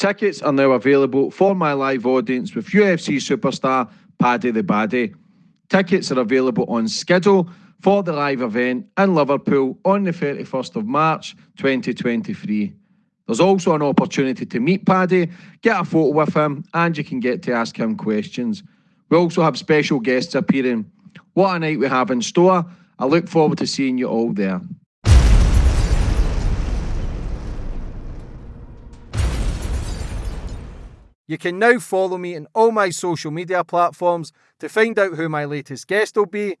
Tickets are now available for my live audience with UFC superstar Paddy the Baddy. Tickets are available on schedule for the live event in Liverpool on the 31st of March 2023. There's also an opportunity to meet Paddy, get a photo with him, and you can get to ask him questions. We also have special guests appearing. What a night we have in store. I look forward to seeing you all there. You can now follow me on all my social media platforms to find out who my latest guest will be.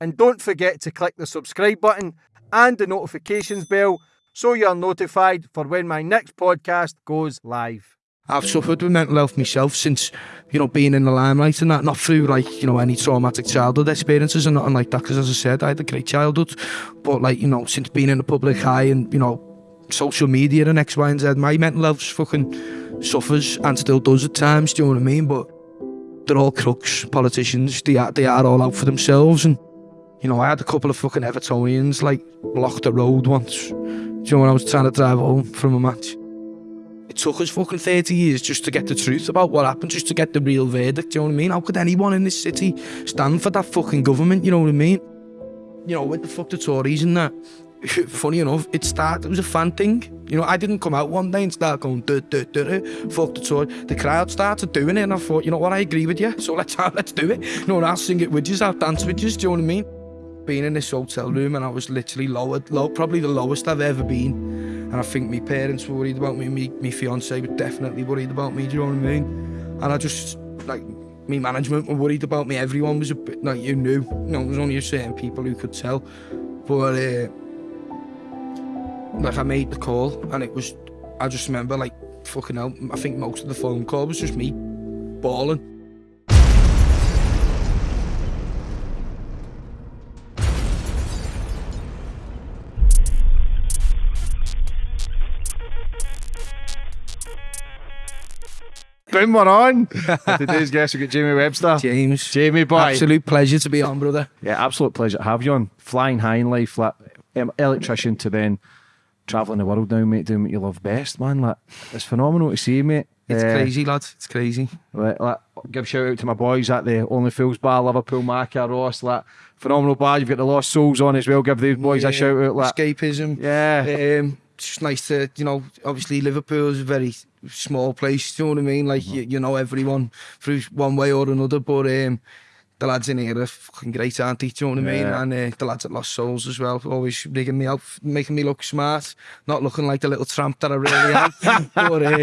And don't forget to click the subscribe button and the notifications bell so you're notified for when my next podcast goes live. I've suffered with mental health myself since, you know, being in the limelight and that, not through like, you know, any traumatic childhood experiences and nothing like that, because as I said, I had a great childhood, but like, you know, since being in the public eye and, you know, social media and X, Y, and Z. My mental health's fucking suffers and still does at times. Do you know what I mean? But they're all crooks, politicians. They are, they are all out for themselves. And you know, I had a couple of fucking Evertonians like block the road once. Do you know when I was trying to drive home from a match? It took us fucking 30 years just to get the truth about what happened, just to get the real verdict, do you know what I mean? How could anyone in this city stand for that fucking government, you know what I mean? You know, with the fuck the Tories and that, funny enough, it started, it was a fan thing. You know, I didn't come out one day and start going, duh, duh, duh, duh, fuck the tour. The crowd started doing it and I thought, you know what, I agree with you, so let's, let's do it. You know, I'll sing it with you, I'll dance with you, do you know what I mean? Being in this hotel room and I was literally lowered, low, probably the lowest I've ever been. And I think my parents were worried about me, me, my fiance was definitely worried about me, do you know what I mean? And I just, like, me management were worried about me, everyone was a bit, like, you knew, you know, there was only a certain people who could tell. But, uh, like I made the call and it was, I just remember like fucking hell, I think most of the phone call was just me bawling. Boom, we're on. Today's guest, we got Jamie Webster. James. Jamie, boy. Absolute pleasure to be on, brother. Yeah, absolute pleasure to have you on. Flying high in life, um, electrician to then travelling the world now, mate, doing what you love best, man. Like, it's phenomenal to see, mate. It's uh, crazy, lad. It's crazy. Like, like, give shout out to my boys at the Only Fools Bar, Liverpool, Maca, Ross. Like, phenomenal bar. You've got the Lost Souls on as well. Give these boys yeah, a shout out. Like, escapism. Yeah. Um, it's just nice to, you know, obviously Liverpool's a very small place. Do you know what I mean? Like, mm -hmm. you, you know everyone through one way or another. But um, the lads in here are fucking great, aren't they? Do you know what I mean? Yeah. And uh, the lads at Lost Souls as well, always rigging me out, making me look smart, not looking like the little tramp that I really am. but uh,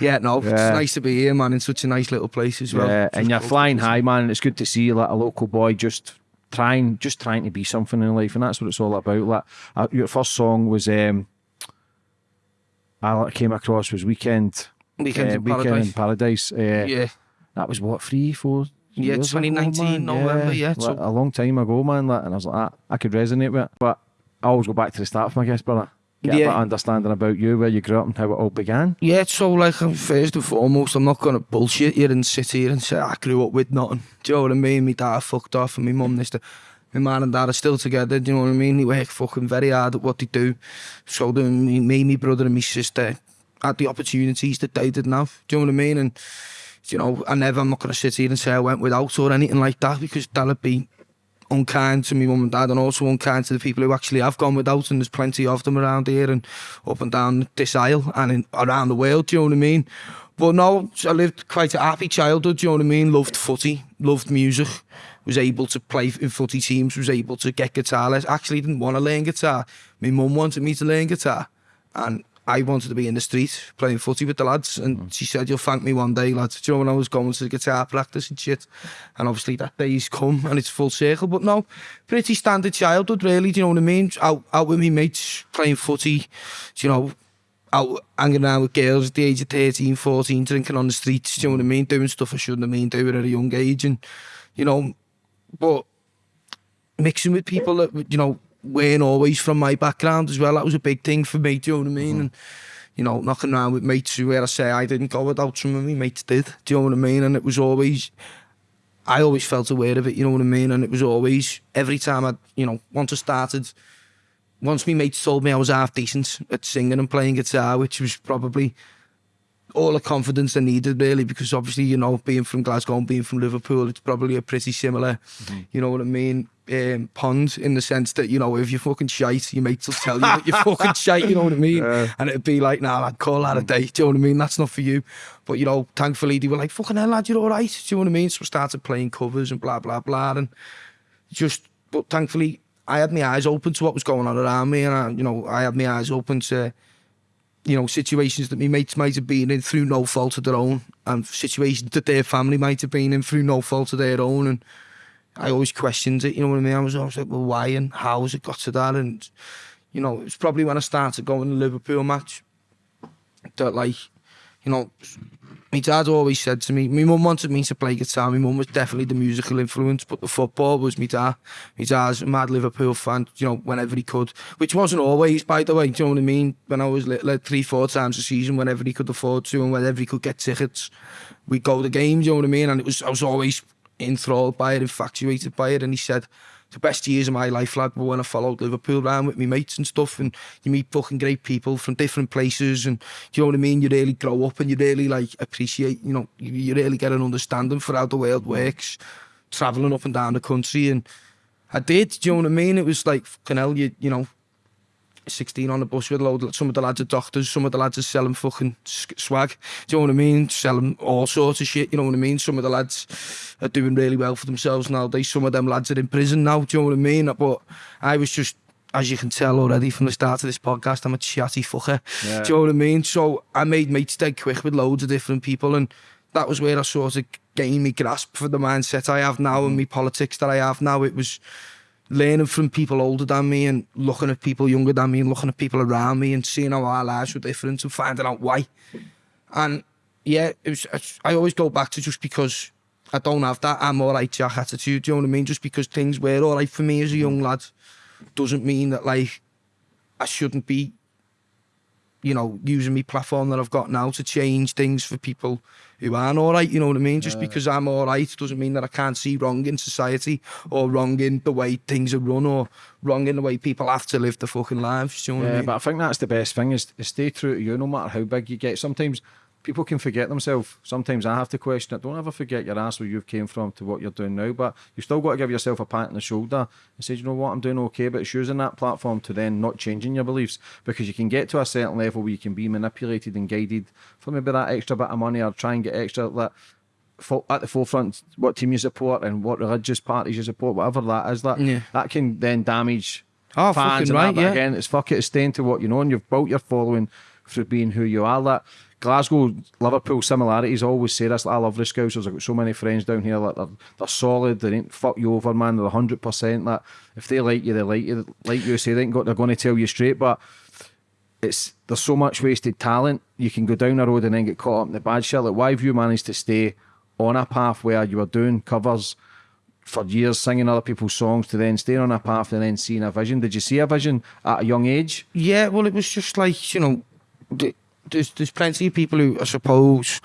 yeah, no, it's nice to be here, man, in such a nice little place as well. Yeah, and you're flying high, man. It's good to see like a local boy just trying, just trying to be something in life, and that's what it's all about. Like uh, your first song was, um, I came across was Weekend, Weekend uh, in Weekend Paradise. in Paradise. Uh, Yeah, That was what three, four. Yeah, years ago, 2019 man? November, yeah, so- a long time ago, man. Like, and I was like, ah, I could resonate with it, but I always go back to the start for my guest brother. Get a Yeah. of understanding about you, where you grew up, and how it all began. Yeah, so like first and foremost, I'm not gonna bullshit you and sit here and say I grew up with nothing. Do you know what I mean? My dad fucked off and my mum this. the- My man and dad are still together. Do you know what I mean? They work fucking very hard at what they do. So do me, me, my brother and my sister had the opportunities that they didn't have. Do you know what I mean? And you know, I never, I'm not going to sit here and say I went without or anything like that because that would be unkind to my mum and dad and also unkind to the people who actually have gone without and there's plenty of them around here and up and down this aisle and in, around the world, do you know what I mean? But no, I lived quite a happy childhood, do you know what I mean? Loved footy, loved music, was able to play in footy teams, was able to get guitar lessons. Actually didn't want to learn guitar. My mum wanted me to learn guitar and I wanted to be in the street playing footy with the lads and mm. she said you'll thank me one day lads do you know when I was going to the guitar practice and shit? And obviously that day's come and it's full circle but no pretty standard childhood really do you know what I mean? Out, out with me mates playing footy do you know out hanging around with girls at the age of 13 14 drinking on the streets do you know what I mean? Doing stuff I shouldn't have been doing at a young age and you know but mixing with people that you know weren't always from my background as well. That was a big thing for me. Do you know what I mean? Mm-hmm. And you know, knocking around with mates who, where I say I didn't go without some of my mates did. Do you know what I mean? And it was always, I always felt aware of it. You know what I mean? And it was always every time I, you know, once I started. Once my mates told me I was half decent at singing and playing guitar, which was probably all the confidence I needed really because obviously you know being from Glasgow and being from Liverpool it's probably a pretty similar mm-hmm. you know what I mean um, pond in the sense that, you know, if you're fucking shite, your mates will tell you that you're fucking shite, you know what I mean? Yeah. And it'd be like, nah, lad, call that a mm. day, do you know what I mean? That's not for you. But, you know, thankfully they were like, fucking hell, lad, you're all right, do you know what I mean? So we started playing covers and blah, blah, blah. And just, but thankfully I had my eyes open to what was going on around me. And, I, you know, I had my eyes open to, you know, situations that my mates might have been in through no fault of their own and situations that their family might have been in through no fault of their own. And, I always questioned it, you know what I mean? I was always like, well, why and how has it got to that? And, you know, it was probably when I started going to Liverpool match that, like, you know, my dad always said to me, my mum wanted me to play guitar. My mum was definitely the musical influence, but the football was my dad. My dad's a mad Liverpool fan, you know, whenever he could, which wasn't always, by the way, do you know what I mean? When I was little, like three, four times a season, whenever he could afford to and whenever he could get tickets, we'd go to games, you know what I mean? And it was, I was always enthralled by it, infatuated by it. And he said, the best years of my life, lad, were when I followed Liverpool around with my mates and stuff, and you meet fucking great people from different places, and do you know what I mean? You really grow up and you really like appreciate, you know, you really get an understanding for how the world works, traveling up and down the country, and I did, do you know what I mean? It was like, fucking hell, you, you know, 16 on the bus with a load, some of the lads are doctors, some of the lads are selling fucking swag, do you know what I mean? Selling all sorts of shit, you know what I mean? Some of the lads are doing really well for themselves nowadays, some of them lads are in prison now, do you know what I mean? But I was just, as you can tell already from the start of this podcast, I'm a chatty fucker, yeah. do you know what I mean? So I made mates dead quick with loads of different people and that was where I sort of gained me grasp for the mindset I have now mm. and my politics that I have now. It was, learning from people older than me and looking at people younger than me and looking at people around me and seeing how our lives were different and finding out why. And yeah, it was, I always go back to just because I don't have that I'm all right Jack attitude, do you know what I mean? Just because things were all right for me as a young lad doesn't mean that like I shouldn't be you know, using my platform that I've got now to change things for people who aren't all right, you know what I mean? Just because I'm all right doesn't mean that I can't see wrong in society or wrong in the way things are run or wrong in the way people have to live their fucking lives, do you know what I Yeah, mean? but I think that's the best thing is, is stay true to you no matter how big you get. Sometimes people can forget themselves. Sometimes I have to question it. Don't ever forget your ass where you've came from to what you're doing now. But you've still got to give yourself a pat on the shoulder and say, you know what, I'm doing okay. But it's using that platform to then not changing your beliefs because you can get to a certain level where you can be manipulated and guided for maybe that extra bit of money or try and get extra that at the forefront what team you support and what religious parties you support, whatever that is. That Yeah. that can then damage Oh, fans and right, that, yeah. again, it's fuck it, it's staying to what you know, and you've built your following through being who you are. That Glasgow, Liverpool similarities. I always say this. I love the Scousers. I've got so many friends down here. Like they're, they're solid. They ain't fuck you over, man. They're hundred percent. That if they like you, they like you. Like you say, they ain't got. They're going to tell you straight. But it's there's so much wasted talent. You can go down the road and then get caught up in the bad shit. Like why have you managed to stay on a path where you were doing covers? For years, singing other people's songs to then staying on a path and then seeing a vision. Did you see a vision at a young age? Yeah, well, it was just like you know, there's there's plenty of people who I suppose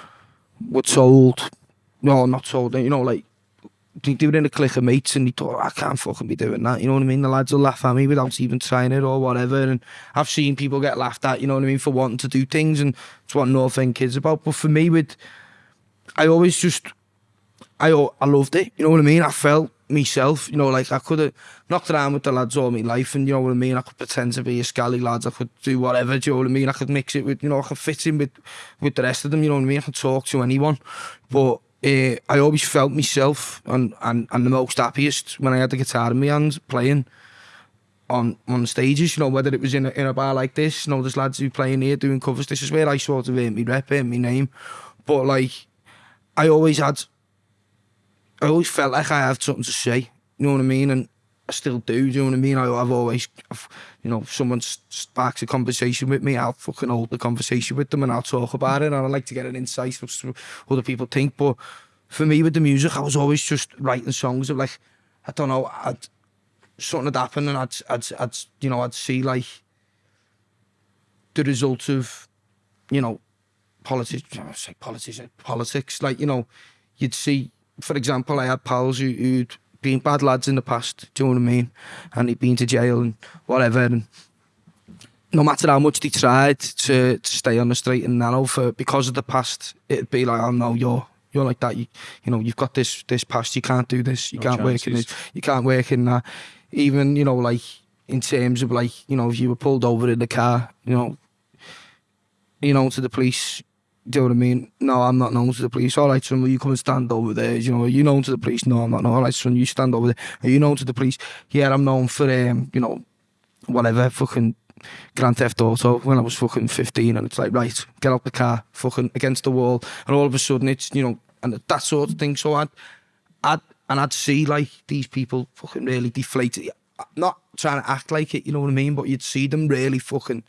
were told, no, not told. You know, like they do it in a clique of mates, and they thought oh, I can't fucking be doing that. You know what I mean? The lads will laugh at me without even trying it or whatever. And I've seen people get laughed at. You know what I mean for wanting to do things, and it's what North End kids about. But for me, with I always just I I loved it. You know what I mean? I felt myself, you know, like I could have knocked around with the lads all my life and you know what I mean, I could pretend to be a scally lad, I could do whatever, do you know what I mean, I could mix it with, you know, I could fit in with, with the rest of them, you know what I mean, I could talk to anyone, but uh, I always felt myself and, and, and the most happiest when I had the guitar in my hands playing on on stages, you know, whether it was in a, in a bar like this, you know, there's lads who playing here doing covers, this is where I sort of earned my rep, earned my name, but like, I always had I always felt like I had something to say. You know what I mean? And I still do. Do you know what I mean? I, I've always, I've, you know, if someone sparks a conversation with me, I'll fucking hold the conversation with them and I'll talk about it. And I like to get an insight of what other people think. But for me, with the music, I was always just writing songs of like, I don't know, I'd, something had happened and I'd, I'd, I'd, you know, I'd see like the result of, you know, politics, I say politics, politics, like, you know, you'd see, for example, I had pals who, who'd been bad lads in the past, do you know what I mean? And he'd been to jail and whatever. And no matter how much they tried to, to stay on the straight and narrow for because of the past, it'd be like, oh no, you're you're like that. You you know, you've got this this past. You can't do this. You No can't work in chances. this. You can't work in that. Even you know, like in terms of like you know, if you were pulled over in the car, you know, you know, to the police. Do you know what I mean? No, I'm not known to the police. All right, son, will you come and stand over there? You know, are you known to the police? No, I'm not. known. All right, son, you stand over there. Are you known to the police? Yeah, I'm known for um, you know, whatever, fucking Grand Theft Auto when I was fucking 15 and it's like, right, get out the car, fucking against the wall. And all of a sudden it's, you know, and that sort of thing. So I'd, I'd, and I'd see like these people fucking really deflated. Not trying to act like it, you know what I mean? But you'd see them really fucking,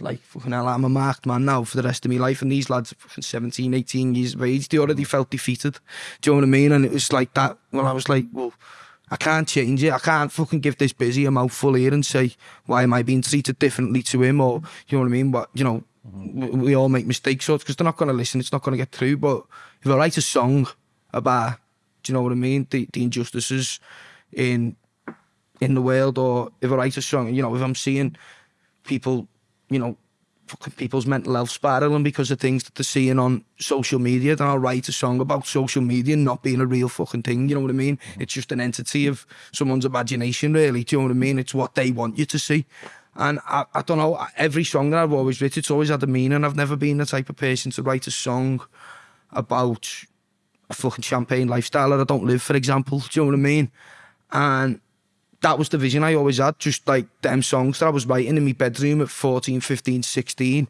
like, fucking hell, I'm a marked man now for the rest of my life. And these lads fucking 17, 18 years of age, they already felt defeated. Do you know what I mean? And it was like that Well, I was like, well, I can't change it. I can't fucking give this busy a mouthful here and say, why am I being treated differently to him? Or, you know what I mean? But, you know, we, we all make mistakes, so because they're not going to listen, it's not going to get through. But if I write a song about, do you know what I mean? The, the injustices in in the world, or if I write a song, you know, if I'm seeing people, you know, fucking people's mental health spiraling because of things that they're seeing on social media, then I'll write a song about social media not being a real fucking thing. You know what I mean? Mm-hmm. It's just an entity of someone's imagination, really. Do you know what I mean? It's what they want you to see. And I, I don't know, every song that I've always written, it's always had a meaning. I've never been the type of person to write a song about a fucking champagne lifestyle that I don't live, for example. Do you know what I mean? And that was the vision I always had, just like them songs that I was writing in my bedroom at 14, 15, 16.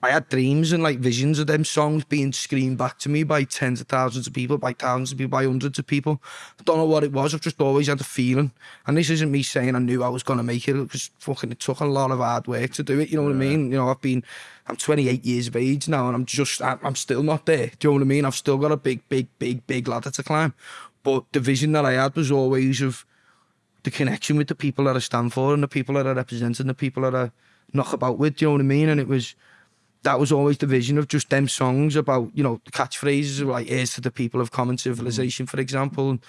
I had dreams and like visions of them songs being screamed back to me by tens of thousands of people, by thousands of people, by hundreds of people. I don't know what it was. I've just always had a feeling. And this isn't me saying I knew I was going to make it. It was fucking, it took a lot of hard work to do it. You know what I mean? You know, I've been, I'm 28 years of age now and I'm just, I'm I'm still not there. Do you know what I mean? I've still got a big, big, big, big ladder to climb. But the vision that I had was always of, the connection with the people that I stand for and the people that I represent and the people that I knock about with, do you know what I mean? And it was that was always the vision of just them songs about, you know, the catchphrases like here's to the people of common civilization, for example. And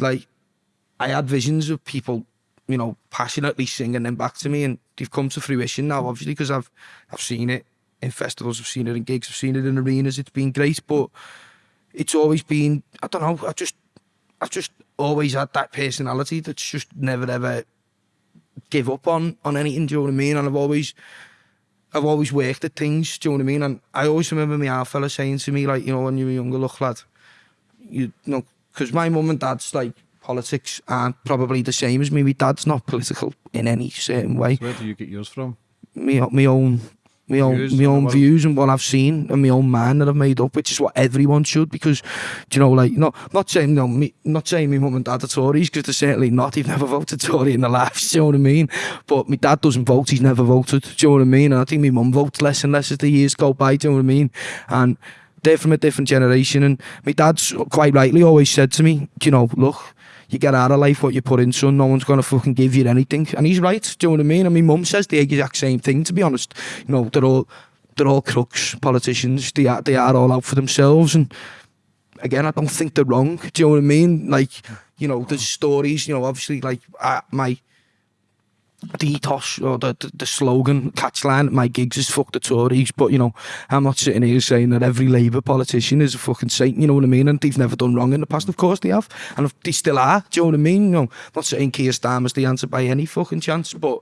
like I had visions of people, you know, passionately singing them back to me and they've come to fruition now, obviously, because I've I've seen it in festivals, I've seen it in gigs, I've seen it in arenas, it's been great, but it's always been I don't know, I just I've just always had that personality that's just never ever give up on on anything. Do you know what I mean? And I've always I've always worked at things. Do you know what I mean? And I always remember my old fella saying to me like, you know, when you were younger, look lad, you, you know, because my mum and dad's like politics aren't probably the same as me. My dad's not political in any certain way. So where do you get yours from? Me, my own my own views my own views and what I've seen and my own mind that I've made up, which is what everyone should. Because do you know, like, not not saying no, me, not saying my mum and dad are Tories because they're certainly not. They've never voted Tory in their lives. Do you know what I mean? But my dad doesn't vote. He's never voted. Do you know what I mean? And I think my mum votes less and less as the years go by. Do you know what I mean? And they're from a different generation. And my dad's quite rightly always said to me, do you know, look you get out of life what you put in, son. No one's going to fucking give you anything. And he's right. Do you know what I mean? And my mum says the exact same thing, to be honest. You know, they're all, they're all crooks, politicians. They are, they are all out for themselves. And again, I don't think they're wrong. Do you know what I mean? Like, you know, there's stories, you know, obviously, like, uh, my, the ethos or the, the, the slogan catchline, my gigs is fuck the Tories, but you know, I'm not sitting here saying that every Labour politician is a fucking saint, you know what I mean? And they've never done wrong in the past, of course they have, and they still are, do you know what I mean? You know, I'm not saying Keir Starmer's the answer by any fucking chance, but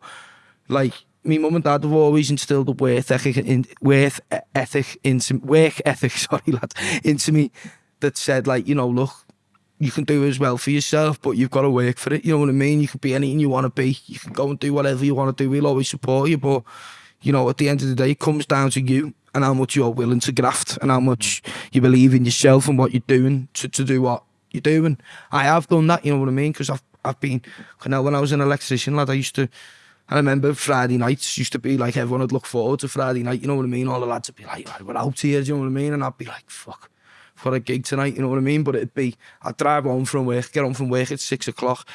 like, my mum and dad have always instilled a worth ethic, in, worth e-, ethic into, work ethic, sorry lad, into me that said like, you know, look, you can do as well for yourself, but you've got to work for it. You know what I mean? You can be anything you want to be. You can go and do whatever you want to do. We'll always support you, but you know, at the end of the day, it comes down to you and how much you're willing to graft and how much you believe in yourself and what you're doing to, to do what you're doing. I have done that. You know what I mean? Because I've I've been. You know, when I was an electrician lad, I used to. I remember Friday nights used to be like everyone would look forward to Friday night. You know what I mean? All the lads would be like, "Right, "We're out here." Do you know what I mean? And I'd be like, "Fuck." for a gig tonight, you know what I mean? But it'd be, I'd drive home from work, get home from work at six o'clock,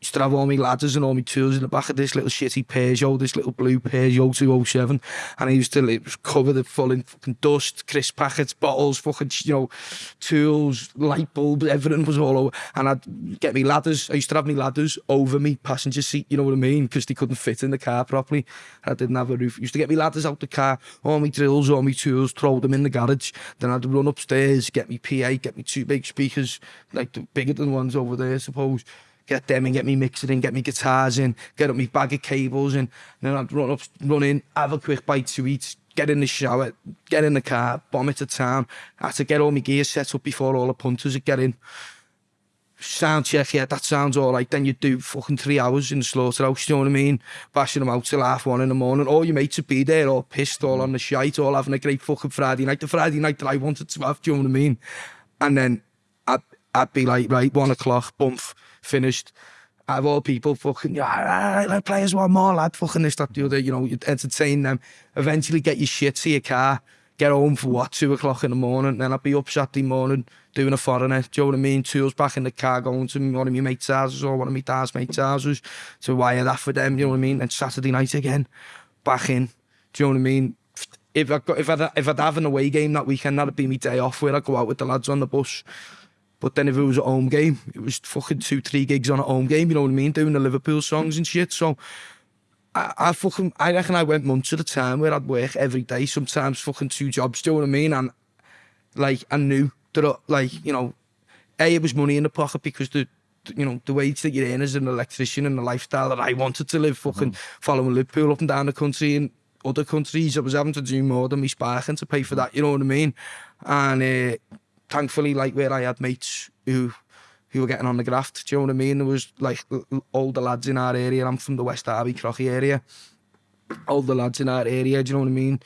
used to have all my ladders and all my tools in the back of this little shitty Peugeot, this little blue Peugeot 207, and I used to like, cover the full in fucking dust, crisp packets, bottles, fucking, you know, tools, light bulbs, everything was all over, and I'd get me ladders, I used to have me ladders over me passenger seat, you know what I mean, because they couldn't fit in the car properly, I didn't have a roof, I used to get me ladders out the car, all my drills, all my tools, throw them in the garage, then I'd run upstairs, get me PA, get me two big speakers, like the bigger than ones over there, I suppose, get them and get me mixer in, get me guitars in, get up me bag of cables in, and then I'd run up, run in, have a quick bite to eat, get in the shower, get in the car, bomb it to town. I had to get all my gear set up before all the punters would get in. Sound check, yeah, that sounds all right. Then you do fucking three hours in the slaughterhouse, you know what I mean? Bashing them out till half one in the morning. All your mates would be there, all pissed, all on the shite, all having a great fucking Friday night. The Friday night that I wanted to have, do you know what I mean? And then I'd, I'd be like, right, one o'clock, bump finished of all people, fucking, you know, all right, let's one more, lad, fucking this, that, the other, you know, you'd entertain them, eventually get your shit to your car, get home for what, two o'clock in the morning, then I'd be up Saturday morning doing a foreigner, do you know what I mean? Tools back in the car going to one of my mate's houses or one of my dad's mate's houses to wire that for them, you know what I mean? Then Saturday night again, back in, do you know what I mean? If, I got, if, I'd, if I'd have an away game that weekend, that'd be my day off where I'd go out with the lads on the bus, But then if it was a home game, it was fucking two, three gigs on a home game, you know what I mean? Doing the Liverpool songs and shit. So I, I fucking, I reckon I went months at a time where I'd work every day, sometimes fucking two jobs, do you know what I mean? And like, I knew that, uh, like, you know, A, it was money in the pocket because the, you know, the wage that you're in as an electrician and the lifestyle that I wanted to live fucking mm. following Liverpool up and down the country and other countries, I was having to do more than me sparking to pay for mm-hmm. that, you know what I mean? And, uh, thankfully, like where I had mates who who were getting on the graft, do you know what I mean? There was like older lads in our area, I'm from the West Derby, Crochy area, older lads in our area, do you know what I mean?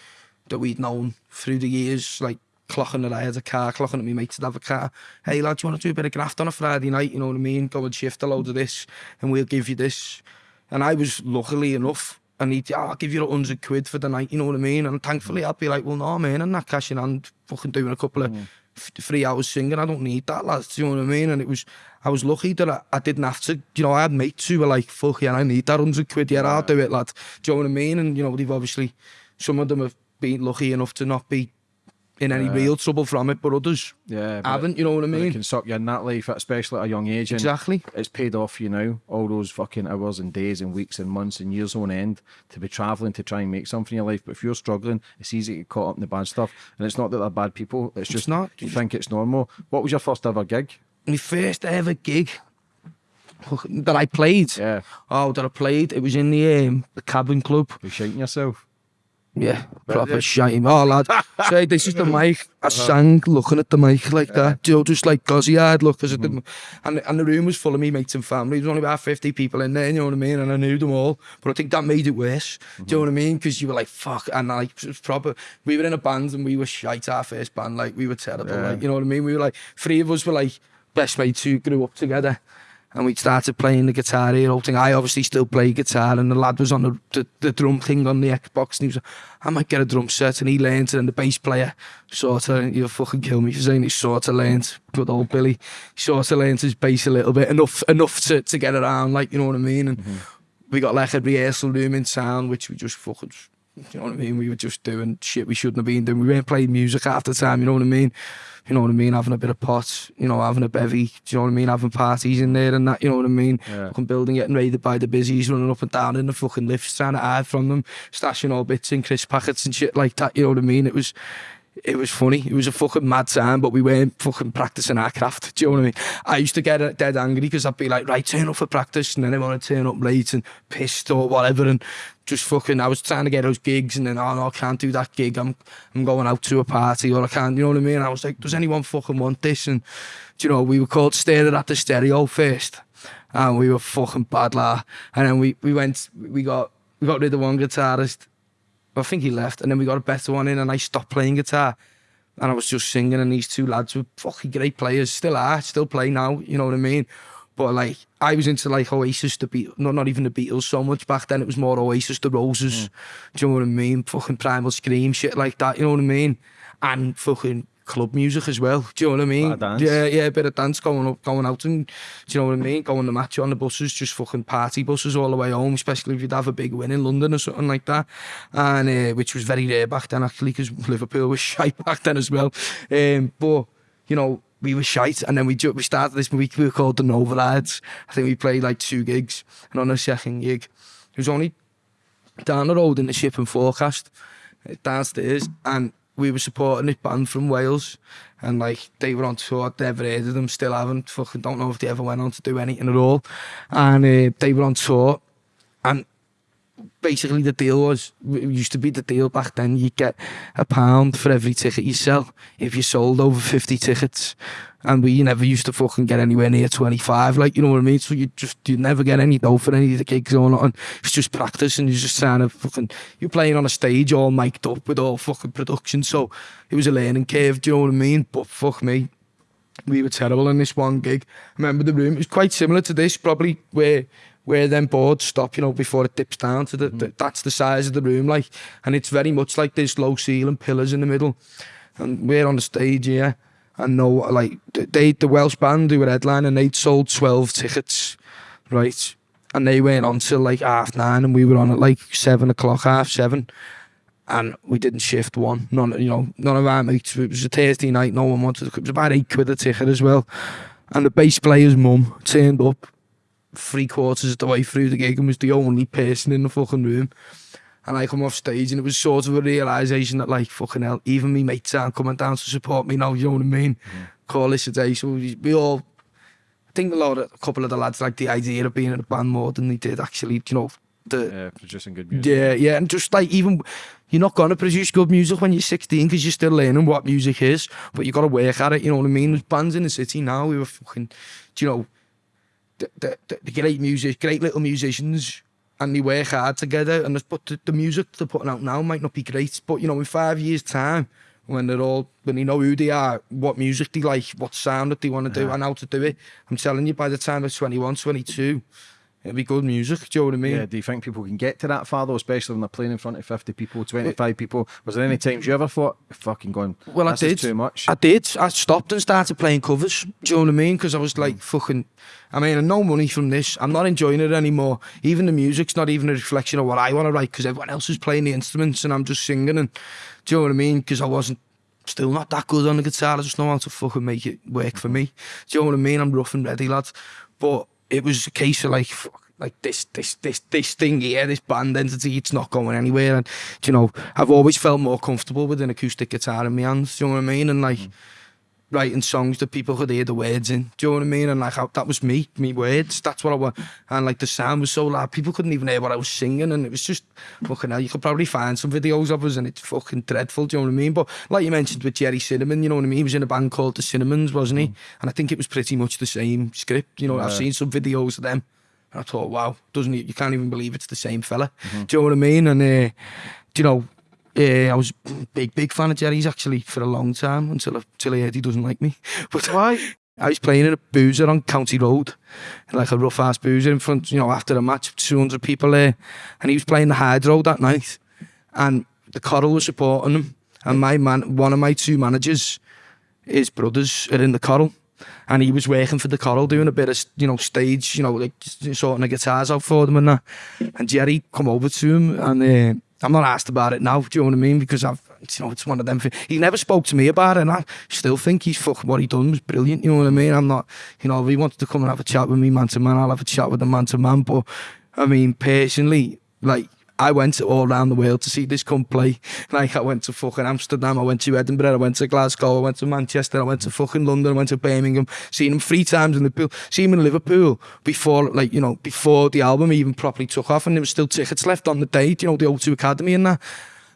That we'd known through the years, like clocking that I had a car, clocking at me mates to have a car. Hey lad, do you want to do a bit of graft on a Friday night? You know what I mean? Go and shift a load of this and we'll give you this. And I was luckily enough, I need, oh, I'll give you a hundred quid for the night, you know what I mean? And thankfully I'd be like, well no man, I'm not cashing hand, fucking doing a couple of mm three hours singing. I don't need that, lads. Do you know what I mean? And it was, I was lucky that I, I didn't have to. You know, I had mates who were like, "Fuck yeah, I need that hundred quid. Yeah, I'll do it, lad." Do you know what I mean? And you know, they've obviously some of them have been lucky enough to not be in any yeah. real trouble from it, but others yeah, but haven't. You know what I mean? It can suck you in that life, especially at a young age. exactly. It's paid off you know, All those fucking hours and days and weeks and months and years on end to be travelling to try and make something in your life. But if you're struggling, it's easy to get caught up in the bad stuff. And it's not that they're bad people. It's just it's not. You think it's normal. What was your first ever gig? My first ever gig that I played. Yeah. Oh, that I played. It was in the um, the cabin club. You're shaking yourself. Yeah, proper shite. Oh, lad. Say, this is the mic. I uh-huh. sang looking at the mic like that. You know, just like gauzy eyed look. Cause mm. and, and the room was full of me mates and family. There was only about 50 people in there, you know what I mean? And I knew them all. But I think that made it worse. Mm -hmm. Do you mm-hmm. know what I mean? Because you were like, fuck. And like, it was proper. We were in a band and we were shite, our first band. Like, we were terrible. Yeah. Like, you know what I mean? We were like, three of us were like, best mates who grew up together and we started playing the guitar here, whole thing. I obviously still play guitar, and the lad was on the, the, the drum thing on the Xbox, and he was like, I might get a drum set, and he learned, and the bass player sort of, you'll fucking kill me for saying he sort of learned, good old Billy, sort of learned his bass a little bit, enough enough to, to get around, like, you know what I mean? And mm -hmm. we got like a rehearsal room in town, which we just fucking you know what I mean? We were just doing shit we shouldn't have been doing. We weren't playing music half the time, you know what I mean? You know what I mean? Having a bit of pot, you know, having a bevy, do you know what I mean? Having parties in there and that, you know what I mean? Yeah. Fucking building getting raided by the busies, running up and down in the fucking lifts, trying to hide from them, stashing all bits in crisp packets and shit like that, you know what I mean? It was it was funny. It was a fucking mad time, but we weren't fucking practicing our craft. Do you know what I mean? I used to get uh, dead angry because I'd be like, right, turn up for practice, and then I want to turn up late and pissed or whatever, and just fucking, I was trying to get those gigs and then, oh no, I can't do that gig, I'm, I'm going out to a party or I can't, you know what I mean? I was like, does anyone fucking want this? And, you know, we were called Staring at the Stereo first and we were fucking bad la. And then we, we went, we got, we got rid of one guitarist. I think he left and then we got a better one in and I stopped playing guitar. And I was just singing and these two lads were fucking great players, still are, still play now, you know what I mean? But like, I was into like Oasis, the Beatles, no, not even the Beatles so much back then. It was more Oasis, the Roses. Mm. Do you know what I mean? Fucking Primal Scream, shit like that. You know what I mean? And fucking club music as well. Do you know what I mean? Dance. Yeah, yeah, a bit of dance going up, going out and do you know what I mean? Going to match on the buses, just fucking party buses all the way home, especially if you'd have a big win in London or something like that. And uh, which was very rare back then actually because Liverpool was shy back then as well. Um, but you know, we were shite, and then we ju- we started this week we were called the Novorads. I think we played like two gigs, and on a second gig, it was only down the road in the shipping forecast uh, downstairs, and we were supporting this band from Wales, and like they were on tour. I'd never heard of them, still haven't. Fucking don't know if they ever went on to do anything at all. And uh, they were on tour, and basically the deal was used to be the deal back then you get a pound for every ticket you sell if you sold over 50 tickets. And we never used to fucking get anywhere near 25 like you know what I mean? So you just you never get any dough for any of the gigs or not and it's just practice and you're just trying to fucking you're playing on a stage all mic'd up with all fucking production. So it was a learning curve do you know what I mean? But fuck me we were terrible in this one gig. I remember the room it was quite similar to this probably where where them boards stop, you know, before it dips down to the, the mm. that's the size of the room, like, and it's very much like this low ceiling pillars in the middle, and we're on the stage here, and no, like they the Welsh band who were headlining, they'd sold twelve tickets, right, and they went on till like half nine, and we were on at like seven o'clock, half seven. And we didn't shift one. None, you know, none of our mates. It was a Thursday night. No one wanted. To, it was about eight quid a ticket as well. And the bass player's mum turned up three quarters of the way through the gig and was the only person in the fucking room. And I come off stage and it was sort of a realisation that like, fucking hell, even me mates aren't coming down to support me now, you know what I mean? Yeah. Call this a day. So we all, I think a lot of, a couple of the lads like the idea of being in a band more than they did actually, you know, the... Yeah, producing good music. Yeah, yeah, and just like even, you're not going to produce good music when you're 16 because you're still learning what music is, but you've got to work at it, you know what I mean? There's bands in the city now who are fucking, do you know, the, the, the great music, great little musicians, and they work hard together. And but the, the music they're putting out now might not be great, but you know, in five years' time, when they're all when they know who they are, what music they like, what sound that they want to do, and how to do it. I'm telling you, by the time they're 21, 22, it'll be good music. Do you know what I mean? Yeah, do you think people can get to that far though, especially when they're playing in front of 50 people, 25 people? Was there any times you ever thought, fucking going, Well, I did. too much? I did. I stopped and started playing covers. Do you know what I mean? Because I was like, fucking. I mean, no money from this. I'm not enjoying it anymore. Even the music's not even a reflection of what I want to write because everyone else is playing the instruments and I'm just singing. And do you know what I mean? Because I wasn't still not that good on the guitar. I just know how to fucking make it work for me. Do you know what I mean? I'm rough and ready, lad. But it was a case of like, fuck, like this, this, this, this thing here, this band entity, it's not going anywhere. And, you know, I've always felt more comfortable with an acoustic guitar in my hands, do you know what I mean? And like, mm. Writing songs that people could hear the words in. Do you know what I mean? And like how, that was me, me words. That's what I want. And like the sound was so loud, people couldn't even hear what I was singing. And it was just fucking hell. You could probably find some videos of us, and it's fucking dreadful. Do you know what I mean? But like you mentioned with Gerry Cinnamon, you know what I mean? He was in a band called the Cinnamons, wasn't he? And I think it was pretty much the same script. You know, I've seen some videos of them. And I thought, wow, doesn't it? You can't even believe it's the same fella. Do you know what I mean? And uh, do you know, uh, I was a big, big fan of Gerry's actually for a long time until I, until I heard he doesn't like me. But why? I was playing in a boozer on County Road, like a rough ass boozer in front, you know, after a match, 200 people there. And he was playing the Hydro that night. And the Coral was supporting him. And my man, one of my two managers, his brothers are in the Coral. And he was working for the Coral, doing a bit of, you know, stage, you know, like sorting the guitars out for them and that. And Gerry come over to him, and uh, I'm not asked about it now. Do you know what I mean? Because I've, you know, it's one of them. He never spoke to me about it, and I still think he's fucking what he done was brilliant. You know what I mean? I'm not, you know, if he wanted to come and have a chat with me man to man, I'll have a chat with him man to man. But I mean, personally, like I went all around the world to see this come play. Like I went to fucking Amsterdam, I went to Edinburgh, I went to Glasgow, I went to Manchester, I went to fucking London, I went to Birmingham, seen him three times in the pool, seen him in Liverpool before like, you know, before the album even properly took off and there was still tickets left on the day, you know, the O2 Academy and that.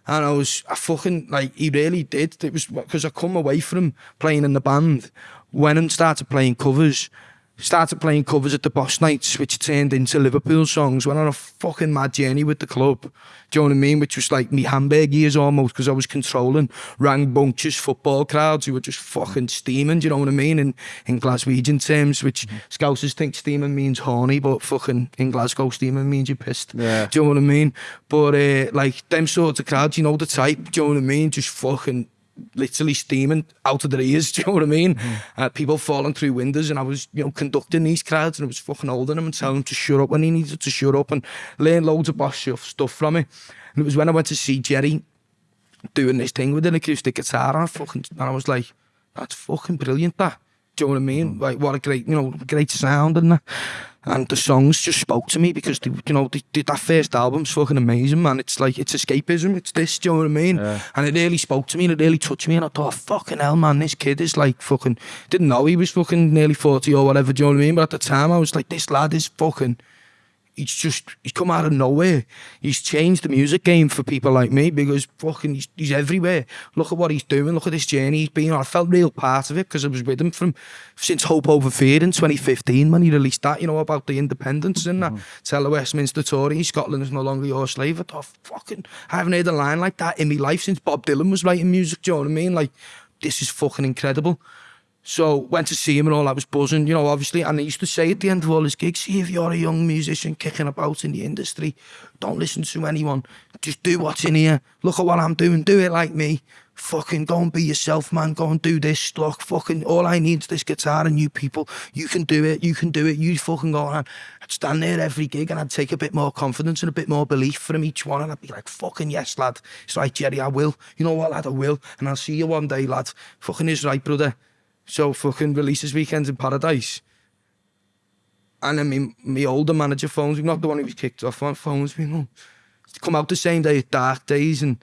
And I was, I fucking, like, he really did. It was, because I come away from playing in the band, went and started playing covers, started playing covers at the Boss Nights, which turned into Liverpool songs. Went on a fucking mad journey with the club. Do you know what I mean? Which was like me Hamburg years almost, because I was controlling rambunctious football crowds who were just fucking steaming. Do you know what I mean? In in Glaswegian terms, which Scousers think steaming means horny, but fucking in Glasgow steaming means you're pissed. Yeah. Do you know what I mean? But uh, like them sorts of crowds, you know the type. Do you know what I mean? Just fucking literally steaming out of their ears, do you know what I mean? Mm. Uh, people falling through windows and I was, you know, conducting these crowds and I was fucking holding them and telling them to shut up when he needed to shut up and learn loads of boss stuff from it. And it was when I went to see Jerry doing this thing with an acoustic guitar and I fucking, and I was like, that's fucking brilliant that. Do you know what I mean? Mm. Like, what a great, you know, great sound and that. And the songs just spoke to me because, they, you know, they, they, that first album's fucking amazing, man. It's like, it's escapism. It's this, do you know what I mean? Yeah. And it really spoke to me and it really touched me. And I thought, fucking hell, man, this kid is like fucking, didn't know he was fucking nearly 40 or whatever, do you know what I mean? But at the time, I was like, this lad is fucking, he's just, he's come out of nowhere. He's changed the music game for people like me because fucking, he's, he's everywhere. Look at what he's doing. Look at this journey he's been on. I felt real part of it because I was with him from, since Hope Over Fear in 2015 when he released that, you know, about the independence and that. Mm-hmm. Tell the Westminster Tory, Scotland is no longer your slave. I thought, fucking, I haven't heard a line like that in my life since Bob Dylan was writing music, do you know what I mean? Like, this is fucking incredible. So went to see him and all. I was buzzing, you know, obviously. And he used to say at the end of all his gigs, "See if you're a young musician kicking about in the industry, don't listen to anyone. Just do what's in here. Look at what I'm doing. Do it like me. Fucking go and be yourself, man. Go and do this. Look, fucking all I need is this guitar and you people. You can do it. You can do it. You fucking go on." I'd stand there every gig and I'd take a bit more confidence and a bit more belief from each one, and I'd be like, "Fucking yes, lad. It's right, Gerry. I will. You know what, lad? I will. And I'll see you one day, lad. Fucking is right, brother." So fucking release this weekend's in paradise. And then my older manager phones me, not the one who was kicked off on, phones me, no. Come out the same day as Dark Days and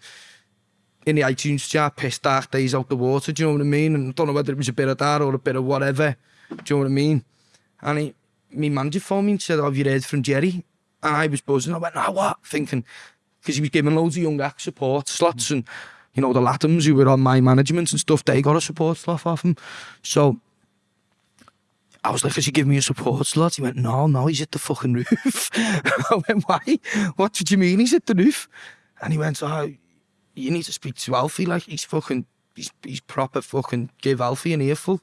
in the iTunes chart, pissed Dark Days out the water, do you know what I mean? And I don't know whether it was a bit of that or a bit of whatever, do you know what I mean? And he, my manager phoned me and said, oh, have you heard from Jerry? And I was buzzing, I went, no, what? Thinking, because he was giving loads of young act support slots mm. and you know, the Lathums who were on my management and stuff, they got a support slot off him. So I was like, "Has he give me a support slot?" He went, "No, no, he's at the fucking roof." I went, "Why? What do you mean he's at the roof?" And he went, "Oh, you need to speak to Alfie. Like he's fucking, he's he's proper fucking give Alfie an earful."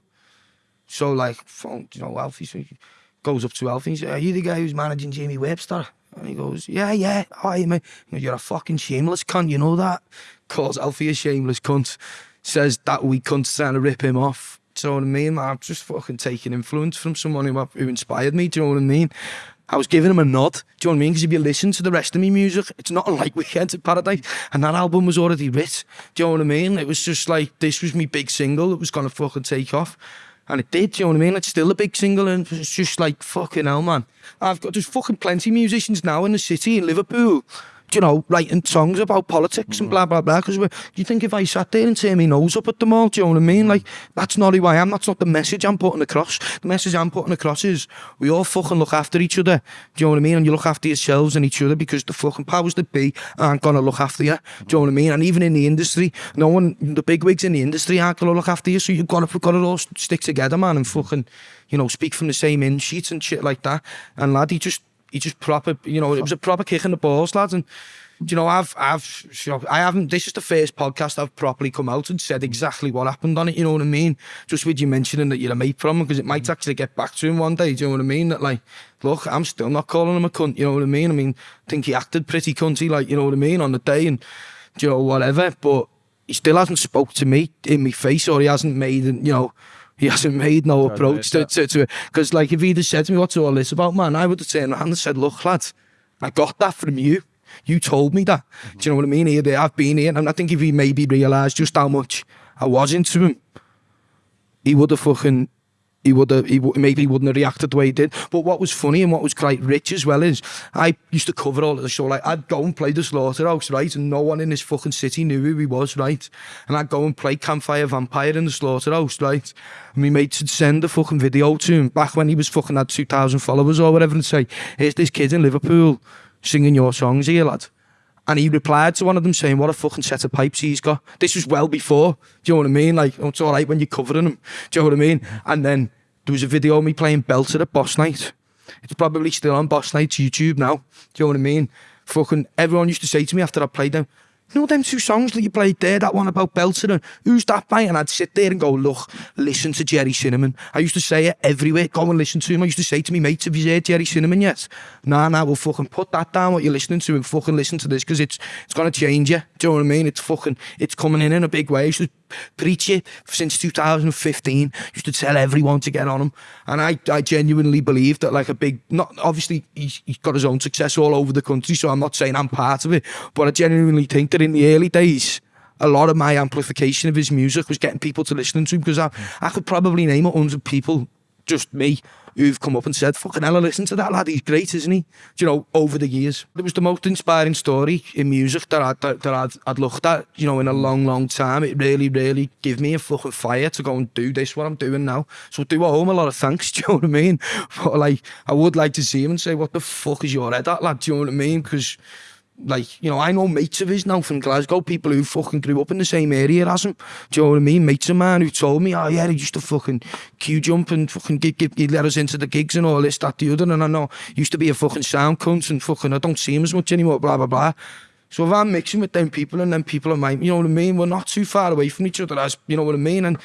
So like, phone, you know, Alfie so goes up to Alfie and says, "Are you the guy who's managing Jamie Webster?" And he goes, "Yeah, yeah. Hi, mate. You're a fucking shameless cunt. You know that." Calls Alfie a shameless cunt. Says that we cunt's trying to rip him off. Do you know what I mean? I'm just fucking taking influence from someone who, who inspired me. Do you know what I mean? I was giving him a nod. Do you know what I mean? Because if you listen to the rest of me music, it's not like Weekend at Paradise. And that album was already writ. Do you know what I mean? It was just like, this was my big single. It was going to fucking take off. And it did, do you know what I mean? It's still a big single and it's just like, fucking hell, man. I've got, there's fucking plenty musicians now in the city, in Liverpool, you know, writing songs about politics mm. and blah, blah, blah. Because do you think if I sat there and turned my nose up at them all, do you know what I mean? Like, that's not who I am. That's not the message I'm putting across. The message I'm putting across is we all fucking look after each other. Do you know what I mean? And you look after yourselves and each other because the fucking powers that be aren't going to look after you. Do you know what I mean? And even in the industry, no one, the big wigs in the industry aren't going to look after you. So you've got to, got to all stick together, man, and fucking, you know, speak from the same in sheets and shit like that. And lad, he just he just proper, you know, it was a proper kick in the balls, lads. And you know, I've, I've, you know, I haven't, this is the first podcast I've properly come out and said exactly what happened on it, you know what I mean? Just with you mentioning that you're a mate from him, because it might mm. actually get back to him one day, do you know what I mean? That like, look, I'm still not calling him a cunt, you know what I mean? I mean, I think he acted pretty cunty, like, you know what I mean, on the day and, you know, whatever, but he still hasn't spoke to me in my face or he hasn't made, you know, he hasn't made no approach to, to, to it. Because like if he'd have said to me, what's all this about, man, I would have turned around and said, look, lad, I got that from you. You told me that. Mm -hmm. Do you know what I mean? Here, I've been here. And I think if he maybe realised just how much I was into him, he would have fucking he would have, he maybe he wouldn't have reacted the way he did. But what was funny and what was quite rich as well is I used to cover all of the show. Like I'd go and play the slaughterhouse, right? And no one in this fucking city knew who he was, right? And I'd go and play Campfire Vampire in the slaughterhouse, right? And my mates would send a fucking video to him back when he was fucking had 2,000 followers or whatever and say, here's this kid in Liverpool singing your songs here, lad. And he replied to one of them saying, what a fucking set of pipes he's got. This was well before, do you know what I mean? Like, oh, it's all right when you're covering him, do you know what I mean? And then there was a video of me playing Belter at Boss Night. It's probably still on Boss Night's YouTube now, do you know what I mean? Fucking everyone used to say to me after I played them, you know them two songs that you played there, that one about Belton and who's that by? And I'd sit there and go, look, listen to Jerry Cinnamon. I used to say it everywhere, go and listen to him. I used to say to me mates, have you heard Jerry Cinnamon yet? Nah, nah, we'll fucking put that down, what you're listening to, and fucking listen to this, because it's, it's going to change you. Do you know what I mean? It's fucking, it's coming in in a big way. He used to preach it since 2015. Used to tell everyone to get on him. And I, I genuinely believe that like a big, not obviously he's, he's got his own success all over the country, so I'm not saying I'm part of it, but I genuinely think that in the early days, a lot of my amplification of his music was getting people to listen to him because I, I could probably name a hundred people, just me who've come up and said, fucking hell, I listened to that lad, he's great, isn't he? Do you know, over the years. It was the most inspiring story in music that, I, that, that I'd, I'd looked at, you know, in a long, long time. It really, really gave me a fucking fire to go and do this, what I'm doing now. So do I owe him a lot of thanks, do you know what I mean? But like, I would like to see him and say, what the fuck is your head at, lad, do you know what I mean? Because like, you know, I know mates of his now from Glasgow, people who fucking grew up in the same area as him. Do you know what I mean? Mates of mine who told me, oh yeah, he used to fucking queue jump and fucking get, get, get let us into the gigs and all this, that, the other. And I know, used to be a fucking sound cunt and fucking, I don't see him as much anymore, blah, blah, blah. So if I'm mixing with them people and then people are my, you know what I mean? We're not too far away from each other as, you know what I mean? And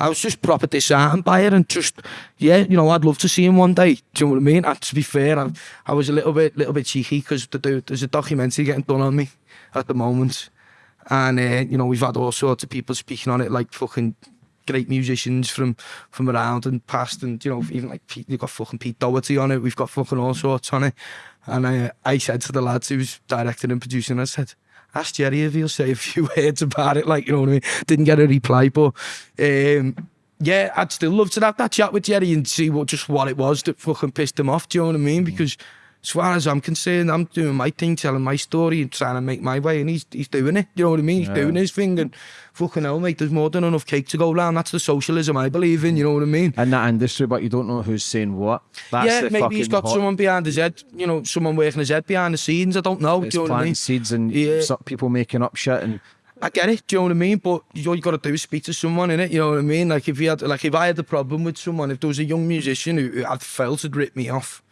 I was just proper disheartened by it and just, yeah, you know, I'd love to see him one day. Do you know what I mean? And to be fair, I, I was a little bit, little bit cheeky because the, there's a documentary getting done on me at the moment. And, uh, you know, we've had all sorts of people speaking on it, like fucking great musicians from from around and past and you know even like Pete, you've got fucking Pete Doherty on it we've got fucking all sorts on it and I, I said to the lads who was directing and producing I said ask Gerry if he'll say a few words about it. Like, you know what I mean? Didn't get a reply, but um, yeah, I'd still love to have that chat with Gerry and see what just what it was that fucking pissed him off. Do you know what I mean? Because as far as I'm concerned, I'm doing my thing, telling my story and trying to make my way, and he's he's doing it. You know what I mean? He's Yeah. doing his thing, and fucking hell, mate, there's more than enough cake to go round. That's the socialism I believe in. You know what I mean? In that industry, but you don't know who's saying what. That's yeah, maybe he's got hot- someone behind his head. You know, someone working his head behind the scenes. I don't know. It's do you know what I mean? seeds and Yeah. people making up shit and I get it, do you know what I mean? But all you got to do is speak to someone in it, you know what I mean? Like if you had, like if I had a problem with someone, if there was a young musician who, who had felt had ripped me off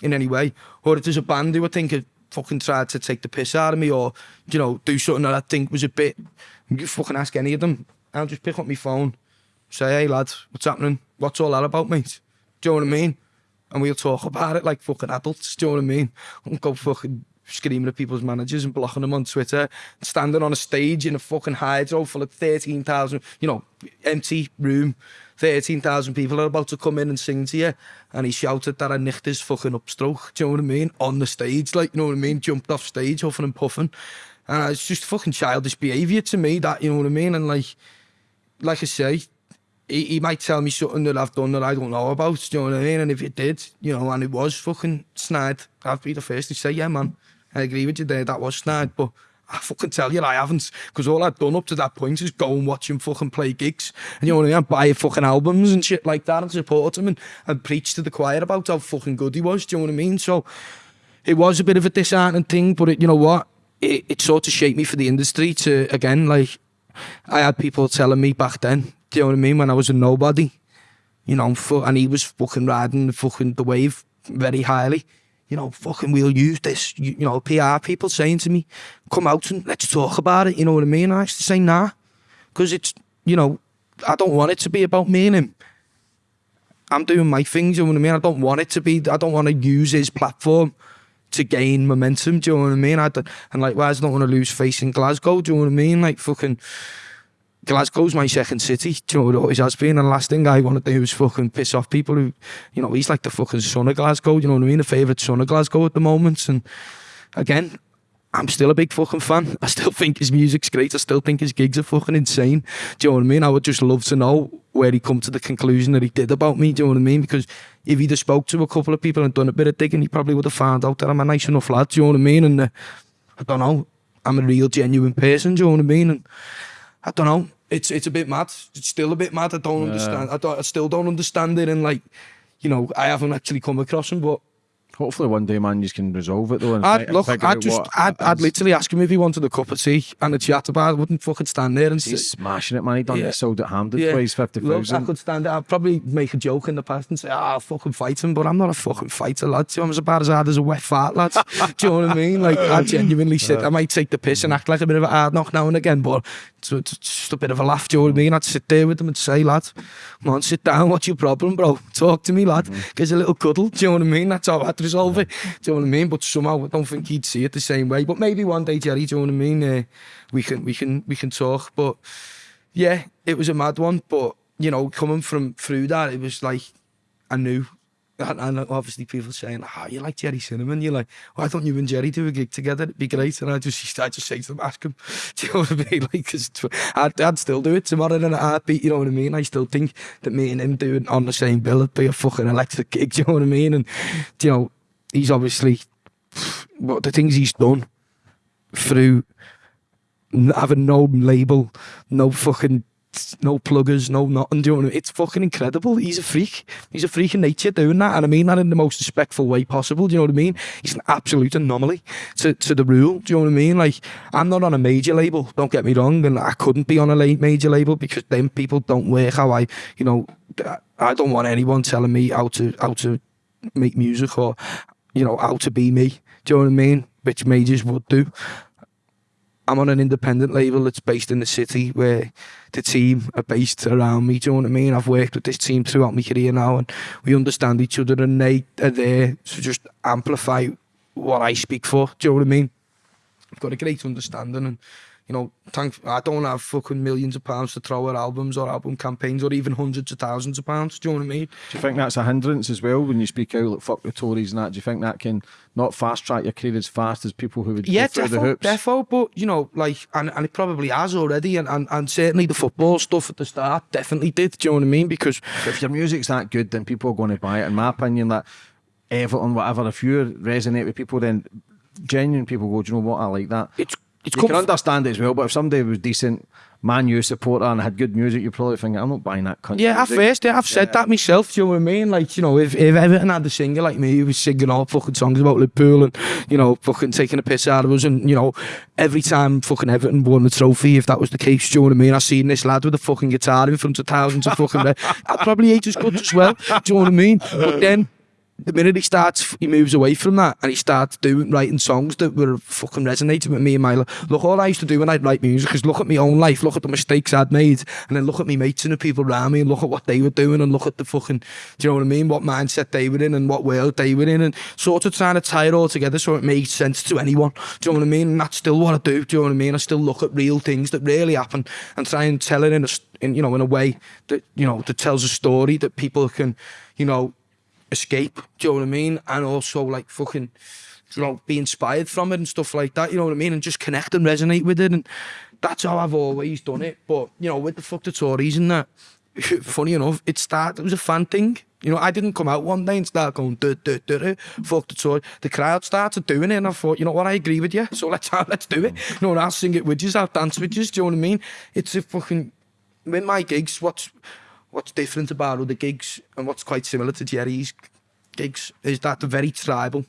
in any way, or if there's a band who I think have fucking tried to take the piss out of me or, you know, do something that I think was a bit, you fucking ask any of them. I'll just pick up my phone, say, hey lad, what's happening? What's all that about, mate? Do you know what I mean? And we'll talk about it like fucking adults, do you know what I mean? And go fucking screaming at people's managers and blocking them on Twitter, standing on a stage in a fucking hydro full of 13,000, you know, empty room, 13,000 people are about to come in and sing to you. And he shouted that I nicked his fucking upstroke, do you know what I mean? On the stage, like, you know what I mean? Jumped off stage, huffing and puffing. And it's just fucking childish behaviour to me, that, you know what I mean? And like, like I say, he, he might tell me something that I've done that I don't know about, do you know what I mean? And if it did, you know, and it was fucking snide, I'd be the first to say, yeah, man, I agree with you there, that was snide, but I fucking tell you I haven't, because all I've done up to that point is go and watch him fucking play gigs, and you know what I mean, and buy fucking albums and shit like that and support him and, and preach to the choir about how fucking good he was, do you know what I mean? So it was a bit of a disheartening thing, but it, you know what? It, it sort of shaped me for the industry to, again, like, I had people telling me back then, do you know what I mean, when I was a nobody, you know, and he was fucking riding the fucking the wave very highly. You know, fucking we'll use this. You, you know, PR people saying to me, come out and let's talk about it. You know what I mean? I used to say nah, because it's, you know, I don't want it to be about me and him. I'm doing my things, you know what I mean? I don't want it to be, I don't want to use his platform to gain momentum, do you know what I mean? I don't, and likewise, I don't want to lose face in Glasgow, do you know what I mean? Like fucking, Glasgow's my second city, do you know it always has been? And the last thing I want to do is fucking piss off people who, you know, he's like the fucking son of Glasgow, you know what I mean? The favourite son of Glasgow at the moment. And again, I'm still a big fucking fan. I still think his music's great. I still think his gigs are fucking insane. Do you know what I mean? I would just love to know where he come to the conclusion that he did about me. Do you know what I mean? Because if he'd have spoke to a couple of people and done a bit of digging, he probably would have found out that I'm a nice enough lad. Do you know what I mean? And uh, I don't know. I'm a real genuine person. Do you know what I mean? And I don't know. It's it's a bit mad. It's still a bit mad. I don't understand. I, don't, I still don't understand it. And like, you know, I haven't actually come across him, but hopefully one day, man, you can resolve it though. I'd look. I'd just. I'd, I'd literally ask him if he wanted a cup of tea and a chat about. it. I wouldn't fucking stand there and He's say. smashing it, man. He done Yeah. it, sold at Hampden Yeah. for his fifty Look, I could stand it. I'd probably make a joke in the past and say, "Ah, I'll fucking fight him," but I'm not a fucking fighter, lad. I'm as bad as hard as a wet fart, lad. Do you know what I mean? Like, I genuinely sit. I might take the piss and act like a bit of a hard knock now and again, but it's, it's just a bit of a laugh. Do you know what I mean? I'd sit there with them and say, "Lad, come on, sit down. What's your problem, bro? Talk to me, lad. Give us a little cuddle." Do you know what I mean? That's how I'd resolve it. Do you know what I mean? But somehow I don't think he'd see it the same way. But maybe one day, Jerry, do you know what I mean? Uh, we can we can we can talk. But yeah, it was a mad one. But you know, coming from through that, it was like I knew. And, and obviously people saying, "Ah, you like Jerry Cinnamon?" You're like, "Why don't you and Jerry do a gig together? It'd be great." And I just, I just say to them, "Ask him." Do you know what I mean? Like, cause I'd, I'd still do it tomorrow in a heartbeat. You know what I mean? I still think that me and him doing on the same bill would be a fucking electric gig. Do you know what I mean? And you know, he's obviously what the things he's done through having no label, no fucking no pluggers, no nothing. Do you know what I mean? It's fucking incredible. He's a freak. He's a freak in nature doing that, and I mean that in the most respectful way possible. Do you know what I mean? He's an absolute anomaly to, to the rule. Do you know what I mean? Like I'm not on a major label. Don't get me wrong, and I couldn't be on a major label because then people don't work how I, you know, I don't want anyone telling me how to how to make music or you know, how to be me. Do you know what I mean? Which majors would do. I'm on an independent label that's based in the city where the team are based around me. Do you know what I mean? I've worked with this team throughout my career now and we understand each other and they are there to just amplify what I speak for. Do you know what I mean? I've got a great understanding and you know, thank I don't have fucking millions of pounds to throw at albums or album campaigns or even hundreds of thousands of pounds. Do you know what I mean? Do you think that's a hindrance as well when you speak out like fuck the Tories and that? Do you think that can not fast track your career as fast as people who would Yeah, go through the defo, hoops? defo, but you know, like, and, and it probably has already, and, and, and certainly the football stuff at the start definitely did. Do you know what I mean? Because if your music's that good, then people are going to buy it. In my opinion, that Everton, whatever, if you resonate with people, then genuine people go, do you know what? I like that. it's you can understand it as well, but if somebody was decent Man U supporter and had good music, you probably think I'm not buying that country. Yeah, music. at first, yeah, I've said yeah. that myself, do you know what I mean? Like, you know, if, if Everton had a singer like me who was singing all fucking songs about Liverpool and, you know, fucking taking a piss out of us and, you know, every time fucking Everton won the trophy, if that was the case, do you know what I mean? I seen this lad with a fucking guitar in front of thousands of fucking... Uh, I'd probably hate his guts as well, do you know what I mean? But then The minute he starts, he moves away from that and he starts doing writing songs that were fucking resonating with me and my life. Look, all I used to do when I'd write music is look at my own life, look at the mistakes I'd made, and then look at me mates and the people around me and look at what they were doing and look at the fucking, do you know what I mean? What mindset they were in and what world they were in and sort of trying to tie it all together so it made sense to anyone. Do you know what I mean? And that's still what I do. Do you know what I mean? I still look at real things that really happen and try and tell it in a, in, you know, in a way that, you know, that tells a story that people can, you know, escape. Do you know what I mean? And also like fucking, you know, be inspired from it and stuff like that. You know what I mean? And just connect and resonate with it. And that's how I've always done it. But you know, with the fuck the Tories and that, funny enough, it started. It was a fan thing. You know, I didn't come out one day and start going, duh, duh, duh, duh, fuck the Tory. The crowd started doing it and I thought, you know what, I agree with you, so let's let's do it. You know, and I'll sing it with you, I'll dance with you, do you know what I mean? It's a fucking, with my gigs, what's, what's different about other gigs and what's quite similar to Jerry's gigs is that they're very tribal.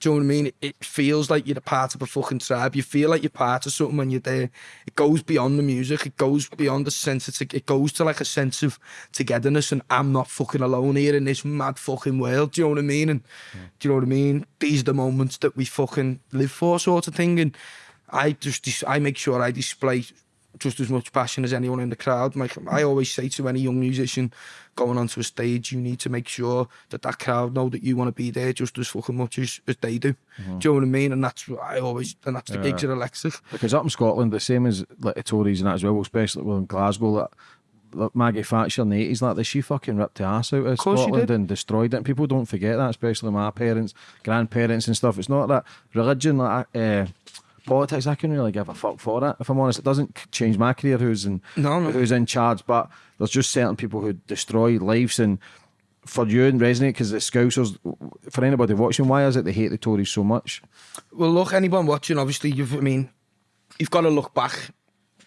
Do you know what I mean? It feels like you're a part of a fucking tribe. You feel like you're part of something when you're there. It goes beyond the music. It goes beyond the sense of, it goes to like a sense of togetherness and I'm not fucking alone here in this mad fucking world. Do you know what I mean? And yeah. do you know what I mean? These are the moments that we fucking live for sort of thing. And I just, I make sure I display just as much passion as anyone in the crowd. Like I always say to any young musician going onto a stage, you need to make sure that that crowd know that you want to be there just as fucking much as, as they do. Do you know what I mean? And that's what I always, and that's the gigs at Electric. Because up in Scotland, the same as like the Tories and that as well, especially well, in Glasgow, like, like Maggie Thatcher in the 80s, like, this, she fucking ripped the ass out of course she Scotland and destroyed it. And people don't forget that, especially my parents, grandparents and stuff. It's not that religion, like, uh, politics, I couldn't really give a fuck for it. If I'm honest, it doesn't change my career who's in, No, no. who's in charge, but there's just certain people who destroy lives and for you and resonate because the Scousers, for anybody watching, why is it they hate the Tories so much? Well, look, anyone watching, obviously, you've, I mean, you've got to look back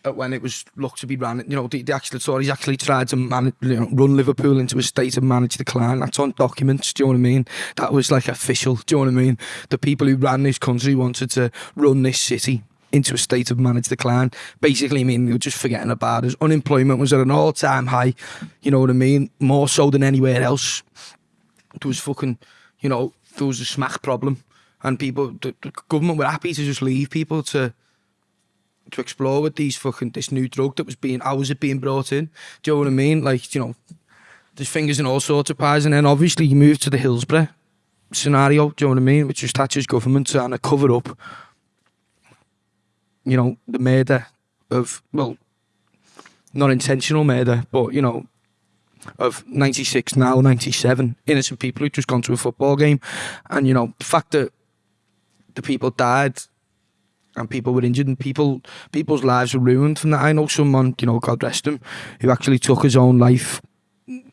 when it was looked to be ran. You know, the, the actual Tories actually tried to manage, you know, run Liverpool into a state of managed decline. That's on documents. Do you know what I mean? That was like official. Do you know what I mean? The people who ran this country wanted to run this city into a state of managed decline. Basically, I mean, they were just forgetting about us. Unemployment was at an all-time high. You know what I mean? More so than anywhere else. There was fucking, you know, there was a smack problem, and people, the, the government were happy to just leave people to to explore with these fucking this new drug that was being how was it being brought in? Do you know what I mean? Like, you know, there's fingers in all sorts of pies, and then obviously you move to the Hillsborough scenario, do you know what I mean? Which was Thatcher's government trying to cover up, you know, the murder of, well, not intentional murder, but, you know, of 96 now, 97 innocent people who just gone to a football game. And, you know, the fact that the people died and people were injured and people people's lives were ruined from that. I know someone, you know, God rest him, who actually took his own life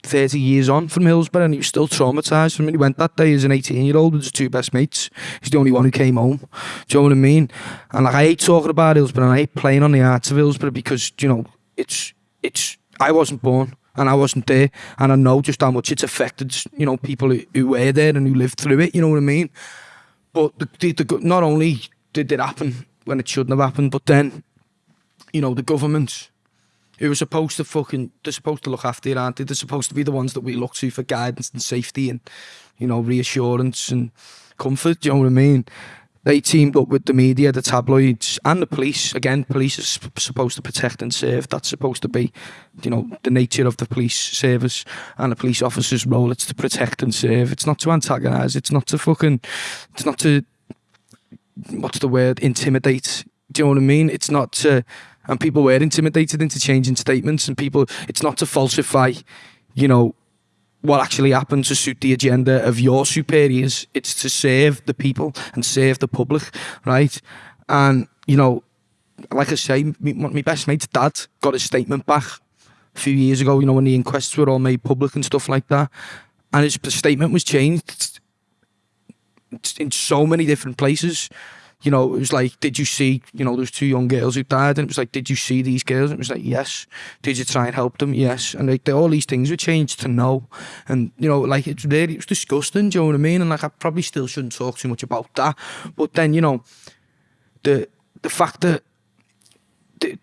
30 years on from Hillsborough and he was still traumatised from it. He went that day as an 18 year old with his two best mates. He's the only one who came home. Do you know what I mean? And like I hate talking about Hillsborough and I hate playing on the arts of Hillsborough because, you know, it's it's I wasn't born and I wasn't there and I know just how much it's affected, you know, people who, who were there and who lived through it, you know what I mean? But the, the, the, not only did it happen when it shouldn't have happened, but then, you know, the government who are supposed to fucking they're supposed to look after you, aren't they? They're supposed to be the ones that we look to for guidance and safety and you know reassurance and comfort. Do you know what I mean? They teamed up with the media, the tabloids, and the police. Again, police is supposed to protect and serve. That's supposed to be, you know, the nature of the police service and the police officer's role. It's to protect and serve. It's not to antagonise. It's not to fucking. It's not to. What's the word? Intimidate. Do you know what I mean? It's not to and people were intimidated into changing statements and people it's not to falsify you know what actually happened to suit the agenda of your superiors it's to serve the people and serve the public right and you know like i say my, my best mate's dad got his statement back a few years ago you know when the inquests were all made public and stuff like that and his statement was changed in so many different places you know, it was like, did you see, you know, those two young girls who died? And it was like, did you see these girls? And it was like, yes. Did you try and help them? Yes. And like, all these things were changed to no. And, you know, like, it's really, it was disgusting, do you know what I mean? And like, I probably still shouldn't talk too much about that. But then, you know, the, the fact that, the,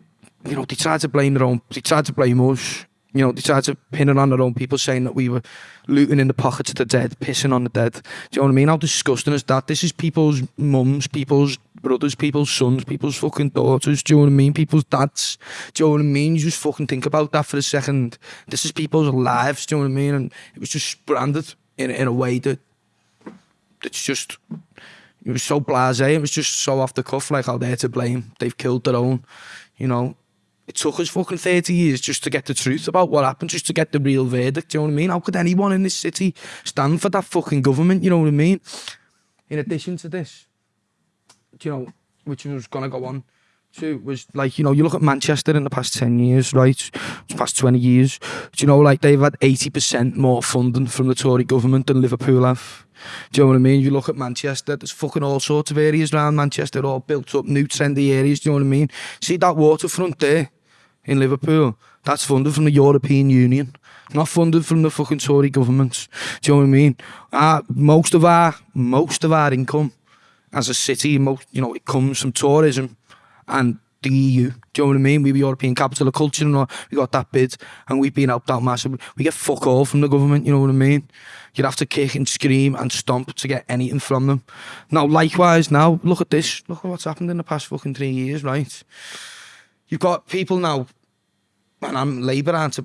you know, they tried to blame their own, they tried to blame us you know, tried to pin it on their own people saying that we were looting in the pockets of the dead, pissing on the dead. Do you know what I mean? How disgusting is that? This is people's mums, people's brothers, people's sons, people's fucking daughters. Do you know what I mean? People's dads. Do you know what I mean? You just fucking think about that for a second. This is people's lives. Do you know what I mean? And it was just branded in, in a way that it's just it was so blasé. It was just so off the cuff, like how they're to blame. They've killed their own, you know it took us fucking 30 years just to get the truth about what happened, just to get the real verdict, do you know what I mean? How could anyone in this city stand for that fucking government, you know what I mean? In addition to this, do you know, which was going to go on to, was like, you know, you look at Manchester in the past 10 years, right? Past 20 years, do you know, like they've had 80% more funding from the Tory government than Liverpool have. Do you know what I mean? You look at Manchester, there's fucking all sorts of areas around Manchester, all built up, new trendy areas, do you know what I mean? See that waterfront there in Liverpool? That's funded from the European Union, not funded from the fucking Tory governments. Do you know what I mean? Uh, most of our, most of our income as a city, most, you know, it comes from tourism and the EU. Do you know what I mean? We were European capital of culture and all. we got that bid and we've been helped out massively. We get fuck all from the government, you know what I mean? You'd have to kick and scream and stomp to get anything from them. Now, likewise, now, look at this. Look at what's happened in the past fucking three years, right? you've got people now, and I'm Labour aren't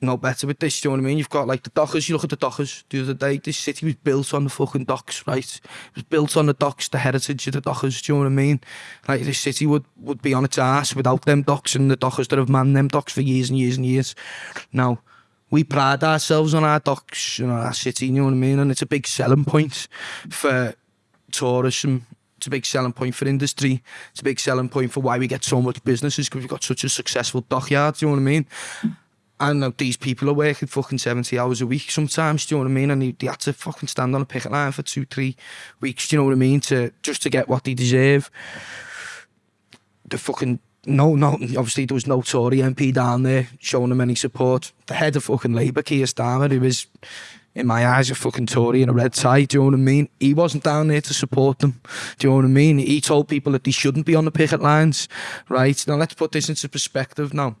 no better with this, do you know what I mean? You've got like the dockers, you look at the dockers the other day, this city was built on the fucking docks, right? It was built on the docks, the heritage of the dockers, do you know what I mean? Like this city would, would be on its ass without them docks and the dockers that have manned them docks for years and years and years. Now, we pride ourselves on our docks and our city, you know what I mean? And it's a big selling point for tourism It's a big selling point for industry. It's a big selling point for why we get so much businesses because we've got such a successful dockyard. Do you know what I mean? And now these people are working fucking 70 hours a week sometimes, do you know what I mean? And they, they had to fucking stand on a picket line for two, three weeks, do you know what I mean? To Just to get what they deserve. The fucking no, no, obviously there was no Tory MP down there showing them any support. The head of fucking Labour, Keir Starmer, who was, in my eyes, a fucking Tory in a red tie. Do you know what I mean? He wasn't down there to support them. Do you know what I mean? He told people that they shouldn't be on the picket lines, right? Now let's put this into perspective now,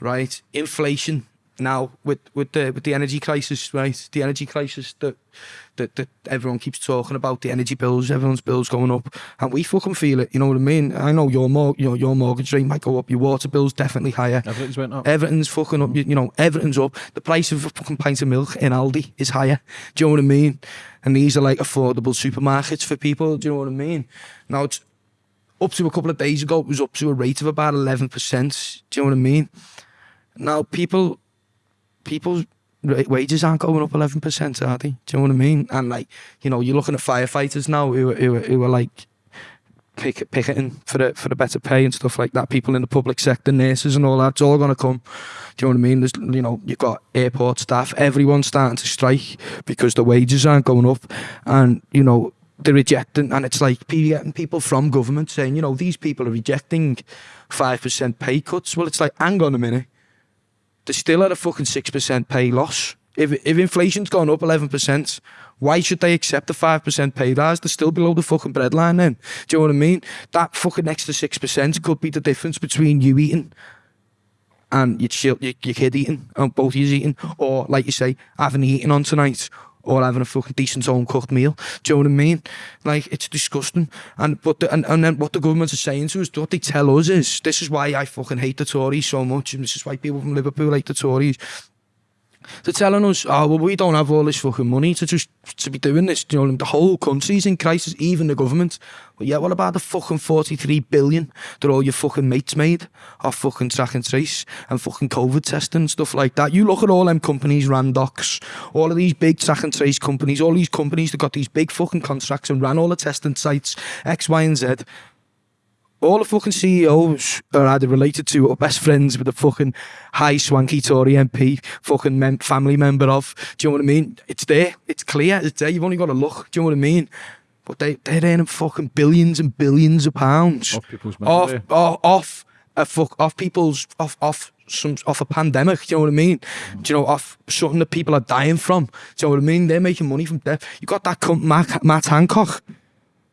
right? Inflation now with with the with the energy crisis, right? The energy crisis that that, that everyone keeps talking about, the energy bills, everyone's bills going up, and we fucking feel it. You know what I mean? I know your mor- you know, your mortgage rate might go up, your water bills definitely higher. Everything's went up. Everything's fucking up. You, you know, everything's up. The price of a fucking pint of milk in Aldi is higher. Do you know what I mean? And these are like affordable supermarkets for people. Do you know what I mean? Now it's up to a couple of days ago. It was up to a rate of about eleven percent. Do you know what I mean? Now people, people's wages aren't going up eleven percent, are they? Do you know what I mean? And like, you know, you're looking at firefighters now who who who are like pick, picketing for the for the better pay and stuff like that. People in the public sector, nurses and all that, it's all going to come. Do you know what I mean? There's, you know, you've got airport staff, everyone's starting to strike because the wages aren't going up, and you know they're rejecting, and it's like people getting people from government saying, you know, these people are rejecting five percent pay cuts. Well, it's like, hang on a minute, they're still at a fucking six percent pay loss. If if inflation's gone up eleven percent, why should they accept a five percent pay rise? They're still below the fucking breadline. Then, do you know what I mean? That fucking extra six percent could be the difference between you eating and your your, your kid eating, and both of you eating, or like you say, having eaten on tonight. or having a fucking decent home cooked meal. Do you know what I mean? Like it's disgusting. And but the, and, and then what the government are saying to us, what they tell us is this is why I fucking hate the Tories so much, and this is why people from Liverpool hate the Tories. They're telling us, oh, well, we don't have all this fucking money to just to be doing this. You know, the whole country's in crisis, even the government. Well, yeah, what about the fucking 43 billion that all your fucking mates made off fucking track and trace and fucking COVID testing and stuff like that? You look at all them companies, Randox, all of these big track and trace companies, all these companies that got these big fucking contracts and ran all the testing sites, X, Y, and Z. all the fucking CEOs are either related to or best friends with the fucking high swanky Tory MP, fucking mem- family member of. Do you know what I mean? It's there. It's clear. It's there. You've only got to look. Do you know what I mean? But they, they're earning fucking billions and billions of pounds Off people's off, off, off, a fuck, off people's, off, off some, off a pandemic. Do you know what I mean? Mm. Do you know, off something that people are dying from. Do you know what I mean? They're making money from death. You got that cunt Matt, Matt Hancock.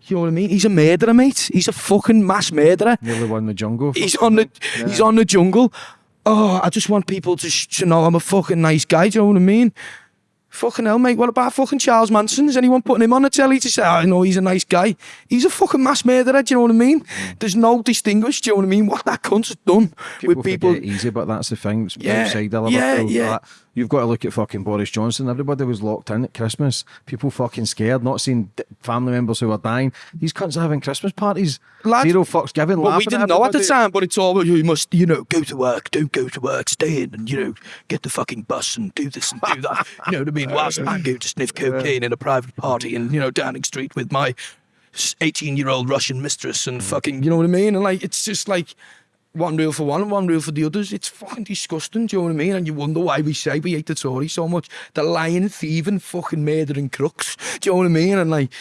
You know what I mean? He's a murderer, mate. He's a fucking mass murderer. You're the one in the jungle. He's on the yeah. he's on the jungle. Oh, I just want people to, to know I'm a fucking nice guy. Do you know what I mean? Fucking hell, mate. What about fucking Charles Manson? Is anyone putting him on the telly to say, I oh, know he's a nice guy? He's a fucking mass murderer, do you know what I mean? Mm. There's no distinguish, do you know what I mean? What that cunt's done people with people. Easy, but that's the thing. It's yeah, yeah, yeah. That, You've got to look at fucking Boris Johnson. Everybody was locked in at Christmas. People fucking scared, not seeing d- family members who are dying. These cunts are having Christmas parties. Lads- Zero fucks given. Well, we didn't know at the time, but it's all well, you must, you know, go to work, don't go to work, stay in, and you know, get the fucking bus and do this and do that. you know what I mean? Whilst I go to sniff cocaine in a private party in you know Downing Street with my eighteen-year-old Russian mistress and fucking, you know what I mean? And like, it's just like one rule for one and one rule for the others. It's fucking disgusting. Do you know what I mean? And you wonder why we say we hate the Tories so much. They're lying, thieving, fucking murdering crooks. Do you know what I mean? And like,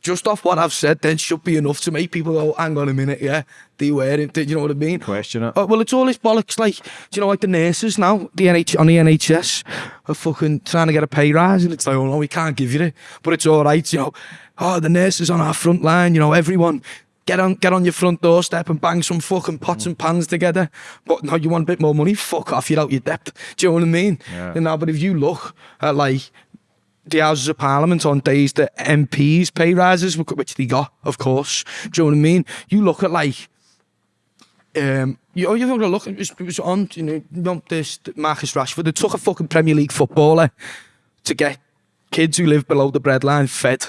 just off what I've said, then should be enough to make people go, hang on a minute, yeah, they wear it. Do you know what I mean? Question it. Oh, well, it's all this bollocks. Like, do you know, like the nurses now, the NH on the NHS are fucking trying to get a pay rise, and it's like, oh no, we can't give you it, but it's all right. You know, oh, the nurses on our front line. You know, everyone. Get on, get on your front doorstep and bang some fucking pots and pans together. But no, you want a bit more money? Fuck off, you're out your depth. Do you know what I mean? Yeah. You know, but if you look at like the Houses of Parliament on days that MPs pay rises, which they got, of course. Do you know what I mean? You look at like um, you, oh, you've got to look. It was, it was on, you know, know, this Marcus Rashford. It took a fucking Premier League footballer to get kids who live below the breadline fed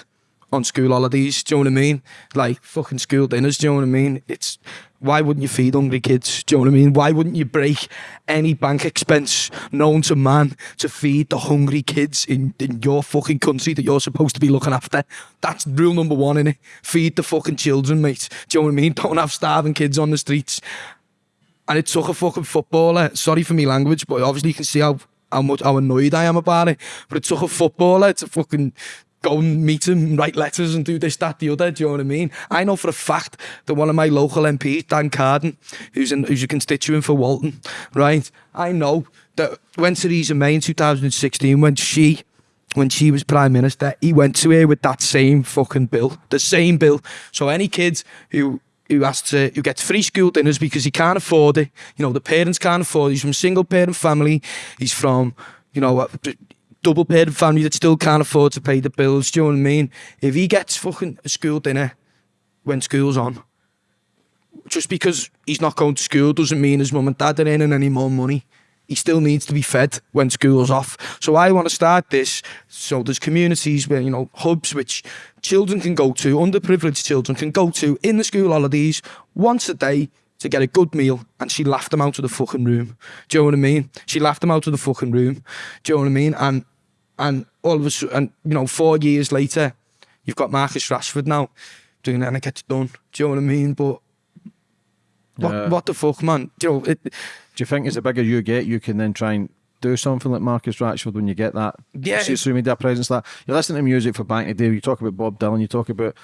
on school holidays. Do you know what I mean? Like fucking school dinners. Do you know what I mean? It's why wouldn't you feed hungry kids? Do you know what I mean? Why wouldn't you break any bank expense known to man to feed the hungry kids in, in your fucking country that you're supposed to be looking after? That's rule number one, innit? Feed the fucking children, mate. Do you know what I mean? Don't have starving kids on the streets and it took a fucking footballer. Sorry for me language, but obviously you can see how how much how annoyed I am about it. But it took a footballer to fucking go and meet him, write letters, and do this, that, the other. Do you know what I mean? I know for a fact that one of my local MPs, Dan Carden, who's who's a constituent for Walton, right? I know that when Theresa May in 2016, when she when she was prime minister, he went to her with that same fucking bill, the same bill. So any kids who who has to who gets free school dinners because he can't afford it. You know, the parents can't afford. it. He's from single parent family. He's from you know double parent family that still can't afford to pay the bills. Do you know what I mean? If he gets fucking a school dinner when school's on, just because he's not going to school doesn't mean his mum and dad are earning any more money. He still needs to be fed when school's off. So I want to start this. So there's communities where, you know, hubs which children can go to, underprivileged children can go to in the school holidays once a day to get a good meal. And she laughed them out of the fucking room. Do you know what I mean? She laughed them out of the fucking room. Do you know what I mean? And and all of a sudden, and, you know, four years later, you've got Marcus Rashford now doing it and it gets done. Do you know what I mean? But what, Yeah. what the fuck, man? Do you know, it, Do you think as the bigger you get, you can then try and do something like Marcus Rashford when you get that Yeah. You social media presence? That you listen to music for the day. You talk about Bob Dylan. You talk about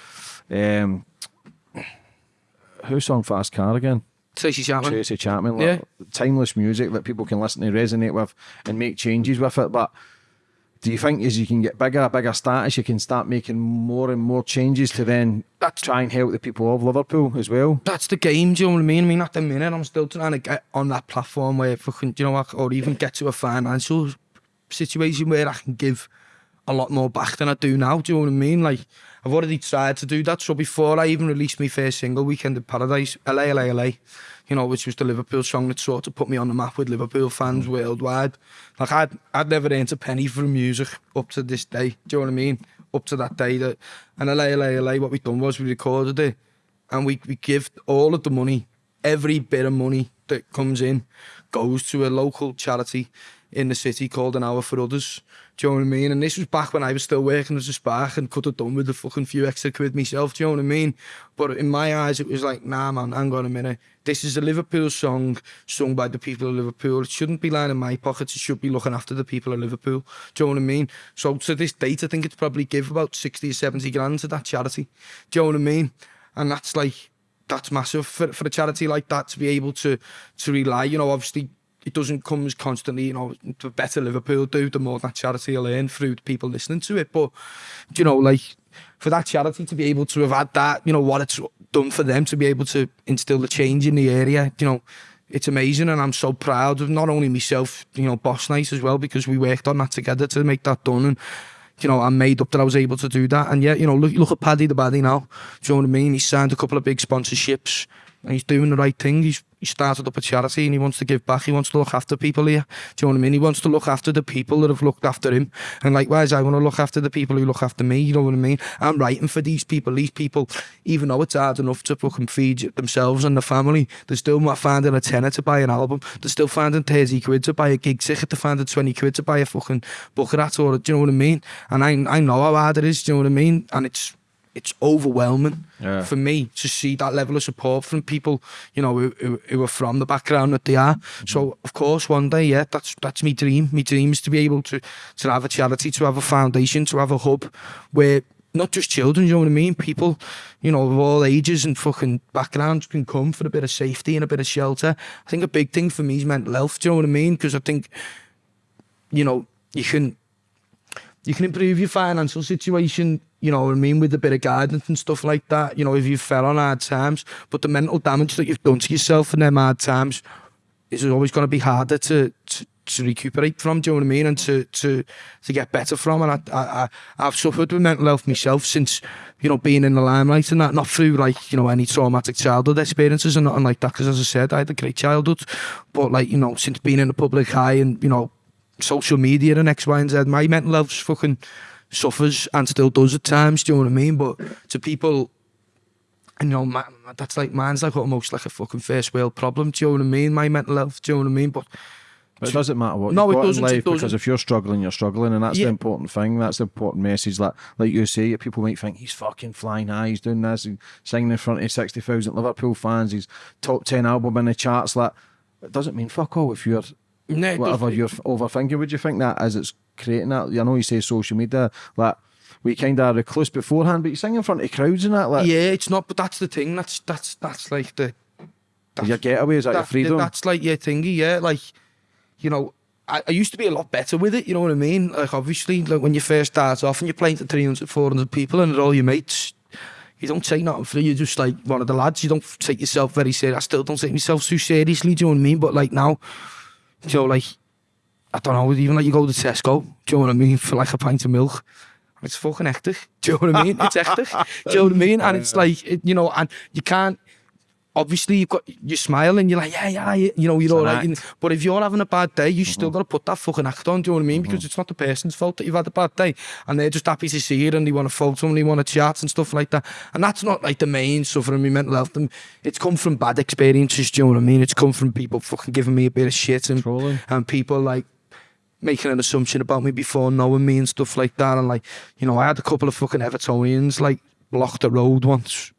um, who sung Fast Car again? Tracy Chapman. Tracy Chapman. Like, Yeah. Timeless music that people can listen to, resonate with, and make changes with it. But do you think as you can get bigger, bigger status, you can start making more and more changes to then that's, try and help the people of Liverpool as well? That's the game, do you know what I mean? I mean, at the minute, I'm still trying to get on that platform where fucking, do you know what, or even get to a financial situation where I can give a lot more back than I do now, do you know what I mean? Like, I've already tried to do that, so before I even released my first single, Weekend of Paradise, LA, LA, LA, you know, which was the Liverpool song that sort of put me on the map with Liverpool fans mm. worldwide. Like, I'd, I'd never earned a penny from music up to this day. Do you know what I mean? Up to that day. That, and Allez, Allez, Allez, what we done was we recorded it and we, we give all of the money, every bit of money that comes in goes to a local charity in the city called An Hour for Others. Do you know what I mean? And this was back when I was still working as a spark and could have done with a fucking few extra quid myself. Do you know what I mean? But in my eyes, it was like, nah, man, hang on a minute. This is a Liverpool song sung by the people of Liverpool. It shouldn't be lying in my pockets. It should be looking after the people of Liverpool. Do you know what I mean? So to this date, I think it's probably give about 60 or 70 grand to that charity. Do you know what I mean? And that's like, that's massive for, for a charity like that to be able to to rely. You know, obviously it doesn't come as constantly. You know, the better Liverpool do, the more that charity will earn through people listening to it. But you know, like for that charity to be able to have had that, you know, what it's done for them to be able to instill the change in the area. You know. It's amazing, and I'm so proud of not only myself, you know, Boss Night as well, because we worked on that together to make that done. And you know, I'm made up that I was able to do that. And yeah, you know, look look at Paddy the Baddy now. Do you know what I mean? He's signed a couple of big sponsorships and he's doing the right thing. He's he started up a charity and he wants to give back. He wants to look after people here. Do you know what I mean? He wants to look after the people that have looked after him. And likewise, I want to look after the people who look after me. You know what I mean? I'm writing for these people. These people, even though it's hard enough to fucking feed themselves and the family, they're still not finding a tenner to buy an album. They're still finding 30 quid to buy a gig ticket. They're finding 20 quid to buy a fucking bucket hat or, do you know what I mean? And I, I know how hard it is. Do you know what I mean? And it's, it's overwhelming yeah. for me to see that level of support from people, you know, who, who, who are from the background that they are. Mm -hmm. So, mm-hmm. of course, one day, yeah, that's that's my dream. My dream is to be able to to have a charity, to have a foundation, to have a hub where not just children, you know what I mean? People, you know, of all ages and fucking backgrounds can come for a bit of safety and a bit of shelter. I think a big thing for me is mental health, do you know what I mean? Because I think, you know, you can you can improve your financial situation, you know what I mean, with a bit of guidance and stuff like that, you know, if you fell on hard times. But the mental damage that you've done to yourself in them hard times is always going to be harder to, to, to recuperate from, do you know what I mean, and to, to, to get better from. And I, I, I've suffered with mental health myself since, you know, being in the limelight and that, not through like, you know, any traumatic childhood experiences and nothing like that, because as I said, I had a great childhood. But like, you know, since being in the public eye and, you know, social media and X, Y, and Z. My mental health fucking suffers and still does at times. Do you know what I mean? But to people, and you know, man, that's like mine's like almost like a fucking first world problem. Do you know what I mean? My mental health. Do you know what I mean? But But it doesn't matter what No, you've it got in life because if you're struggling, you're struggling, and that's Yeah. the important thing. That's the important message. That, like you say, people might think he's fucking flying high, he's doing this, he's singing in front of sixty thousand Liverpool fans, he's top ten album in the charts. Like, it doesn't mean fuck all if you're no, whatever you're overthinking. Would you think that as it's creating that? I know you say social media, like we kind of recluse beforehand, but you sing in front of crowds and that, like yeah, it's not. But that's the thing. That's that's that's like the your getaway is that your freedom. That's like your thingy, yeah. Like, you know, I, I used to be a lot better with it, you know what I mean? Like, obviously, like when you first start off and you're playing to 300, 400 people and they're all your mates, you don't take nothing for. You're just like one of the lads. You don't take yourself very serious. I still don't take myself too seriously. Do you know what I mean? But like now, know, like I don't know. Even like you go to Tesco. Do you know what I mean? For like a pint of milk. It's fucking hectic. Do you know what I mean? It's hectic. Do you know what I mean? And it's like, it, you know, and you can't, obviously you've got, you smile and you're like, yeah, yeah, you know, you're all right. And- But if you're having a bad day, you still mm-hmm. got to put that fucking act on, do you know what I mean? Because mm-hmm. it's not the person's fault that you've had a bad day. And they're just happy to see it and they want to photo and they want to chat and stuff like that. And that's not like the main suffering me mental health. And It's come from bad experiences, do you know what I mean? It's come from people fucking giving me a bit of shit and, Trolling. and people like making an assumption about me before knowing me and stuff like that. And like, you know, I had a couple of fucking Evertonians like block the road once.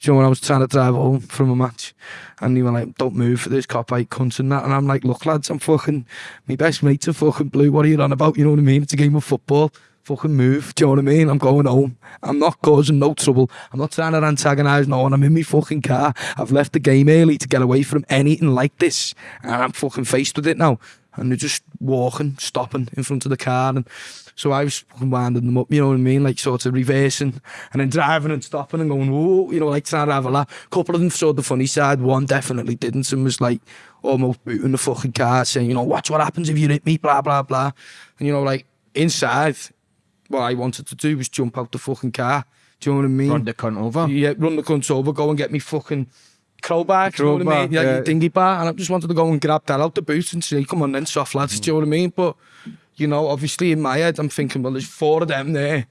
you know, when I was trying to drive home from a match, and they were like, don't move, there's cop out cunt and that. And I'm like, look, lads, I'm fucking, my best mate's a fucking blue, what are you on about? You know what I mean? It's a game of football. Fucking move, do you know what I mean? I'm going home. I'm not causing no trouble. I'm not trying to antagonise no one. I'm in my fucking car. I've left the game early to get away from anything like this. And I'm fucking faced with it now. And they're just walking, stopping in front of the car. And so I was winding them up, you know what I mean? Like sort of reversing and then driving and stopping and going, whoa, you know, like trying to have a laugh. A couple of them saw the funny side. One definitely didn't and was like almost booting the fucking car, saying, you know, watch what happens if you hit me, blah, blah, blah. And, you know, like inside, what I wanted to do was jump out the fucking car. Do you know what I mean? Run the cunt over. Yeah, run the cunt over, go and get me fucking crowbar, crowbar you know what I mean? Yeah. Like, dingy bar, and I just wanted to go and grab that out the boot and say, come on then, soft lads, mm. do you know what I mean? But, you know, obviously in my head, I'm thinking, well, there's four of them there.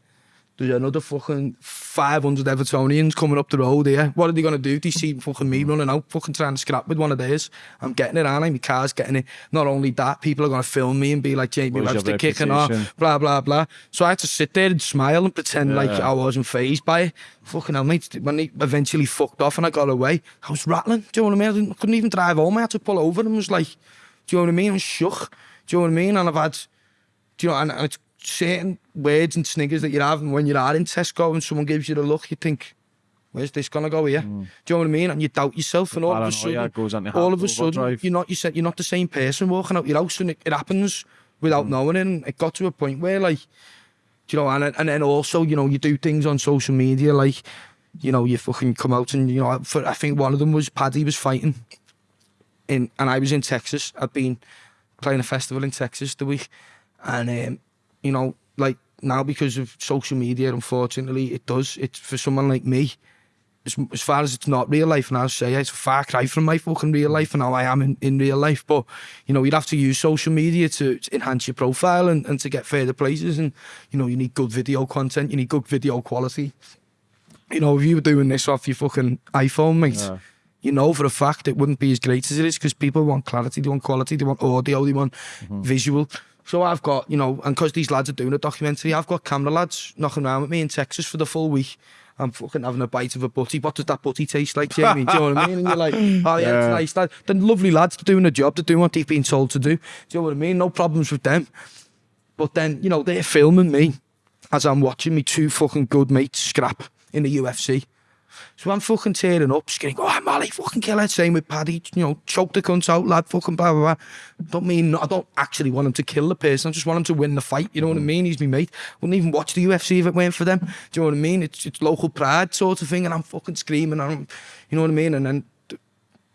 There's another fucking 500 Evertonians coming up the road here. What are they going to do? They see fucking me running out, fucking trying to scrap with one of theirs. I'm getting it, aren't I? My car's getting it. Not only that, people are going to film me and be like, Jamie Webster kicking off, blah, blah, blah. So I had to sit there and smile and pretend like Yeah. I wasn't phased by it. Fucking hell, mate. When they eventually fucked off and I got away, I was rattling. Do you know what I mean? I, didn't, I couldn't even drive home. I had to pull over and was like, do you know what I mean? I'm shook. Do you know what I mean? And I've had, do you know, and, and it's certain words and sniggers that you have, and when you are in Tesco and someone gives you the look, you think, where's this gonna go here? Mm. Do you know what I mean? And you doubt yourself, and all of a sudden, all of a sudden, you're not you're not the same person walking out your house, and it, it happens without mm. knowing. It. And it got to a point where, like, do you know, and and then also, you know, you do things on social media, like, you know, you fucking come out and you know, for, I think one of them was Paddy was fighting, in and I was in Texas. I'd been playing a festival in Texas the week, and um, you know, like now because of social media, unfortunately, it does. It's for someone like me. As, as far as it's not real life, and I'll say it's a far cry from my fucking real life and how I am in, in real life. But you know, you'd have to use social media to, to enhance your profile and, and to get further places. And you know, you need good video content, you need good video quality. You know, if you were doing this off your fucking iPhone, mate, Yeah. you know for a fact it wouldn't be as great as it is because people want clarity, they want quality, they want audio, they want mm-hmm. visual. So I've got, you know, and because these lads are doing a documentary, I've got camera lads knocking around with me in Texas for the full week. I'm fucking having a bite of a butty. What does that butty taste like, Jamie? Do you know what I mean? And you're like, oh yeah, yeah. it's nice. Lad. Then lovely lads doing a job, they're doing what they've been told to do. Do you know what I mean? No problems with them. But then, you know, they're filming me as I'm watching me two fucking good mates scrap in the UFC. So I'm fucking tearing up, screaming, oh, Molly, fucking kill it. E, same with Paddy, you know, choke the cunt out, lad, fucking blah, blah, blah. Don't mean, I don't actually want him to kill the person. I just want him to win the fight. You know what I mean? He's my mate. Wouldn't even watch the UFC if it weren't for them. Do you know what I mean? It's, it's local pride sort of thing. And I'm fucking screaming. And I'm, you know what I mean? And then,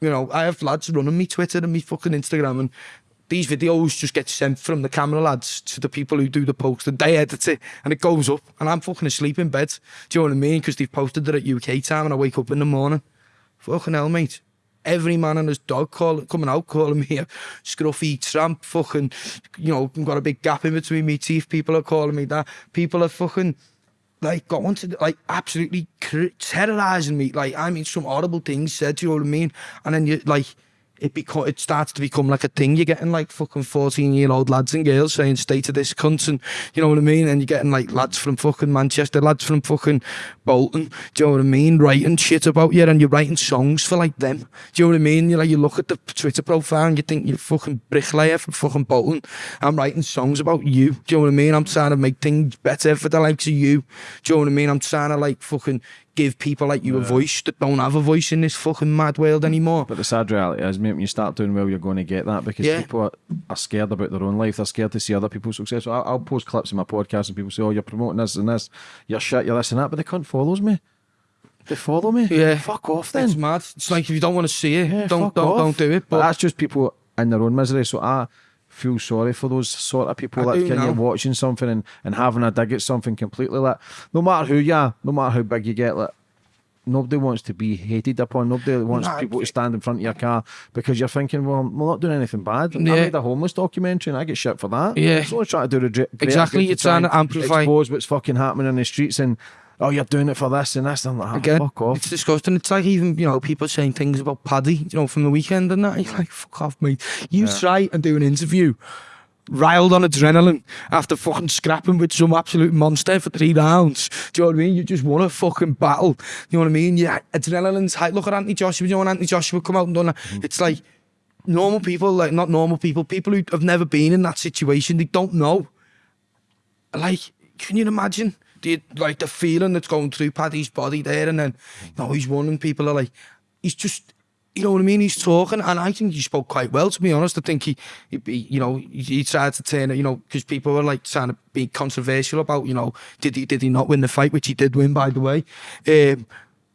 you know, I have lads running me Twitter and me fucking Instagram and these videos just get sent from the camera lads to the people who do the post and they edit it and it goes up and I'm fucking asleep in bed. Do you know what I mean? Because they've posted it at UK time and I wake up in the morning. Fucking hell, mate. Every man and his dog call, coming out calling me a scruffy tramp, fucking, you know, got a big gap in between me teeth. People are calling me that. People are fucking like going to like absolutely terrorizing me. Like I mean, some horrible things said. Do you know what I mean? And then you like it become it starts to become like a thing. You're getting like fucking fourteen year old lads and girls saying "stay to this cunt," and you know what I mean. And you're getting like lads from fucking Manchester, lads from fucking Bolton. Do you know what I mean? Writing shit about you, and you're writing songs for like them. Do you know what I mean? You like you look at the Twitter profile and you think you're fucking bricklayer from fucking Bolton. I'm writing songs about you. Do you know what I mean? I'm trying to make things better for the likes of you. Do you know what I mean? I'm trying to like fucking give people like you a voice that don't have a voice in this fucking mad world anymore. But the sad reality is, mate, when you start doing well, you're going to get that because Yeah. people are, are scared about their own life. They're scared to see other people's success. So I'll, I'll post clips in my podcast and people say, oh, you're promoting this and this. You're shit, you're this and that. But the cunt follows me. They follow me. Yeah. Fuck off then. It's mad. It's like if you don't want to see it, Yeah, don't don't off. don't do it. But But that's just people in their own misery. So I feel sorry for those sort of people I that kind now. watching something and, and having a dig at something completely like no matter who you are, no matter how big you get, like nobody wants to be hated upon. Nobody wants Nah, people to stand in front of your car because you're thinking, well, I'm not doing anything bad. I Yeah. made a homeless documentary and I get shit for that. Yeah. So I trying to do the Exactly, you're try trying to amplify- expose what's fucking happening in the streets and oh, you're doing it for this and this. I'm like, oh, again, fuck off. it's disgusting. It's like even you know people saying things about Paddy, you know, from the weekend and that. You're like, fuck off, mate. You try and do an interview. Riled on adrenaline after fucking scrapping with some absolute monster for three rounds. Do you know what I mean? You just won a fucking battle. You know what I mean? Yeah, adrenaline's high. Look at Anthony Joshua. You know when Anthony Joshua come out and done that? Mm. It's like normal people, like not normal people, people who have never been in that situation, they don't know. Like, can you imagine the like the feeling that's going through Paddy's body there, and then you know he's and people are like, he's just, you know what I mean? He's talking, and I think he spoke quite well, to be honest. I think he, he, he you know, he, he tried to turn it, you know, because people were like trying to be controversial about, you know, did he did he not win the fight, which he did win, by the way. Um,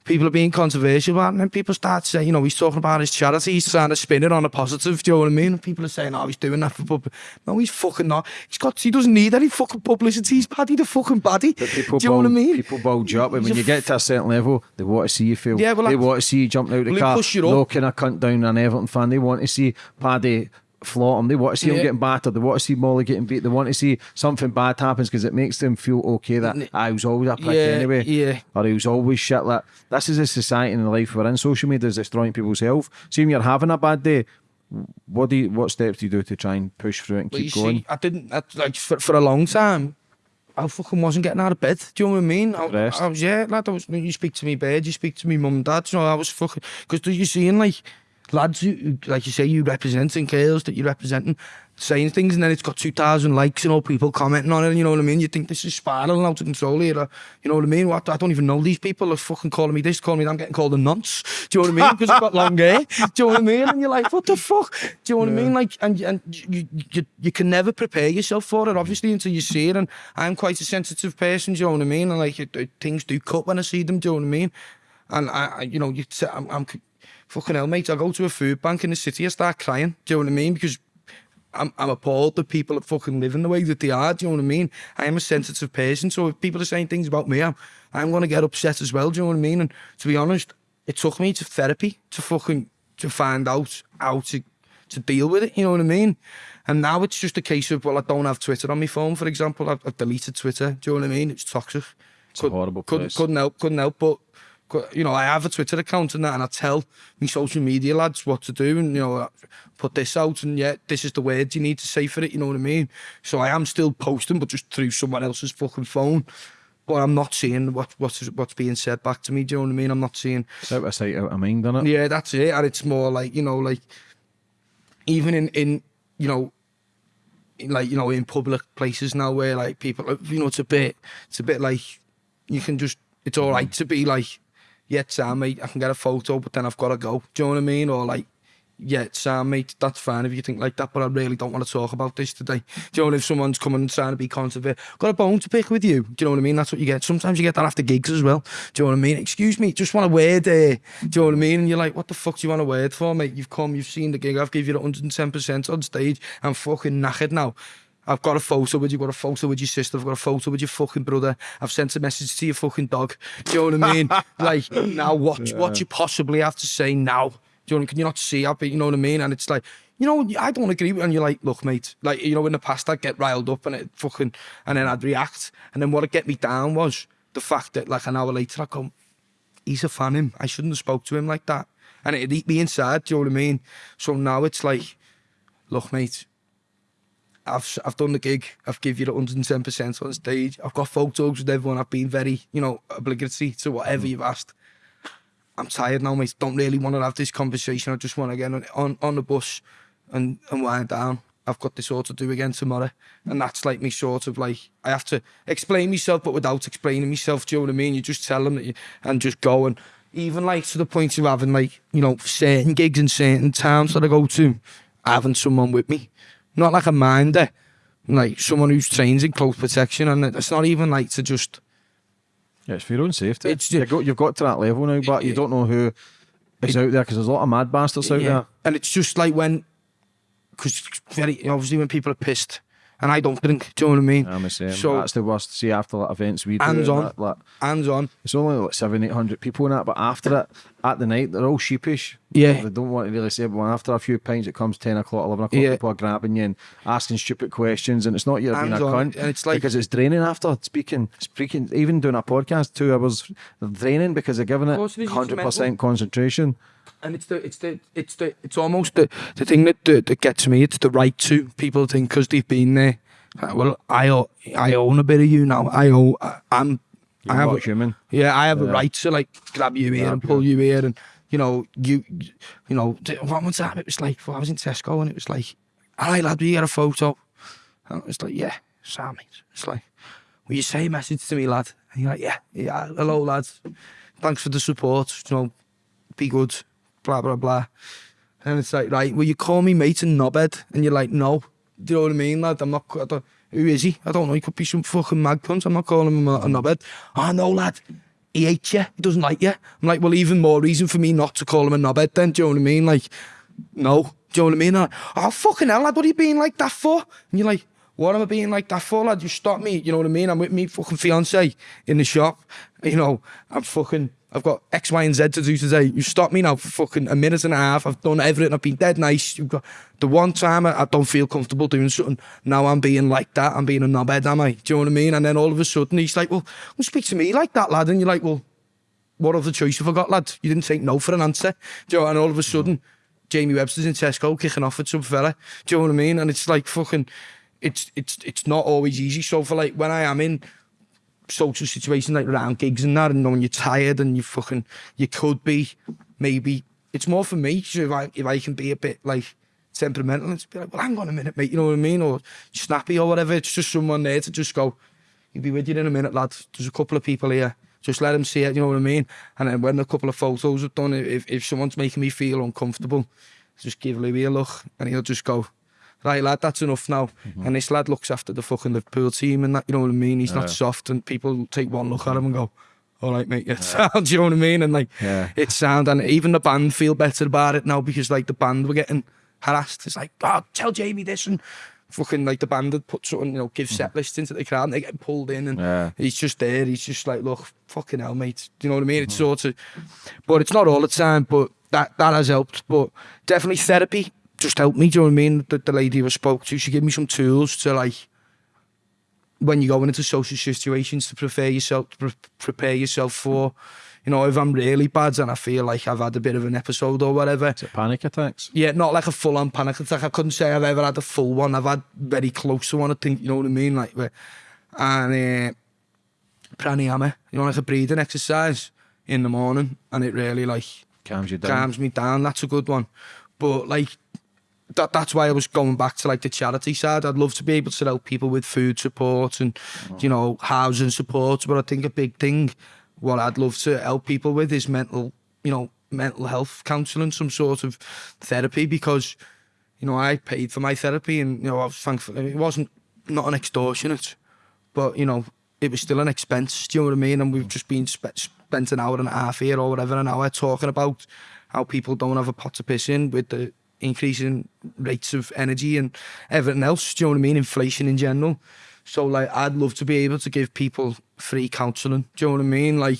people are being controversial about and then people start saying, you know, he's talking about his charity, he's trying to spin it on a positive, do you know what I mean? And people are saying, oh, he's doing that for public. No, he's fucking not. He's got, he doesn't need any fucking publicity. He's Paddy the fucking Paddy. Do you know what I mean? People bulge up, and when you get to a certain level, they want to see you fail. Yeah, well, they want to see you jumping out the Well, they car, push you up. knocking a cunt down an Everton fan. They want to see Paddy flaught him. They want to see him getting battered. They want to see Molly getting beat. They want to see something bad happens because it makes them feel okay that I was always a prick Yeah, anyway. yeah. Or he was always shit. Like this is a society and the life we're in. Social media is destroying people's health. See when you're having a bad day. What do you, what steps do you do to try and push through it and you keep going? see, I didn't, I, like, for, for a long time, I fucking wasn't getting out of bed. Do you know what I mean? I. I was, yeah, lad, I was, you speak to me bed, you speak to me mum and dad, you know, I was fucking, because you're seeing, like, lads, who, like you say, you representing girls that you're representing, saying things, and then it's got 2,000 likes, and all people commenting on it, you know what I mean? You think this is spiraling out of control here, or, you know what I mean? What, I don't even know these people are fucking calling me this, calling me that, I'm getting called a nonce. Do you know what I mean? Because I've got long hair. Do you know what I mean? And you're like, what the fuck? Do you know what I mean? Like, and, and you, you, you can never prepare yourself for it, obviously, until you see it. And I'm quite a sensitive person, do you know what I mean? And like, it, it- things do cut when I see them, do you know what I mean? And I, I you know, you, t- I'm, I'm fucking hell, mate. I go to a food bank in the city, I start crying, do you know what I mean? Because I'm, I'm appalled that people are fucking living the way that they are. Do you know what I mean? I am a sensitive person, so if people are saying things about me, I'm, I'm going to get upset as well. Do you know what I mean? And to be honest, it took me to therapy to fucking to find out how to to deal with it. You know what I mean? And now it's just a case of well, I don't have Twitter on my phone, for example. I've, I've deleted Twitter. Do you know what I mean? It's toxic. It's a horrible place. couldn't help, couldn't help, but you know, I have a Twitter account and that, and I tell my social media lads what to do, and you know, put this out, and yeah, this is the words you need to say for it. You know what I mean? So I am still posting, but just through someone else's fucking phone. But I'm not seeing what what's what's being said back to me. Do you know what I mean? I'm not seeing. It's out of sight, out of mind, isn't it? Yeah, that's it. And it's more like you know, like even in in you know, like you know, in public places now where like people, you know, it's a bit, it's a bit like you can just, it's all right to be like, yeah, Sam, mate, I can get a photo, but then I've got to go. Do you know what I mean? Or like, yeah, Sam, mate, that's fine if you think like that, but I really don't want to talk about this today. Do you know what if someone's coming and trying to be controversial? Got a bone to pick with you. Do you know what I mean? That's what you get. Sometimes you get that after gigs as well. Do you know what I mean? Excuse me, just want a word there. Do you know what I mean? And you're like, what the fuck do you want a word for, mate? You've come, you've seen the gig, I've give you 110% on stage. I'm fucking knackered now. I've got a photo with you, I've got a photo with your sister, I've got a photo with your fucking brother, I've sent a message to your fucking dog. Do you know what I mean? like, now what, yeah. what you possibly have to say now? Do you know, can you not see up? You know what I mean? And it's like, you know, I don't agree with, and you're like, look, mate, like, you know, in the past I'd get riled up and it fucking, and then I'd react. And then what'd get me down was the fact that like an hour later I go, he's a fan him. I shouldn't have spoke to him like that. And it'd eat me inside, do you know what I mean? So now it's like, look, mate, I've I've done the gig. I've give you the 110% on stage. I've got photos with everyone. I've been very, you know, obligatory to whatever mm. you've asked. I'm tired now, mate. Don't really want to have this conversation. I just want to get on on, on the bus and, and wind down. I've got this all to do again tomorrow. And that's like me sort of like I have to explain myself but without explaining myself. Do you know what I mean? You just tell them that you and just go and even like to the point of having like, you know, certain gigs in certain towns that I go to, having someone with me. Not like a minder, eh? like someone who's trained in close protection and it's not even like to just Yeah, it's for your own safety. It's you ju- got, you've got to that level now, but you don't know who is out there because there's a lot of mad bastards out there. And it's just like when, because very obviously when people are pissed, and I don't drink. Do you know what I mean? I'm the same. So- That's the worst. See, after like, events we do, Hands and on. that, like, Hands on. it's only like seven, eight hundred people in that, but after it, at the night, they're all sheepish. Yeah. They don't want to really say, but when after a few pints, it comes 10 o'clock, 11 o'clock, Yeah. people are grabbing you and asking stupid questions, and it's not you're being a Hands on, cunt. and it's like- because it's draining after speaking, speaking, even doing a podcast, two hours, they're draining because they're giving it course it is, it's 100% concentration. And it's the it's the it's the it's almost the the thing that that, that gets me. It's the right to people think because they've been there. uh, Well, I o- I own a bit of you now. I own. I'm. You're I have. a- human. Yeah, I have a right to like grab you here Grab and pull you. you here, and you know you, you know. One time it was like well, I was in Tesco and it was like, "All right, lad, we get a photo." And it was like, "Yeah, Sam." mate." It's like, "Will you say a message to me, lad?" And you're like, "Yeah, yeah, hello, lads. Thanks for the support. You know, be good." Blah blah blah. And it's like, right, will you call me mate and knobhead? And you're like, no. Do you know what I mean, lad? I'm not. I don't, who is he? I don't know. He could be some fucking mag cunt. I'm not calling him a, a knobhead. Oh no, lad. He hates you. He doesn't like you. I'm like, well, even more reason for me not to call him a knobhead. Then, do you know what I mean? Like, no. Do you know what I mean? Like, oh fucking hell, lad. What are you being like that for? And you're like. What am I being like that for, lad? You stop me, you know what I mean? I'm with me fucking fiance in the shop. You know, I'm fucking I've got X, Y, and Z to do today. You stop me now for fucking a minute and a half. I've done everything. I've been dead nice. You've got the one time I, I don't feel comfortable doing something. Now I'm being like that. I'm being a knobhead, am I? Do you know what I mean? And then all of a sudden he's like, well, well speak to me like that, lad. And you're like, well, what other choice have I got, lad? You didn't take no for an answer. Do you know? And all of a sudden, Jamie Webster's in Tesco kicking off at some fella. Do you know what I mean? And it's like fucking, it's it's it's not always easy. So for like when I am in social situation like around gigs and that and when you're tired and you fucking you could be maybe it's more for me so if I if I can be a bit like temperamental and be like well hang on a minute mate you know what I mean? Or snappy or whatever it's just someone there to just go you'll be with you in a minute lad. There's a couple of people here. Just let them see it you know what I mean? And then when a couple of photos are done if, if someone's making me feel uncomfortable just give Louis a look and he'll just go Right, lad, that's enough now. Mm-hmm. And this lad looks after the fucking Liverpool team and that, you know what I mean? He's Yeah. not soft, and people take one look at him and go, all right, mate, it's sound, you know what I mean? And like, Yeah. it's sound, and even the band feel better about it now because like the band were getting harassed. It's like, oh, tell Jamie this, and fucking like the band had put something, you know, give mm-hmm. set lists into the crowd, and they get pulled in, and Yeah. he's just there. He's just like, look, fucking hell, mate. Do you know what I mean? It's mm-hmm. sort of, but it's not all the time. But that that has helped. But definitely therapy just help me. Do you know what I mean? The, the lady I spoke to, she gave me some tools to like when you're going into social situations to prepare yourself, to pre- prepare yourself for. You know, if I'm really bad and I feel like I've had a bit of an episode or whatever, Is it panic attacks? yeah, not like a full on panic attack. I couldn't say I've ever had a full one. I've had very close to one, I think, you know what I mean? Like, where- and uh, pranayama, you know, like a breathing exercise in the morning, and it really like Calms you down. calms me down. That's a good one. But like, that that's why I was going back to like the charity side. I'd love to be able to help people with food support and oh. you know housing support. But I think a big thing, what I'd love to help people with is mental, you know, mental health counselling, some sort of therapy because, you know, I paid for my therapy and you know I was thankful. It wasn't not an extortionate, but you know it was still an expense. Do you know what I mean? And we've mm. just been spe spent an hour and a half here or whatever an hour talking about how people don't have a pot to piss in with the increasing rates of energy and everything else. Do you know what I mean? Inflation in general. So like, I'd love to be able to give people free counselling. Do you know what I mean? Like,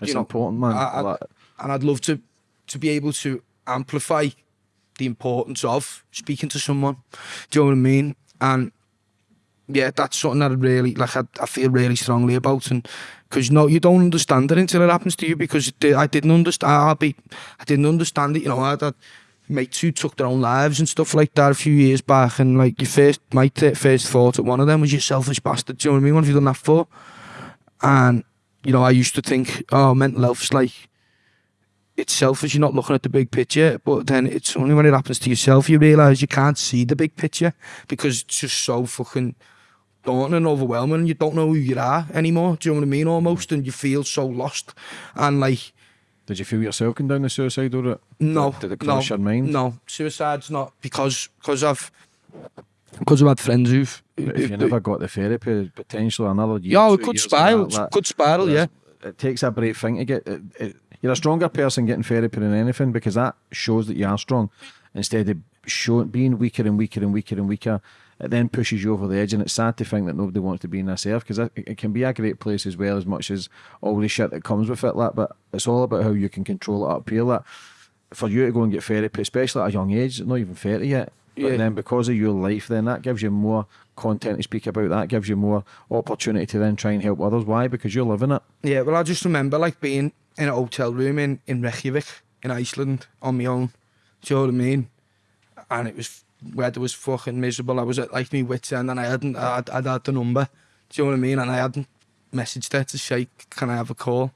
It's you know, important, man. I, I, Like- and I'd love to to be able to amplify the importance of speaking to someone. Do you know what I mean? And yeah, that's something that I really like. I, I feel really strongly about, and because no, you don't understand it until it happens to you. Because I didn't understand. I'll be, I didn't understand it. You know, I had mates who took their own lives and stuff like that a few years back, and like your first, my t- first thought at one of them was you selfish bastard. Do you know what I mean? What have you done that for? And you know, I used to think, oh, mental health's like it's selfish. You're not looking at the big picture, but then it's only when it happens to yourself you realise you can't see the big picture because it's just so fucking daunting and overwhelming. And you don't know who you are anymore. Do you know what I mean? Almost, and you feel so lost. And like, Did you feel yourself going down the suicidal route? no, Did it no, cross your mind? No, suicide's not because because I've because I've had friends who've. But if you never got the therapy, potentially another year. yeah, it could spiral. that, Could spiral, yeah. It takes a brave thing to get. It, it, you're a stronger person getting therapy than anything because that shows that you are strong instead of showing being weaker and weaker and weaker and weaker. It then pushes you over the edge, and it's sad to think that nobody wants to be in this earth because it, can be a great place as well as much as all the shit that comes with it. Like, but it's all about how you can control it up here. Like, for you to go and get therapy, especially at a young age, not even thirty yet. But Yeah. then because of your life, then that gives you more content to speak about. That gives you more opportunity to then try and help others. Why? Because you're living it. Yeah, well, I just remember like being in a hotel room in, in Reykjavik in Iceland on my own. Do you know what I mean? And it was weather was fucking miserable. I was at like me wits end and I hadn't, I'd, I'd had the number. Do you know what I mean? And I hadn't messaged her to say, can I have a call?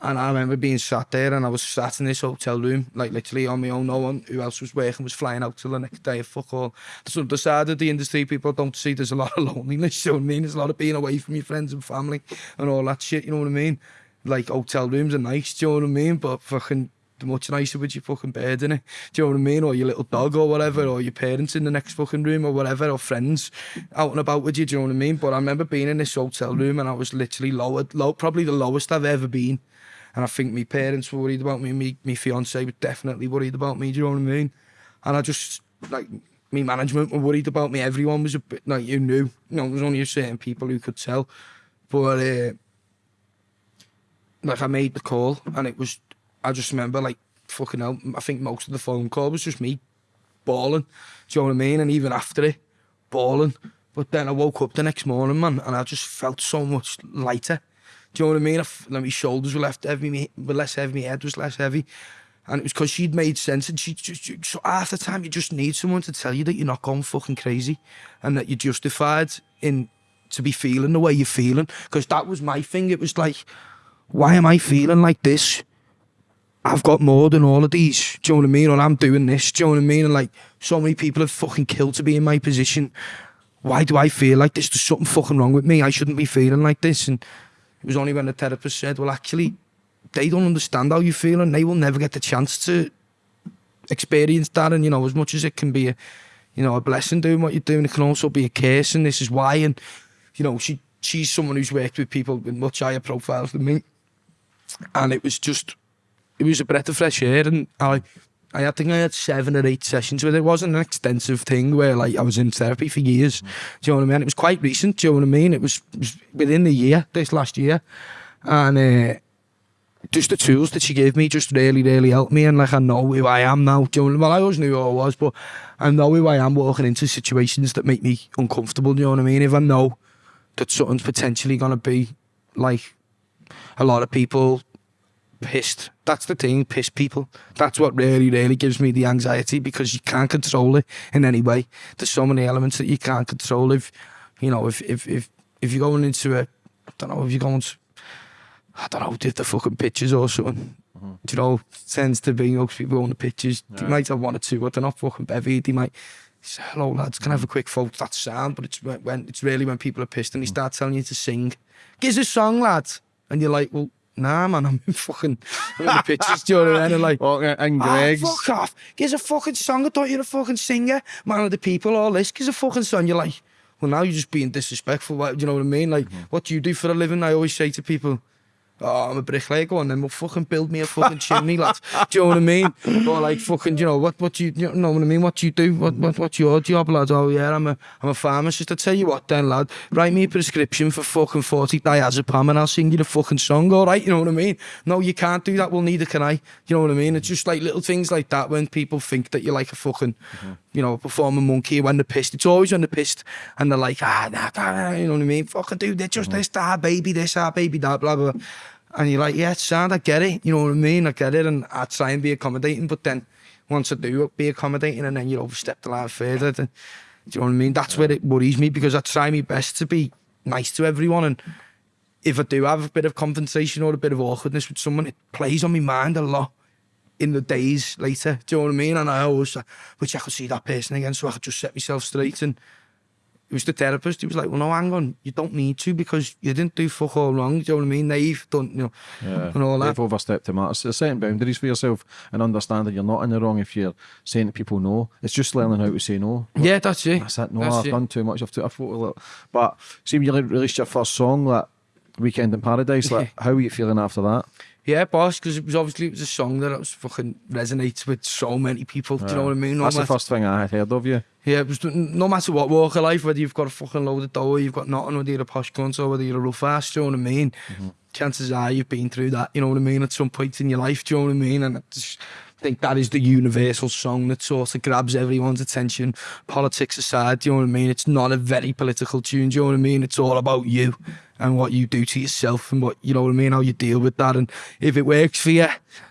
And I remember being sat there and I was sat in this hotel room, like literally on my own, no one who else was working was flying out till the next day, fuck all. That's the side of the industry people don't see, there's a lot of loneliness, you know what I mean? There's a lot of being away from your friends and family and all that shit, you know what I mean? Like hotel rooms are nice, do you know what I mean? But fucking much nicer with your fucking bed in it. Do you know what I mean? Or your little dog or whatever, or your parents in the next fucking room or whatever, or friends out and about with you. Do you know what I mean? But I remember being in this hotel room and I was literally lowered, low, probably the lowest I've ever been. And I think my parents were worried about me. Me, my fiance was definitely worried about me. Do you know what I mean? And I just like me management were worried about me. Everyone was a bit like you knew. You know, was only a certain people who could tell. But uh, like I made the call and it was I just remember like fucking hell, I think most of the phone call was just me bawling. Do you know what I mean? And even after it, bawling. But then I woke up the next morning, man, and I just felt so much lighter. Do you know what I mean? I f- my shoulders were left heavy, were less heavy, my head was less heavy. And it was because she'd made sense. And she just, she- so half the time, you just need someone to tell you that you're not going fucking crazy and that you're justified in to be feeling the way you're feeling. Because that was my thing. It was like, why am I feeling like this? I've got more than all of these. Do you know what I mean? Or I'm doing this. Do you know what I mean? And like, so many people have fucking killed to be in my position. Why do I feel like this? There's something fucking wrong with me. I shouldn't be feeling like this. And it was only when the therapist said, well, actually, they don't understand how you feel and they will never get the chance to experience that. And, you know, as much as it can be a, you know, a blessing doing what you're doing, it can also be a curse. And this is why. And, you know, she she's someone who's worked with people with much higher profiles than me. And it was just, it was a breath of fresh air. And I, I think I had seven or eight sessions with it. It wasn't an extensive thing where like I was in therapy for years. Do you know what I mean? It was quite recent. Do you know what I mean? It was, it was within the year, this last year. And uh, just the tools that she gave me just really, really helped me. And like I know who I am now. Do you know, well, I always knew who I was, but I know who I am walking into situations that make me uncomfortable. Do you know what I mean? If I know that something's potentially going to be like a lot of people pissed. That's the thing, piss people. That's what really, really gives me the anxiety because you can't control it in any way. There's so many elements that you can't control. If you know, if if if if you're going into a, I don't know, if you're going to, I don't know, did the fucking pitches or something. Mm-hmm. Do you know, tends to be most people on the pictures. They might have one or two, but they're not fucking bevy. They might say, "Hello, lads, can I have a quick photo?" That's sound, but it's when, when it's really when people are pissed and they mm. start telling you to sing. Give us a song, lad, and you're like, "Well, nah, man, I'm in fucking, I'm in the pictures, do you know what I mean? And like, oh, and Greg's. Fuck off. Here's a fucking song. I thought you were a fucking singer. Man of the people, all this. Here's a fucking song. You're like, well, now you're just being disrespectful. Do you know what I mean? Like, mm -hmm. what do you do for a living? I always say to people, oh, I'm a bricklayer, and then well, fucking build me a fucking chimney, lad. Do you know what I mean? Or like, fucking, you know, what, what do you, you know what I mean? What do you do? What, what, what's your job, lad? Oh, yeah, I'm a, I'm a pharmacist. I tell you what then, lad, write me a prescription for fucking 40 diazepam and I'll sing you the fucking song, all right? You know what I mean? No, you can't do that. Well, neither can I. You know what I mean? It's just like little things like that when people think that you're like a fucking, mm -hmm. You know, a performing monkey when they're pissed. It's always when they're pissed and they're like, ah, nah, nah, you know what I mean? Fucking do this, just this, ah, baby, this, ah, baby, that, blah, blah. And you're like, yeah, it's sound, I get it. You know what I mean? I get it. And I try and be accommodating, but then once I do it, be accommodating and then you overstep the line further, then, do you know what I mean? That's where it worries me because I try my best to be nice to everyone. And if I do have a bit of compensation or a bit of awkwardness with someone, it plays on my mind a lot in the days later. Do you know what I mean? And I always, uh, which I could see that person again, so I could just set myself straight. And it was the therapist. He was like, well, no, hang on. You don't need to because you didn't do fuck all wrong. Do you know what I mean? They've done, you know, yeah, and all that. They've overstepped the matter. So setting boundaries for yourself and understanding you're not in the wrong if you're saying to people no. It's just learning how to say no. Like, yeah, that's it. That's it. No, that's I've it. done too much. I've, too, I've thought But see, when you released your first song, like Weekend in Paradise, like, how were you feeling after that? Yeah, boss, because it was obviously it was a song that was fucking resonates with so many people. Yeah. Do you know what I mean? No That's matter, the first thing I heard of you. Yeah, it was, no matter what walk of life, whether you've got a fucking load of dough, you've got nothing, whether you're a posh cunt or whether you're a rough ass, do you know what I mean? Mm-hmm. Chances are you've been through that, you know what I mean, at some point in your life, do you know what I mean? And I just think that is the universal song that sort of grabs everyone's attention, politics aside, do you know what I mean? It's not a very political tune, do you know what I mean? It's all about you and what you do to yourself and what you know what I mean, how you deal with that, and if it works for you,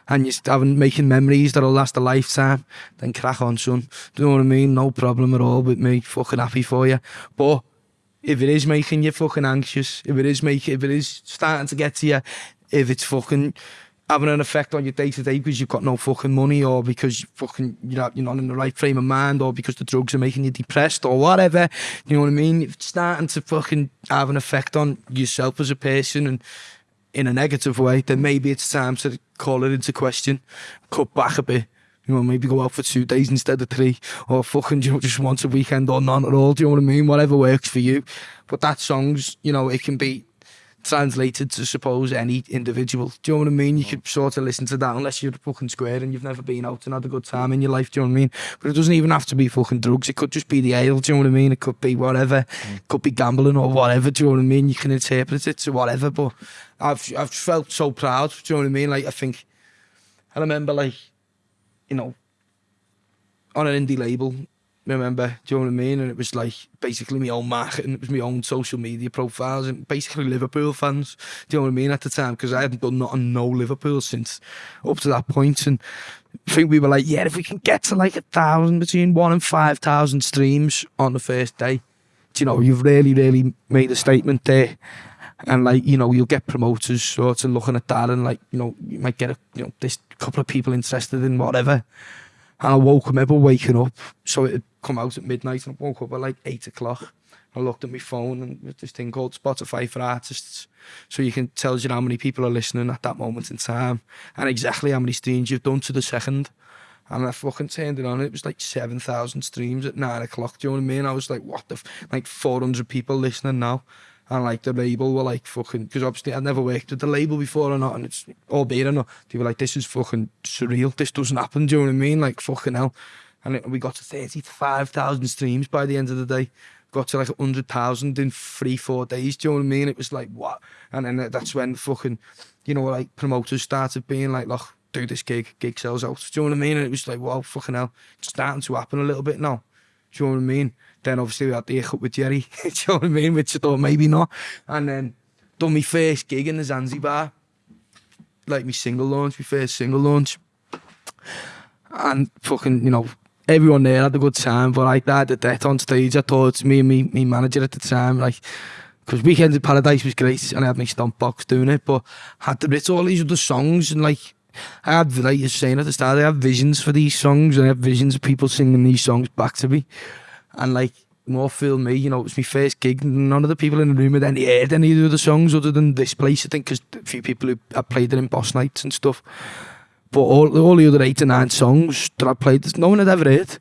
and you're having making memories that'll last a lifetime, then crack on, son. Do you know what I mean? No problem at all with me. Fucking happy for you, but. If it is making you fucking anxious, if it is making, if it is starting to get to you, if it's fucking having an effect on your day to day because you've got no fucking money or because you fucking you're not, you're not in the right frame of mind or because the drugs are making you depressed or whatever, you know what I mean? It's starting to fucking have an effect on yourself as a person and in a negative way, then maybe it's time to call it into question, cut back a bit. You know, maybe go out for two days instead of three, or fucking, you know, just once a weekend or none at all. Do you know what I mean? Whatever works for you. But that song's, you know, it can be translated to suppose any individual. Do you know what I mean? You could sort of listen to that unless you're fucking square and you've never been out and had a good time in your life. Do you know what I mean? But it doesn't even have to be fucking drugs. It could just be the ale. Do you know what I mean? It could be whatever. It could be gambling or whatever. Do you know what I mean? You can interpret it to whatever. But I've I've felt so proud. Do you know what I mean? Like I think I remember like you know on an indie label Remember, do you know what I mean? And it was like basically my own marketing, it was my own social media profiles, and basically Liverpool fans. Do you know what I mean at the time? Because I hadn't done nothing, no Liverpool since up to that point. and I think we were like, yeah, if we can get to like a thousand, between one and five thousand streams on the first day, do you know, you've really, really made a statement there. And like, you know, you'll get promoters sort of looking at that and like, you know, you might get a you know, this couple of people interested in whatever. And I woke up, remember waking up. So it come out at midnight and I woke up at like eight o'clock. I looked at my phone and there's this thing called Spotify for artists. So you can tells you how many people are listening at that moment in time and exactly how many streams you've done to the second. And I fucking turned it on. It was like 7,000 streams at nine o'clock. Do you know what I mean? I was like, what the, like 400 people listening now. And like the label were like fucking, because obviously I'd never worked with the label before or not. And it's, albeit or not, they were like, this is fucking surreal. This doesn't happen. Do you know what I mean? Like fucking hell. And it, we got to 35,000 streams by the end of the day. Got to like 100,000 in three, four days. Do you know what I mean? It was like, what? And then uh, that's when fucking, you know, like promoters started being like, look, do this gig, gig sells out. Do you know what I mean? And it was like, wow, fucking hell. It's starting to happen a little bit now. Do you know what I mean? Then obviously we had the hiccup with Gerry. do you know what I mean? Which I thought maybe not. And then done my first gig in the Zanzibar. Like my single launch, my first single launch. And fucking, you know, everyone there had a good time. But like that, the death on stage, I thought me and me, me manager at the time, like, because Weekend in Paradise was great and I had my stomp box doing it, but I had to write all these other songs and like, I had, like you're saying at the start, I have visions for these songs and I have visions of people singing these songs back to me. And like, more feel me, you know, it was my first gig. None of the people in the room had any heard any of the songs other than this place, I think, because a few people who had played it in boss nights and stuff. But all, all the other eight or nine songs that I played, no one had ever heard.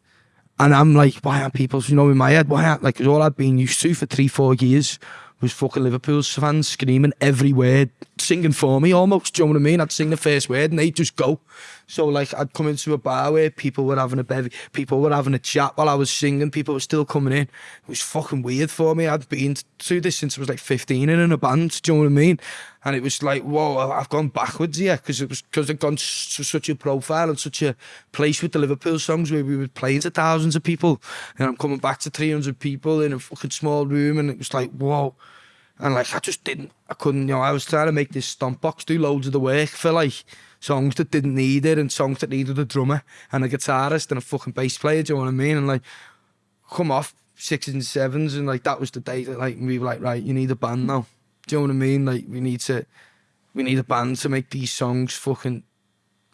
And I'm like, why aren't people, you know, in my head, why aren't, like, all I'd been used to for three, four years was fucking Liverpool fans screaming every word, singing for me almost, do you know what I mean? I'd sing the first word and they'd just go. So, like, I'd come into a bar where people were having a bevy, people were having a chat while I was singing, people were still coming in. It was fucking weird for me. I'd been through this since I was like 15 and in a band, do you know what I mean? and it was like, whoa, I've gone backwards here because it was because I'd gone to such a profile and such a place with the Liverpool songs where we were playing to thousands of people, and I'm coming back to 300 people in a fucking small room, and it was like, whoa. And like, I just didn't, I couldn't, you know, I was trying to make this stomp box do loads of the work for like songs that didn't need it and songs that needed a drummer and a guitarist and a fucking bass player, do you know what I mean? And like, come off sixes and sevens and like, that was the day that like, we were like, right, you need a band now. Do you know what I mean? Like, we need to, we need a band to make these songs fucking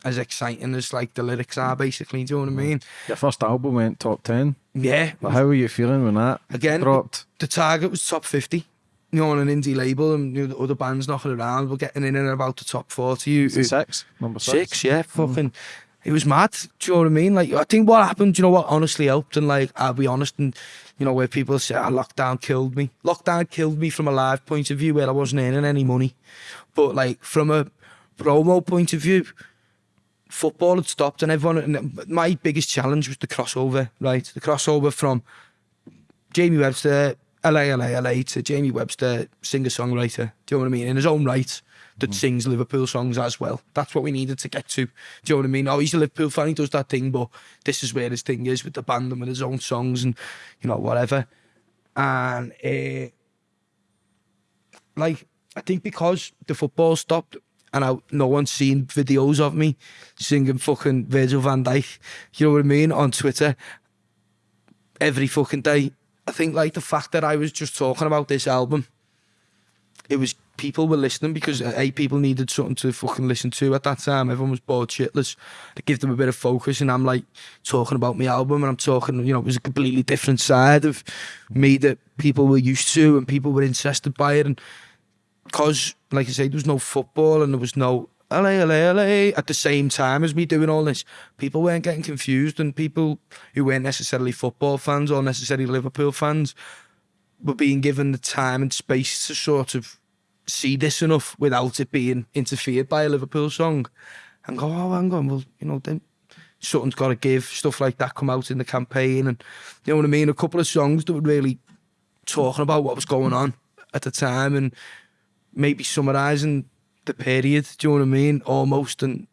as exciting as like the lyrics are basically, do you know what I mean? Your first album went top 10. Yeah. But how were you feeling when that Again, dropped? The target was top 50. You know, on an indie label and you know, other bands knocking around, we're getting in and about the top 40. You, six, number six. Six, yeah, fucking. Mm. It was mad. Do you know what I mean? Like, I think what happened, you know what honestly helped? And, like, I'll be honest, and, you know, where people say, oh, lockdown killed me. Lockdown killed me from a live point of view where I wasn't earning any money. But, like, from a promo point of view, football had stopped, and everyone, and my biggest challenge was the crossover, right? The crossover from Jamie Webster, Allez, Allez, Allez, to Jamie Webster, singer songwriter. Do you know what I mean? In his own right, that sings Liverpool songs as well. That's what we needed to get to. Do you know what I mean? Oh, he's a Liverpool fan, he does that thing, but this is where his thing is with the band and with his own songs and, you know, whatever. And, uh, like, I think because the football stopped and I, no one's seen videos of me singing fucking Virgil van Dijk, you know what I mean, on Twitter every fucking day. I think like the fact that I was just talking about this album, it was people were listening because uh, a people needed something to fucking listen to at that time. Everyone was bored shitless. To give them a bit of focus, and I'm like talking about my album, and I'm talking, you know, it was a completely different side of me that people were used to, and people were interested by it, and because, like I say, there was no football and there was no Allez, Allez, Allez at the same time as me doing all this. People weren't getting confused, and people who weren't necessarily football fans or necessarily Liverpool fans were being given the time and space to sort of see this enough without it being interfered by a Liverpool song and go, oh, hang on, well, you know, then something's got to give, stuff like that come out in the campaign. And you know what I mean? A couple of songs that were really talking about what was going on at the time and maybe summarising the period, do you know what I mean? Almost. And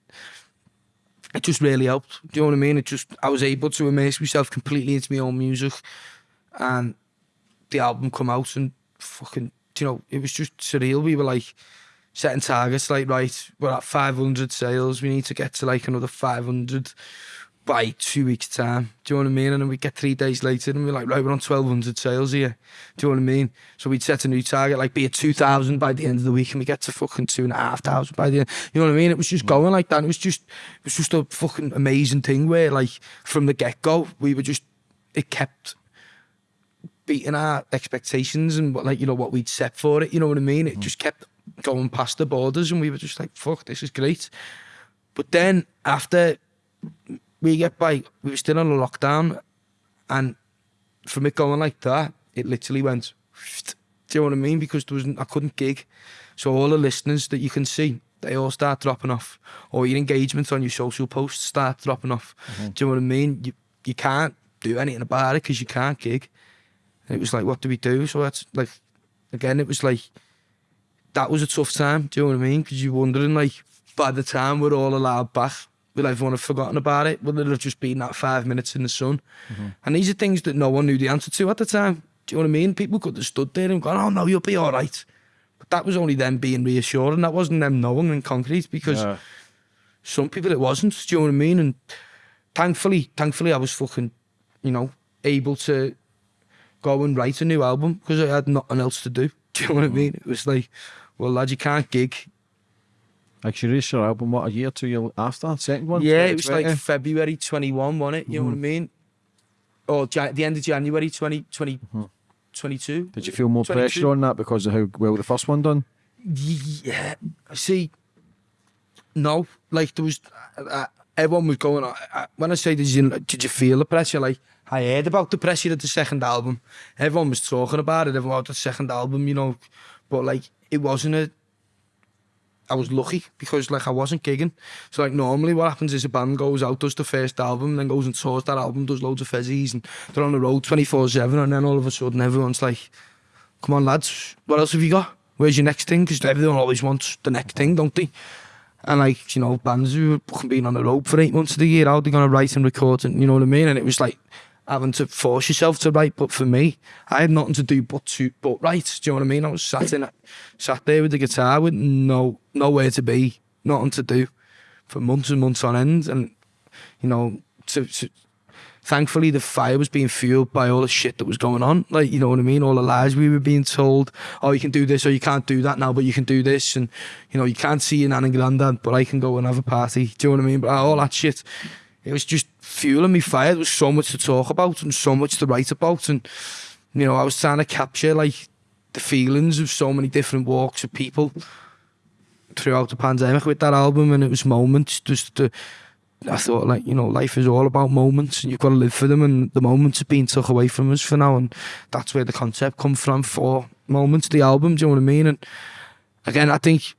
it just really helped. Do you know what I mean? It just, I was able to immerse myself completely into my own music. And the album come out and fucking, you know, it was just surreal. We were like setting targets, like, right, we're at 500 sales. We need to get to like another 500 by two weeks' time. Do you know what I mean? And then we get three days later and we're like, right, we're on 1,200 sales here. Do you know what I mean? So we'd set a new target, like be at 2,000 by the end of the week and we get to fucking 2,500 by the end. You know what I mean? It was just mm. going like that. It was just, it was just a fucking amazing thing where like from the get-go, we were just, it kept beating our expectations and what like you know what we'd set for it. You know what I mean? It mm. just kept going past the borders, and we were just like, "Fuck, this is great." But then after we get by, we were still on a lockdown, and from it going like that, it literally went. Do you know what I mean? Because there was I couldn't gig, so all the listeners that you can see. They all start dropping off, or your engagement on your social posts start dropping off. Mm-hmm. Do you know what I mean? You you can't do anything about it because you can't gig. And it was like, what do we do? So that's like, again, it was like, that was a tough time. Do you know what I mean? Because you're wondering, like, by the time we're all allowed back, will everyone have forgotten about it? Will it have just been that five minutes in the sun? Mm-hmm. And these are things that no one knew the answer to at the time. Do you know what I mean? People could have stood there and gone, oh no, you'll be all right. But that was only them being reassuring. That wasn't them knowing in concrete because Yeah. some people it wasn't. Do you know what I mean? And thankfully, thankfully, I was fucking, you know, able to go and write a new album because I had nothing else to do. Do you know what I mean? It was like, well, lad, you can't gig. Like you released your album, what, a year, two years after? Second one? yeah, it was like February 21, wasn't it? You know what I mean? Or the end of January 20, 20 22. Did you feel more 22? pressure on that because of how well the first one done? Yeah, see, no, like there was, uh, everyone was going. Uh, uh, when I say did you did you feel the pressure? Like I heard about the pressure of the second album. Everyone was talking about it. Everyone about the second album, you know, but like it wasn't a. I was lucky because like I wasn't gigging. So like normally what happens is a band goes out, does the first album, then goes and tours that album, does loads of fezzies and they're on the road 24-7 and then all of a sudden everyone's like, come on lads, what else have you got? Where's your next thing? Because everyone always wants the next thing, don't they? And like, you know, bands who have been on the road for eight months of the year, how are they going to write and record and you know what I mean? And it was like having to force yourself to write. But for me, I had nothing to do but to but write. Do you know what I mean? I was sat in sat there with the guitar with no nowhere to be, nothing to do for months and months on end. And, you know, to, to thankfully the fire was being fueled by all the shit that was going on. Like, you know what I mean? All the lies we were being told. Oh, you can do this or you can't do that now, but you can do this. And, you know, you can't see your nan and granddad, but I can go and have a party. Do you know what I mean? But all that shit, it was just fueling me fire. There was so much to talk about and so much to write about. And, you know, I was trying to capture like the feelings of so many different walks of people throughout the pandemic with that album. And it was moments just to, I thought like, you know, life is all about moments and you've got to live for them. And the moments have been took away from us for now. And that's where the concept come from for moments, the album. Do you know what I mean? And again, I think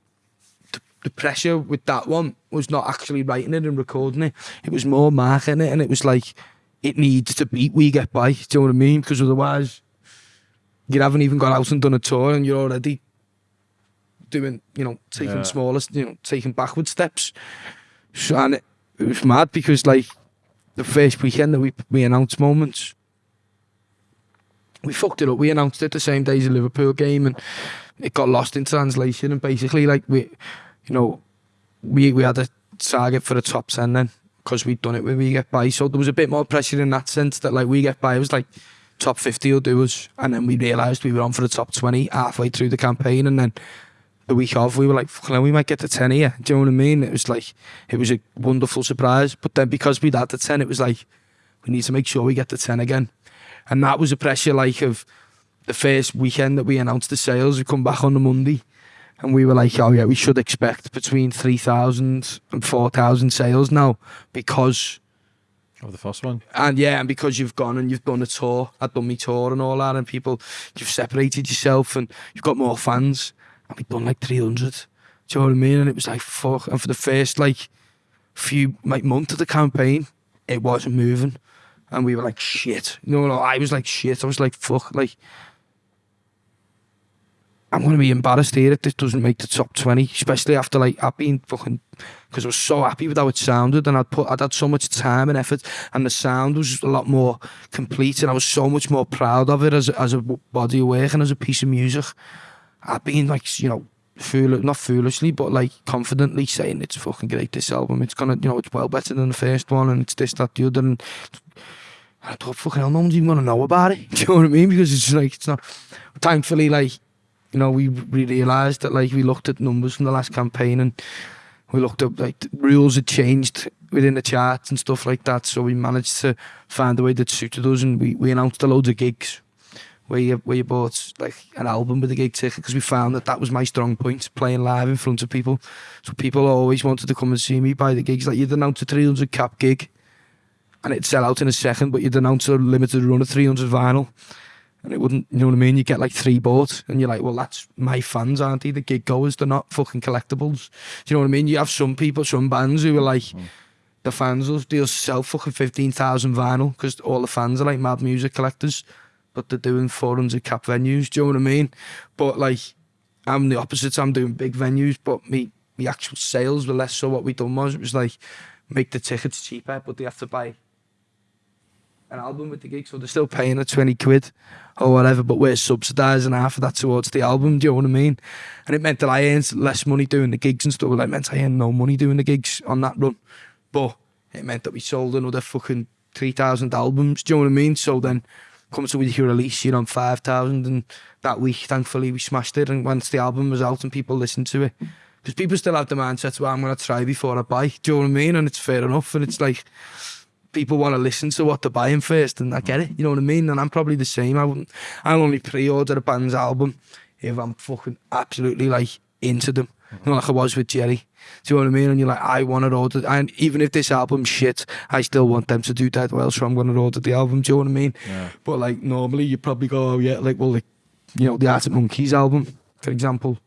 the, pressure with that one was not actually writing it and recording it it was more marking it and it was like it needs to beat we get by do you know what I mean because otherwise you haven't even got out and done a tour and you're already doing you know taking Yeah. smallest you know taking backward steps so, and it, it was mad because like the first weekend that we we announced moments, we fucked it up. We announced it the same day as the Liverpool game, and it got lost in translation. And basically, like we, you know, we we had a target for the top ten then because we'd done it when we get by. So there was a bit more pressure in that sense that like we get by. It was like top fifty will do us, and then we realised we were on for the top twenty halfway through the campaign, and then the week off, we were like, fucking hell, we might get the 10 here. Do you know what I mean? It was like, it was a wonderful surprise. But then because we'd had the 10, it was like, we need to make sure we get the 10 again. And that was a pressure like of the first weekend that we announced the sales. We come back on the Monday and we were like, oh yeah, we should expect between 3,000 and 4,000 sales now because Of the first one. and yeah, and because you've gone and you've done a tour, I've done my tour and all that, and people, you've separated yourself and you've got more fans, and we've done like 300. Do you know what I mean? And it was like, fuck. And for the first like few, like month of the campaign, it wasn't moving. And we were like, shit. No, no, I was like, shit. I was like, fuck. Like, I'm going to be embarrassed here if this doesn't make the top 20, especially after like I've been fucking, because I was so happy with how it sounded and I'd put, I'd had so much time and effort and the sound was a lot more complete and I was so much more proud of it as, as a body of work and as a piece of music. I've been like, you know, fool, not foolishly, but like confidently saying it's fucking great, this album. It's gonna, you know, it's well better than the first one and it's this, that, the other. And I thought, fucking hell, no one's even gonna know about it. Do you know what I mean? Because it's like, it's not, thankfully, like, you know, we, we realised that like we looked at numbers from the last campaign and we looked up like rules had changed within the charts and stuff like that. So we managed to find a way that suited us and we, we announced a loads of gigs where you, where you bought like an album with a gig ticket because we found that that was my strong point, playing live in front of people. So people always wanted to come and see me buy the gigs. Like you'd announce a 300 cap gig and it'd sell out in a second, but you'd announce a limited run of 300 vinyl and it wouldn't, you know what I mean? You get like three bought, and you're like, well, that's my fans, aren't they? The gig goers, they're not fucking collectibles. Do you know what I mean? You have some people, some bands who are like, mm-hmm. the fans will they'll sell fucking 15,000 vinyl because all the fans are like mad music collectors, but they're doing 400 cap venues. Do you know what I mean? But like, I'm the opposite. I'm doing big venues, but me, the actual sales were less. So what we done was, it was like, make the tickets cheaper, but they have to buy an album with the gig, so they're still paying a 20 quid or whatever, but we're subsidising half of that towards the album, do you know what I mean? And it meant that I earned less money doing the gigs and stuff. Well, it meant I earned no money doing the gigs on that run. But it meant that we sold another fucking 3,000 albums, do you know what I mean? So then, come to with your release, you're on 5,000, and that week, thankfully, we smashed it. And once the album was out and people listened to it, because people still have the mindset, well, I'm going to try before I buy, do you know what I mean? And it's fair enough. And it's like, people want to listen to what they're buying first, and I get it. You know what I mean? And I'm probably the same. I wouldn't. I'll only pre-order a band's album if I'm fucking absolutely like into them. Mm-hmm. You know, like I was with Gerry. Do you know what I mean? And you're like, I want to order, and even if this album's shit, I still want them to do that well, so I'm going to order the album. Do you know what I mean? But like normally, you probably go, oh yeah, like well, like you know, the Arctic Monkeys album, for example.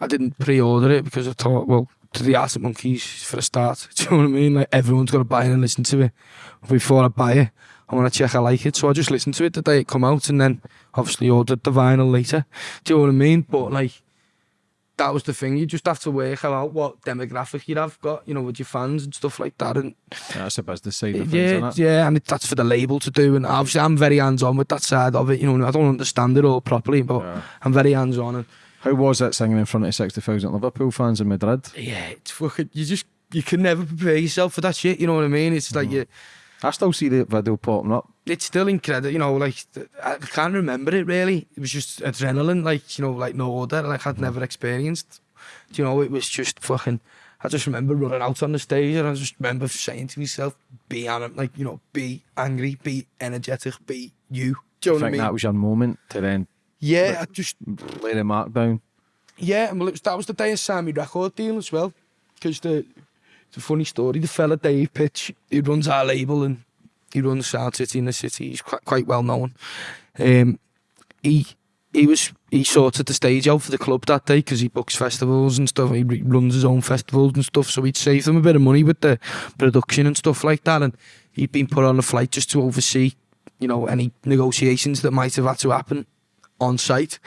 I didn't pre-order it because I thought, well, to the Arctic Monkeys for a start. Do you know what I mean? Like everyone's got to buy it and listen to it. Before I buy it, I want to check I like it. So I just listened to it the day it come out, and then obviously ordered the vinyl later. Do you know what I mean? But like that was the thing. You just have to work out what demographic you have got, you know, with your fans and stuff like that. And That's about the side of things, yeah, yeah, and it, that's for the label to do. And obviously, I'm very hands on with that side of it. You know, I don't understand it all properly, but Yeah. I'm very hands on. And How was it singing in front of 60,000 Liverpool fans in Madrid? yeah, it's fucking. You just you can never prepare yourself for that shit. You know what I mean? It's like you. I still see the video popping up. it's still incredible, you know, like, I can't remember it really. It was just adrenaline, like, you know, like no order, like I'd never experienced. Do you know, it was just fucking, I just remember running out on the stage and I just remember saying to myself, be on it, like, you know, be angry, be energetic, be you. Do you I know I think mean? that was your moment to then yeah, I just, laid a mark down. yeah, and well, was, that was the day I signed my record deal as well. Because the, it's a funny story, the fella Dave Pitch, he runs our label and he runs Sound City in the city. He's quite, quite well known. Um, he he was he sorted the stage out for the club that day because he books festivals and stuff. He runs his own festivals and stuff, so he'd save them a bit of money with the production and stuff like that. And he'd been put on a flight just to oversee, you know, any negotiations that might have had to happen on site.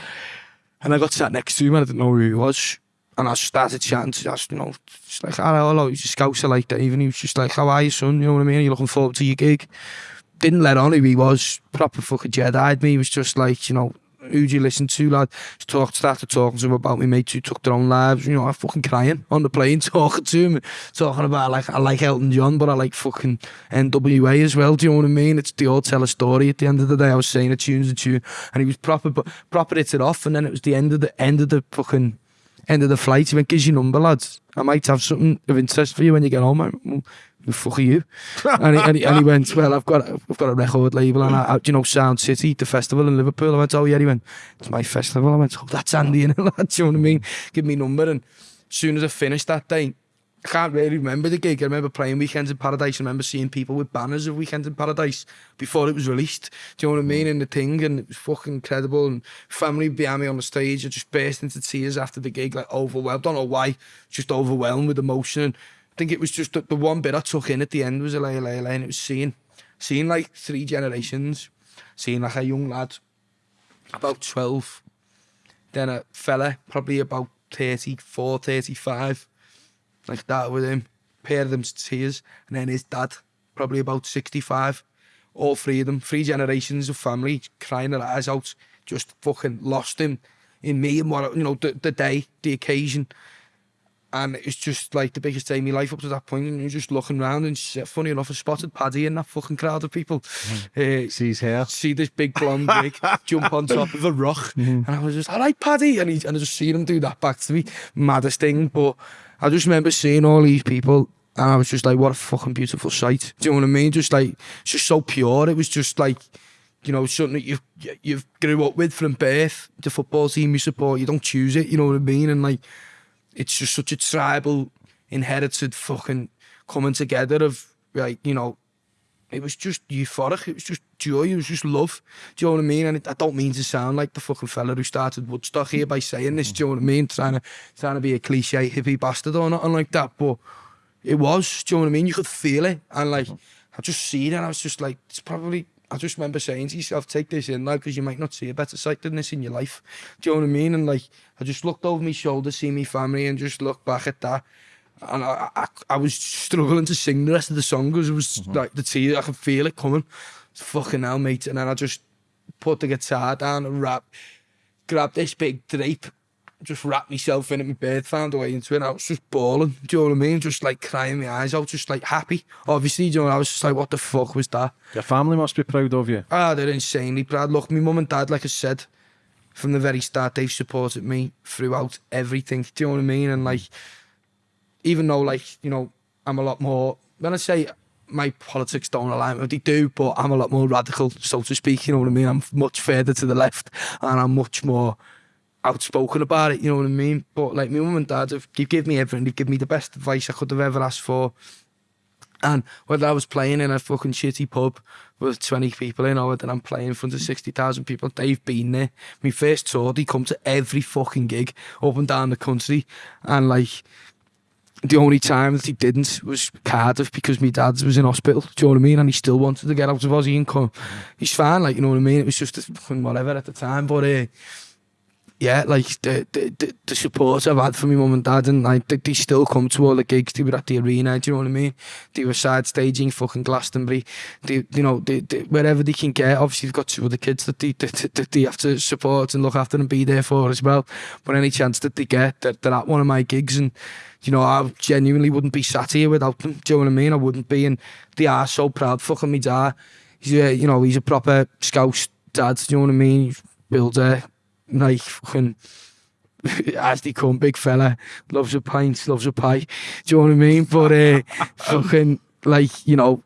And I got sat next to him and I didn't know who he was. And I started chatting to just, you know, just like, hello, hello, he's a scouser like Dave. And he was just like, how are you, son? You know what I mean? Are you looking forward to your gig? Didn't let on who he was. Proper fucking Jedi'd me. He was just like, you know, who do you listen to, lad? Just talked, started talking to him about my mates who took their own lives. You know, I'm fucking crying on the plane talking to him, talking about like I like Elton John, but I like fucking NWA as well. Do you know what I mean? It's the all tell a story. At the end of the day, I was saying a tune's a tune, and he was proper, but proper it off, and then it was the end of the end of the fucking end of the flight. He went, "Gives your number, lads. I might have something of interest for you when you get home." I went, well, fuck you? and, he, and, he, and he went, well, I've got, I've got a record label, and I, I, do you know Sound City, the festival in Liverpool? I went, oh yeah, he went, it's my festival. I went, oh, that's Andy and lad, do you know what I mean? Give me number, and as soon as I finished that day, I can't really remember the gig. I remember playing Weekends in Paradise. I remember seeing people with banners of Weekends in Paradise before it was released. Do you know what I mean? Mm. And the thing, and it was fucking incredible. And family behind me on the stage, I just burst into tears after the gig, like overwhelmed. Don't know why, just overwhelmed with emotion. And think it was just the, the one bit I took in at the end was Allez, Allez, Allez, and it was seeing, seeing like three generations, seeing like a young lad, about 12, then a fella, probably about 34, 35, like that with him, pair of them tears, and then his dad, probably about 65, all three of them, three generations of family crying their eyes out, just fucking lost him in me and what, you know, the, the day, the occasion. And it's just like the biggest day of my life up to that point, and you're just looking around, and funny enough, I spotted Paddy in that fucking crowd of people. Uh, See his hair. see this big blonde wig jump on top of a rock, and I was just, all right, Paddy, and, he, and I just seen him do that back to me, maddest thing. But I just remember seeing all these people, and I was just like, what a fucking beautiful sight. Do you know what I mean? Just like, it's just so pure. It was just like, you know, something that you've you've grew up with from birth. The football team you support, you don't choose it. You know what I mean? And like, it's just such a tribal, inherited fucking coming together of like, you know, it was just euphoric. It was just joy. It was just love. Do you know what I mean? And it, I don't mean to sound like the fucking fella who started Woodstock here by saying this. Do you know what I mean? Trying to trying to be a cliche hippie bastard or nothing like that. But it was. Do you know what I mean? You could feel it. And like, I just see it and I was just like, it's probably I just remember saying to yourself, take this in, lad, because you might not see a better sight than this in your life. Do you know what I mean? And like, I just looked over my shoulder, see my family, and just looked back at that. And I, I, I was struggling to sing the rest of the song because it was mm -hmm. like the tears, I could feel it coming. Fucking hell, mate. And then I just put the guitar down and rap, grabbed this big drape just wrapped myself in it, my bed, found a way into it. I was just bawling. Do you know what I mean? Just like crying my eyes out, just like happy. Obviously, do you know, I was just like, what the fuck was that? Your family must be proud of you. Ah, they're insanely proud. Look, my mum and dad, like I said, from the very start, they've supported me throughout everything. Do you know what I mean? And like, even though, like, you know, I'm a lot more, when I say my politics don't align with they do, but I'm a lot more radical, so to speak. You know what I mean? I'm much further to the left, and I'm much more outspoken about it. You know what I mean? But like my mum and dad have give give me everything. They've given me the best advice I could have ever asked for. And whether I was playing in a fucking shitty pub with 20 people in or whether I'm playing in front of 60,000 people, they've been there. My first tour, they come to every fucking gig up and down the country. And like, the only time that he didn't was Cardiff because my dad was in hospital. Do you know what I mean? And he still wanted to get out of Aussie and come. He's fine, like, you know what I mean? It was just whatever at the time. But uh, yeah, like the, the, the support I've had from my mum and dad, and like they, they still come to all the gigs. They were at the arena, do you know what I mean? They were side staging, fucking Glastonbury. They, you know, they, they, wherever they can get. Obviously, they've got two other kids that they, that, that they have to support and look after and be there for as well. But any chance that they get, they're, they're at one of my gigs, and you know, I genuinely wouldn't be sat here without them. Do you know what I mean? I wouldn't be, and they are so proud. Fucking me dad. He's a, you know, he's a proper scouse dad. Do you know what I mean? Builder, like fucking as they come, big fella, loves a pint, loves a pie. Do you know what I mean? But uh, fucking like you know,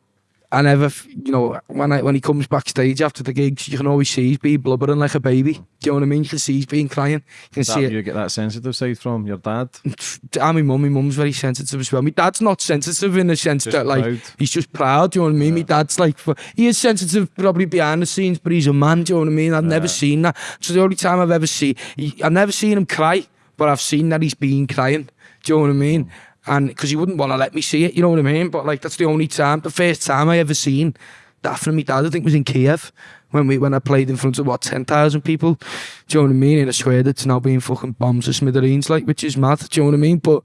I never, you know, when I, when he comes backstage after the gigs, you can always see he's being blubbering like a baby. Do you know what I mean? You can see he's being crying. You can that see you it. get that sensitive side from your dad. And ah, my mum, my mum's very sensitive as well. My dad's not sensitive in the sense just that like proud. he's just proud. Do you know what I mean? Yeah. My dad's like he is sensitive probably behind the scenes, but he's a man. Do you know what I mean? I've yeah. never seen that. So the only time I've ever seen, I've never seen him cry, but I've seen that he's been crying. Do you know what I mean? Mm. And because he wouldn't want to let me see it, you know what I mean? But like that's the only time, the first time I ever seen that from my dad, I think was in Kiev when we when I played in front of what ten thousand people. Do you know what I mean? In a square that's now being fucking bombs to smithereens, like which is mad. Do you know what I mean? But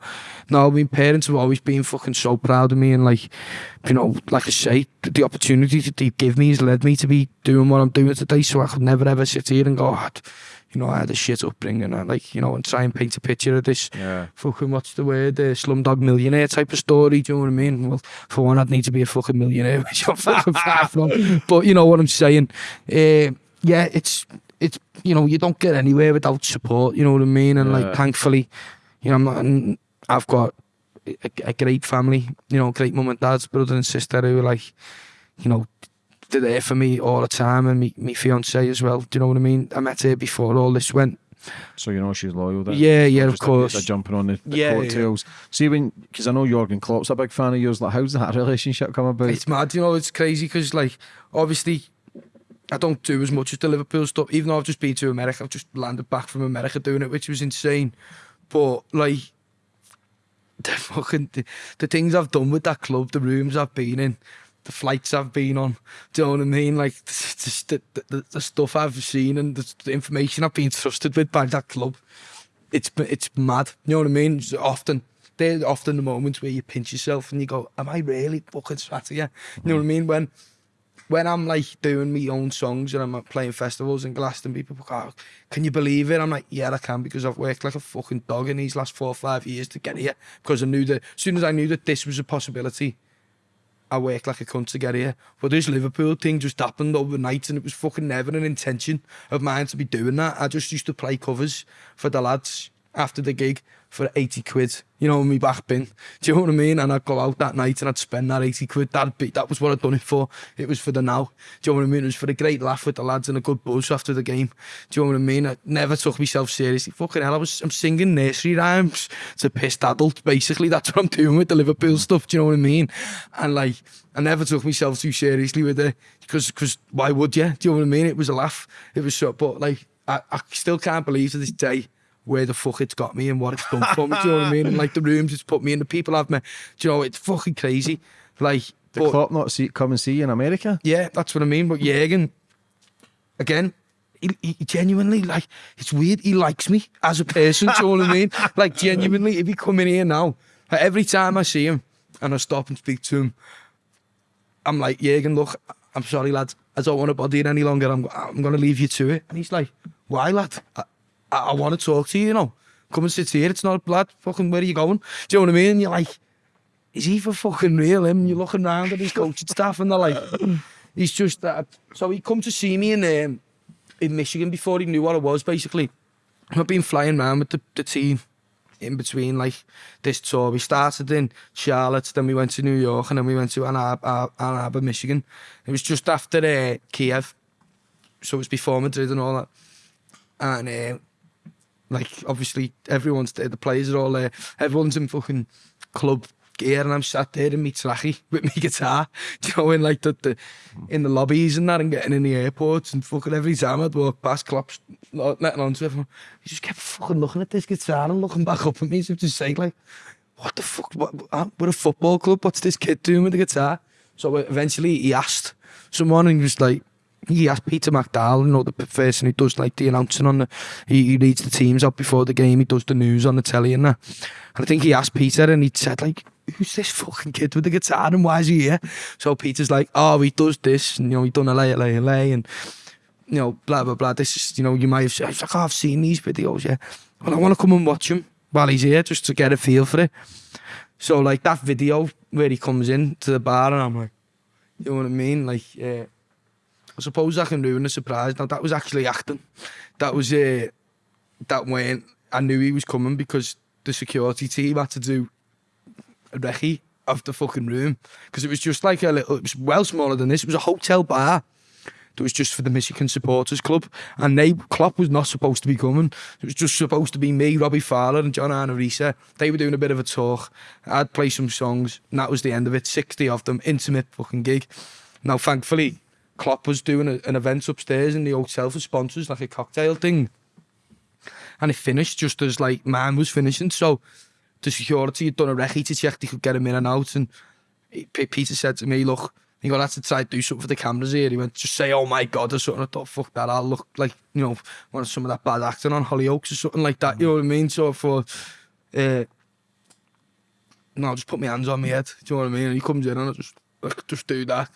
no, my parents have always been fucking so proud of me, and like you know, like I say, the opportunity that they give me has led me to be doing what I'm doing today. So I could never ever sit here and go, oh, you know, I had a shit upbringing, and like you know, and try and paint a picture of this Yeah. fucking what's the word, uh, slumdog millionaire type of story. Do you know what I mean? Well, for one, I'd need to be a fucking millionaire, which I'm fucking far from. But you know what I'm saying? Uh, yeah, it's it's you know you don't get anywhere without support. You know what I mean? And Yeah. like thankfully, you know, I'm not, I've got a, a great family. You know, great mum and dad's brother and sister who are like, you know. They're there for me all the time, and me, me fiance as well. Do you know what I mean? I met her before all this went. So you know she's loyal. Then. Yeah, yeah, of course. jumping on the, the Yeah, yeah. See when because I know Jurgen Klopp's a big fan of yours. Like, how's that relationship come about? It's mad, you know. It's crazy because, like, obviously, I don't do as much as the Liverpool stuff. Even though I've just been to America, I've just landed back from America doing it, which was insane. But like, the fucking the, the things I've done with that club, the rooms I've been in, the flights I've been on. Do you know what I mean? Like the, the, the, stuff I've seen and the, the information I've been trusted with by that club. It's it's mad. You know what I mean? It's often they're often the moments where you pinch yourself and you go, "Am I really fucking sat here?" You know what I mean? When when I'm like doing my own songs and I'm like, playing festivals in Glastonbury, people go, oh, "Can you believe it?" I'm like, "Yeah, I can," because I've worked like a fucking dog in these last four or five years to get here. Because I knew that as soon as I knew that this was a possibility, I worked like a cunt to get here. But this Liverpool thing just happened overnight and it was fucking never an intention of mine to be doing that. I just used to play covers for the lads after the gig for 80 quid, you know, me back bin. Do you know what I mean? And I'd go out that night and I'd spend that 80 quid. That'd be, that was what I'd done it for. It was for the now. Do you know what I mean? It was for a great laugh with the lads and a good buzz after the game. Do you know what I mean? I never took myself seriously. Fucking hell, I was, I'm singing nursery rhymes to pissed adults, basically. That's what I'm doing with the Liverpool stuff. Do you know what I mean? And like, I never took myself too seriously with it because, because why would you? Do you know what I mean? It was a laugh. It was so, but like, I, I still can't believe to this day where the fuck it's got me and what it's done for me. Do you know what I mean? And like the rooms it's put me in, the people I've met. Do you know, it's fucking crazy. Like, Did but- not see come and see you in America? yeah, that's what I mean. But Jürgen, again, he, he genuinely like it's weird. He likes me as a person. do you know what I mean? Like genuinely, if he come in here now, like, every time I see him and I stop and speak to him, I'm like, Jürgen, look, I'm sorry, lad. I don't want to bother you any longer. I'm I'm gonna leave you to it. And he's like, why, lad? I, I, I want to talk to you, you know. Come and sit here. It's not blood. Fucking, where are you going? Do you know what I mean? You're like, is he for fucking real? Him? You're looking around at his coaching staff and they're like, he's just that. So he come to see me in, um, in Michigan before he knew what it was, basically. I've been flying around with the, the team in between like this tour. We started in Charlotte, then we went to New York, and then we went to Ann, Arbor, Ann Arbor, Michigan. It was just after uh, Kiev, so it was before Madrid and all that. And uh, like obviously everyone's there, the players are all there, everyone's in fucking club gear, and I'm sat there in my trachy with my guitar, you know, in like the, the in the lobbies and that, and getting in the airports and fucking every time I'd walk past, Klopp's letting on to everyone. He just kept fucking looking at this guitar and looking back up at me as if to say like, what the fuck? What, we're a football club. What's this kid doing with the guitar? So eventually he asked someone and he was like, he asked Peter McDowall, you know, the person who does like the announcing on the, he, he reads the teams out before the game, he does the news on the telly and that. And I think he asked Peter and he said like, who's this fucking kid with the guitar and why is he here? So Peter's like, oh, he does this and, you know, he done Allez, Allez, Allez and, you know, blah, blah, blah. This is, you know, you might have said, like, oh, I've seen these videos, yeah. Well, I want to come and watch him while he's here just to get a feel for it. So, like, that video where he comes in to the bar and I'm like, you know what I mean? Like, uh, I suppose I can ruin the surprise. Now, that was actually acting. That was, uh, that went. I knew he was coming because the security team had to do a recce of the fucking room because it was just like a little, it was well smaller than this. It was a hotel bar that was just for the Michigan Supporters Club. And they, Klopp was not supposed to be coming. It was just supposed to be me, Robbie Fowler, and John Arne Riise. They were doing a bit of a talk. I'd play some songs, and that was the end of it. 60 of them, intimate fucking gig. Now, thankfully, Klopp was doing a, an event upstairs in the hotel for sponsors, like a cocktail thing. And it finished just as like man was finishing. So the security had done a recce to check they could get him in and out. And he, Peter said to me, look, he got to try to do something for the cameras here. He went, just say, oh my God, or something. I thought, fuck that, I'll look like, you know, one of some of that bad acting on Hollyoaks or something like that. You know what I mean? So for, uh, no, just put my hands on my head. Do you know what I mean? And he comes in and I just just do that.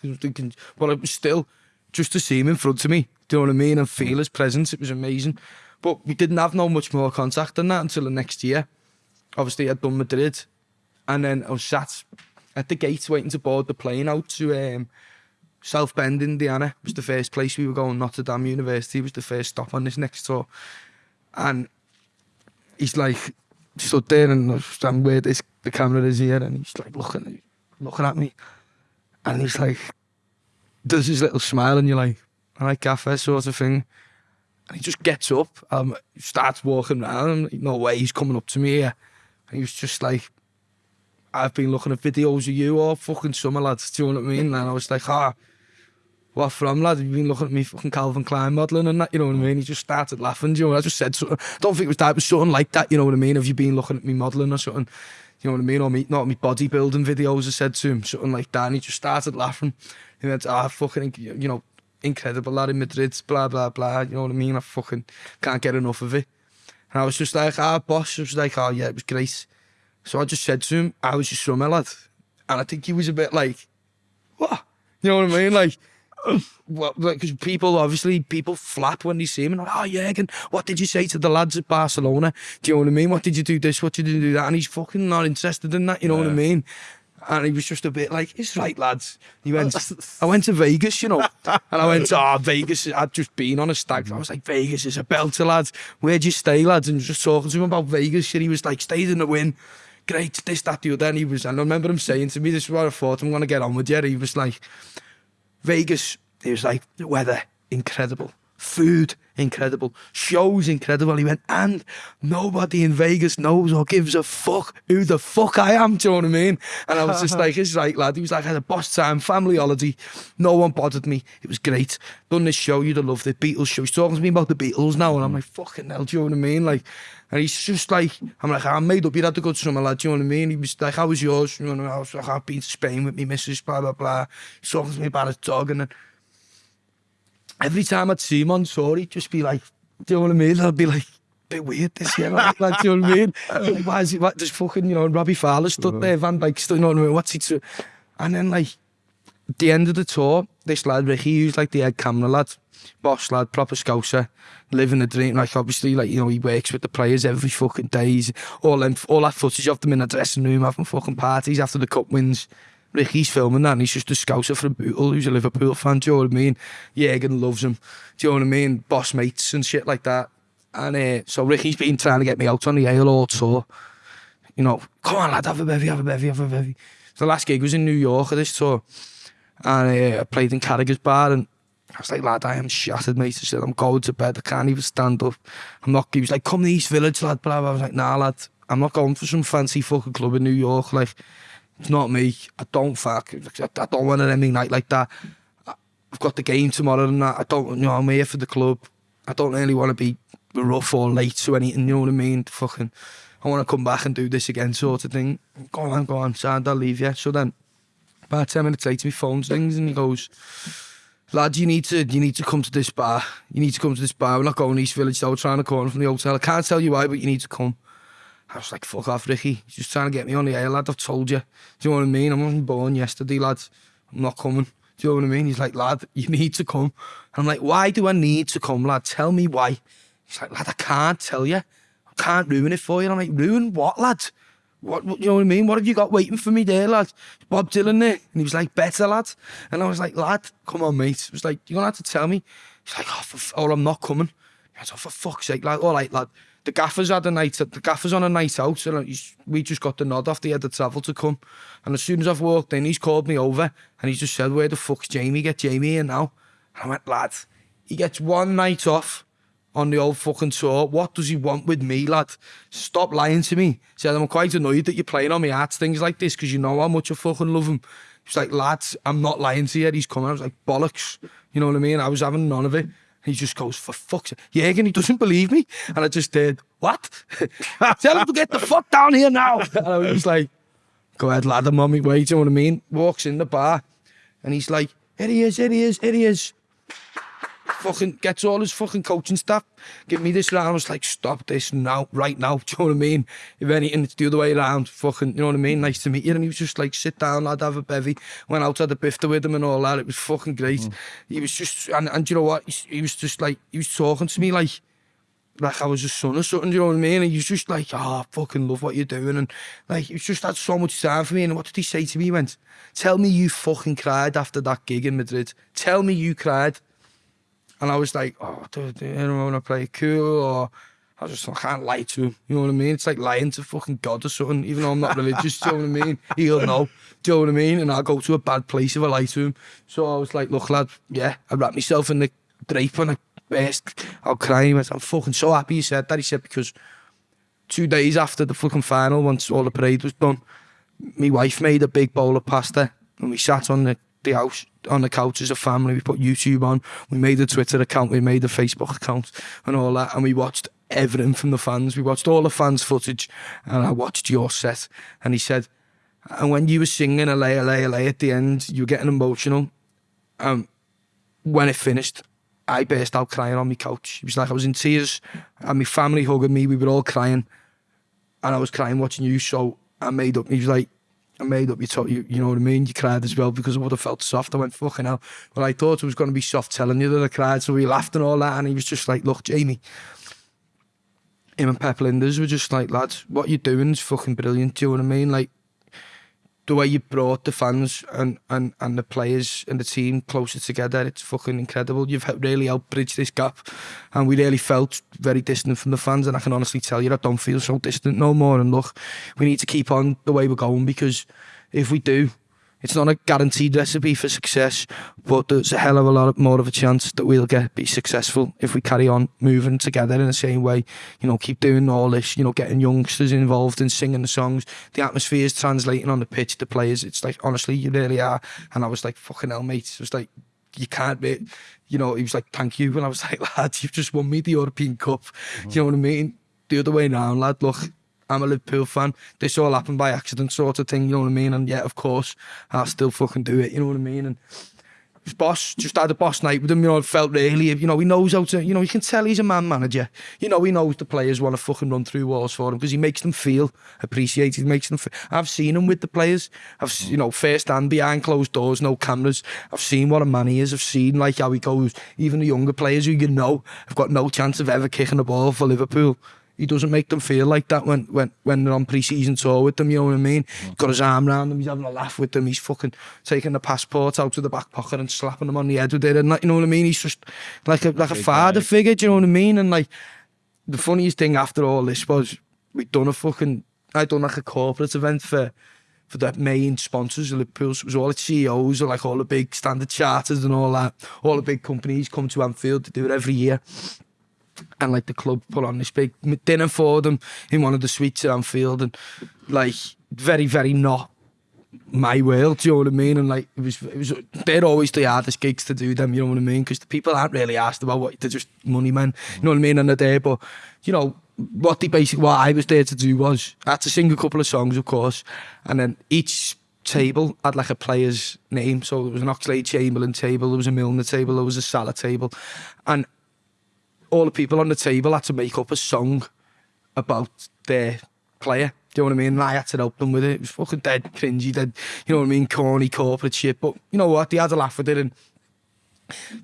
But it was still, just to see him in front of me, do you know what I mean? And feel his presence, it was amazing. But we didn't have no much more contact than that until the next year. Obviously, I'd done Madrid, and then I was sat at the gate waiting to board the plane out to um, South Bend, Indiana. It was the first place we were going. Notre Dame University was the first stop on this next tour. And he's like, stood there and I'm where this, the camera is here. And he's like looking, looking at me. and he's like, does his little smile, and you're like, all right, gaffer, sort of thing. And he just gets up, um, starts walking around. No way, he's coming up to me here. And he was just like, I've been looking at videos of you all fucking summer, lads. Do you know what I mean? And I was like, ah, what from, lad? You've been looking at me fucking Calvin Klein modelling and that, you know what I mean? He just started laughing, do you know? I just said something. I don't think it was that, it was something like that, you know what I mean? Have you been looking at me modelling or something? You know what I mean? Or me, not me bodybuilding videos, I said to him, something like that. And he just started laughing. He went, ah, fucking, you know, incredible lad in Madrid, blah, blah, blah. You know what I mean? I fucking can't get enough of it. And I was just like, ah, boss. I was like, oh, yeah, it was great. So I just said to him, I was your summer lad. And I think he was a bit like, what? You know what I mean? Like, well, because people obviously people flap when they see him and like, oh and what did you say to the lads at Barcelona? Do you know what I mean? What did you do this? What did you do that? And he's fucking not interested in that. You know yeah. what I mean? And he was just a bit like, it's right, lads. He went, I went to Vegas, you know. And I went, oh, Vegas. I'd just been on a stag. I was like, Vegas is a belter, lads. Where'd you stay, lads? And just talking to him about Vegas. And he was like, stayed in the Wynn great, this, that, the other. And he was, and I remember him saying to me, this is what I thought, I'm going to get on with you. He was like, Vegas, was like, the weather, incredible. Food, incredible. Shows, incredible. He went, and nobody in Vegas knows or gives a fuck who the fuck I am. Do you know what I mean? And I was just like, it's right, lad. He was like, I had a boss time, family holiday. No one bothered me. It was great. Done this show, you'd have loved it. Beatles show. He's talking to me about the Beatles now. And I'm like, fucking hell, do you know what I mean? Like, and he's just like, I'm like, I made up, you had to go to summer, lad, do you know what I mean? He was like, how was yours? You know, I was like, I've been to Spain with me missus, blah, blah, blah. He's talking to me about his dog. And then every time I'd see him on tour, he'd just be like, do you know what I mean? I'd be like, bit weird this year, like, like, do you know what I mean? Like, why is it, what, just fucking, you know, Robbie Fowler stood mm. there, Van Dyke stood, you know what I mean? What's he to? And then, like, at the end of the tour, this lad, Ricky, he was like the head camera lad, boss lad, proper scouser, living the dream. Like, obviously, like, you know, he works with the players every fucking day. He's all, them, all that footage of them in the dressing room, having fucking parties after the cup wins. Ricky's filming that and he's just a scouser from Bootle who's a Liverpool fan, do you know what I mean? Jürgen loves him, do you know what I mean? Boss mates and shit like that. And uh, so Ricky's been trying to get me out on the ale all tour. You know, come on lad, have a bevy, have a bevy, have a bevy. So the last gig was in New York at this tour. And uh, I played in Carragher's bar and I was like, lad, I am shattered, mate. I said, I'm going to bed. I can't even stand up. I'm not, he was like, come to East Village, lad, blah, blah. I was like, nah, lad, I'm not going for some fancy fucking club in New York. Like, it's not me. I don't fuck. I don't want an ending night like that. I've got the game tomorrow and that. I don't, you know, I'm here for the club. I don't really want to be rough or late to anything, you know what I mean? Fucking, I want to come back and do this again, sort of thing. Go on, go on, Sand, I'll leave you. So then, about 10 minutes later, my phone rings and he goes, lad, you need to you need to come to this bar. You need to come to this bar. We're not going East Village though, we're trying to corner from the hotel. I can't tell you why, but you need to come. I was like, fuck off, Ricky. He's just trying to get me on the air, lad. I've told you. Do you know what I mean? I wasn't born yesterday, lad. I'm not coming. Do you know what I mean? He's like, lad, you need to come. And I'm like, why do I need to come, lad? Tell me why. He's like, lad, I can't tell you. I can't ruin it for you. And I'm like, ruin what, lad? What, what, you know what I mean? What have you got waiting for me there, lad? Bob Dylan there. And he was like, better, lad. And I was like, lad, come on, mate. It was like, you're going to have to tell me. He's like, oh, for, oh I'm not coming. I was like, oh, for fuck's sake, like, all right, lad. the gaffers had a night, the gaffers on a night out, and he's, we just got the nod off the head of travel to come. And as soon as I've walked in, he's called me over and he's just said, where the fuck's Jamie? Get Jamie in now. And I went, lad, he gets one night off on the old fucking tour. What does he want with me, lad? Stop lying to me. Said, I'm quite annoyed that you're playing on my heart, things like this, because you know how much I fucking love him. He's like, lads, I'm not lying to you. He's coming. I was like, bollocks. You know what I mean? I was having none of it. He just goes, for fuck's sake. And he doesn't believe me. And I just did, what? Tell him to get the fuck down here now. And I was like, go ahead, lad, I'm on my way. Do you know what I mean? Walks in the bar and he's like, here he is, here he is, here he is. fucking gets all his fucking coaching staff, give me this round. I was like, stop this now, right now. Do you know what I mean? If anything, it's the other way around. Fucking, you know what I mean? Nice to meet you. And he was just like, sit down, lad, have a bevy. Went out, had a bifter with him and all that. It was fucking great. Mm. He was just, and, and you know what? He, he was just like, he was talking to me like, like I was his son or something, do you know what I mean? And he was just like, oh, I fucking love what you're doing. And like, he just had so much time for me. And what did he say to me? He went, tell me you fucking cried after that gig in Madrid. Tell me you cried. And I was like, oh, do, do anyone want to play cool? Or I just I can't lie to him. You know what I mean? It's like lying to fucking God or something, even though I'm not religious. do you know what I mean? He'll know. Do you know what I mean? And I'll go to a bad place if I lie to him. So I was like, look, lad, yeah, I wrapped myself in the drape and I burst out crying. He went, I'm fucking so happy he said that. He said, because two days after the fucking final, once all the parade was done, my wife made a big bowl of pasta and we sat on the the house on the couch as a family. We put YouTube on. We made a Twitter account. We made a Facebook account and all that. And we watched everything from the fans. We watched all the fans' footage. And I watched your set. And he said, and when you were singing a lay, a lay, a lay at the end, you were getting emotional. Um, when it finished, I burst out crying on my couch. It was like I was in tears. And my family hugging me. We were all crying. And I was crying watching you. So I made up. He was like, I made up your talk, you, you know what I mean? You cried as well because I would have felt soft. I went, fucking hell. Well, I thought it was going to be soft telling you that I cried. So we laughed and all that. And he was just like, look, Jamie, him and Pep Linders were just like, lads, what you're doing is fucking brilliant. Do you know what I mean? Like, the way you brought the fans and, and, and the players and the team closer together, it's fucking incredible. You've really helped bridge this gap. And we really felt very distant from the fans. And I can honestly tell you, I don't feel so distant no more. And look, we need to keep on the way we're going because if we do, It's not a guaranteed recipe for success, but there's a hell of a lot more of a chance that we'll get be successful if we carry on moving together in the same way. You know, keep doing all this. You know, getting youngsters involved in singing the songs. The atmosphere is translating on the pitch. The players, it's like honestly, you really are. And I was like, fucking hell, mate. It was like you can't be, you know, he was like, thank you. And I was like, lad, you've just won me the European Cup. Mm -hmm. Do you know what I mean? The other way round, lad, look, I'm a Liverpool fan. This all happened by accident, sort of thing. You know what I mean? And yet, of course, I'll still fucking do it. You know what I mean? And his boss just had a boss night with him. You know, felt really. You know, he knows how to. You know, you can tell he's a man manager. You know, he knows the players want to fucking run through walls for him because he makes them feel appreciated. He makes them. Feel, I've seen him with the players. I've you know first hand behind closed doors, no cameras. I've seen what a man he is. I've seen like how he goes. Even the younger players who you know have got no chance of ever kicking a ball for Liverpool. He doesn't make them feel like that when when when they're on pre-season tour with them. You know what I mean? Got his arm around them. He's having a laugh with them. He's fucking taking the passport out of the back pocket and slapping them on the head with it. And like, you know what I mean? He's just like a like a father figure. Do you know what I mean? And like the funniest thing after all this was we done a fucking I done like a corporate event for for the main sponsors of Liverpool. So it was all the CEOs, or like all the big standard charters and all that. All the big companies come to Anfield to do it every year. And like the club put on this big dinner for them in one of the suites at Anfield and like very, very not my world, do you know what I mean? And like it was, it was, they're always the hardest gigs to do them, you know what I mean? Because the people aren't really asked about what they're just money men, you know what I mean? And they're there, but you know what the basic what I was there to do was I had to sing a couple of songs, of course, and then each table had like a player's name. So there was an Oxlade-Chamberlain table, there was a Milner table, there was a Salah table. And all the people on the table had to make up a song about their player. Do you know what I mean? And I had to help them with it. It was fucking dead cringy, dead, you know what I mean, corny corporate shit. But you know what? They had a laugh with it and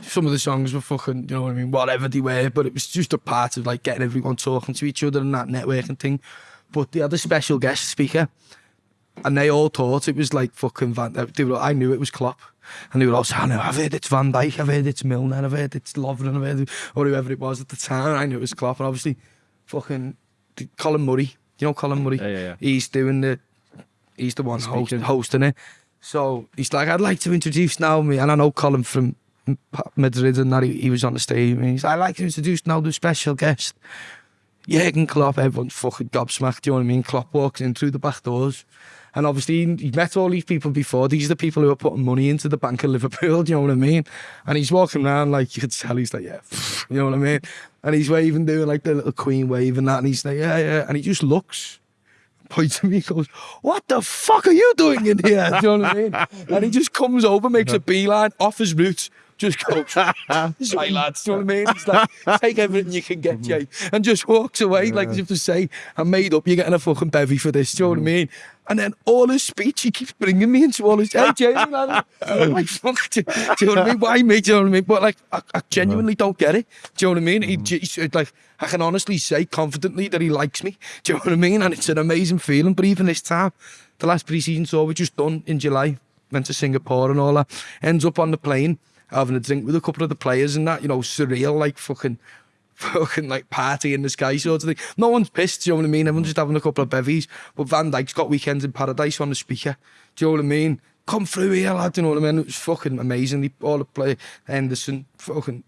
some of the songs were fucking, you know what I mean, whatever they were, but it was just a part of like getting everyone talking to each other and that networking thing. But they had a special guest speaker and they all thought it was like fucking Van they were, I knew it was Klopp. And they were all saying, oh, I've heard it's Van Dijk, I've heard it's Milner, I've heard it's Lovren, I've heard, or whoever it was at the time. And I knew it was Klopp, and obviously, fucking Colin Murray, you know Colin Murray? Yeah, yeah, yeah. He's doing the, he's the one host, hosting it. So he's like, I'd like to introduce now me, and I know Colin from Madrid and that he, he was on the stage, and he's like, I'd like to introduce now the special guest. Jurgen Klopp, everyone's fucking gobsmacked, do you know what I mean? Klopp walks in through the back doors. And obviously, he- met all these people before. These are the people who are putting money into the Bank of Liverpool, do you know what I mean? And he's walking around like, you could tell he's like, yeah, you know what I mean? And he's waving, doing like the little queen wave and that. And he's like, yeah, yeah. And he just looks, points at me, goes, what the fuck are you doing in here? Do you know what I mean? And he just comes over, makes a beeline off his roots, just goes, sorry lads, do you know what I mean? He's like, take everything you can get, mm-hmm. Jay. And just walks away, like as if to say, I'm made up, you're getting a fucking bevy for this, do you know what I mm-hmm. mean? And then all his speech, he keeps bringing me into all his, hey, Jamie, lad. I'm like, fuck, do, do you know what I mean? Why me, do you know what I mean? But like, I, I uh-huh. genuinely don't get it. Do you know what I mean? He, mm-hmm. j- he's, like, I can honestly say confidently that he likes me. Do you know what I mean? And it's an amazing feeling. But even this time, the last pre-season tour we just done in July, went to Singapore and all that, ends up on the plane having a drink with a couple of the players and that, you know, surreal, like fucking fucking like party in the sky sort of thing. No one's pissed, do you know what I mean? Everyone's just having a couple of bevies. But Van Dyke's got Weekends in Paradise on the speaker. Do you know what I mean? Come through here, lad, do you know what I mean? It was fucking amazing. All the play, Henderson, fucking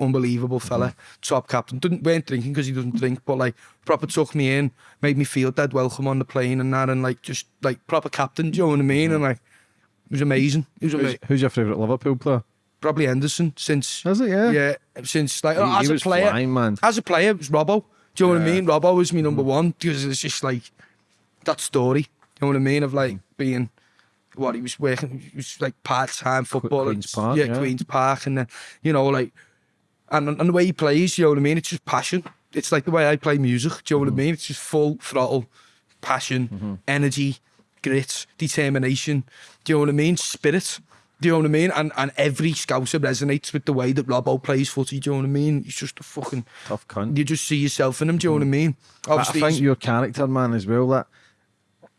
unbelievable fella, top captain. Didn't, weren't drinking because he doesn't drink, but like proper took me in, made me feel dead welcome on the plane and that, and like just like proper captain, do you know what I mean? And like, it was amazing. It was amazing. Who's your favourite Liverpool player? Probably Henderson since Is it? Yeah. yeah since like He, as he a was player. flying, man. As a player, it was Robbo. Do you know what I mean? Robbo was my number mm. one because it's just like that story. Do You know what I mean? Of like mm. being what he was working, he was like part time football. Queen's Park, yeah, yeah. Queen's Park, and then you know like and and the way he plays, you know what I mean? It's just passion. It's like the way I play music. Do you know what I mm-hmm. mean? It's just full throttle, passion, mm-hmm. energy, grit, determination. Do you know what I mean? Spirit. Do you know what I mean? And and every scouser resonates with the way that Robbo plays footy. Do you know what I mean? He's just a fucking. Tough cunt. You just see yourself in him. Do you know what I mean? But I Obviously, think your character, man, as well, that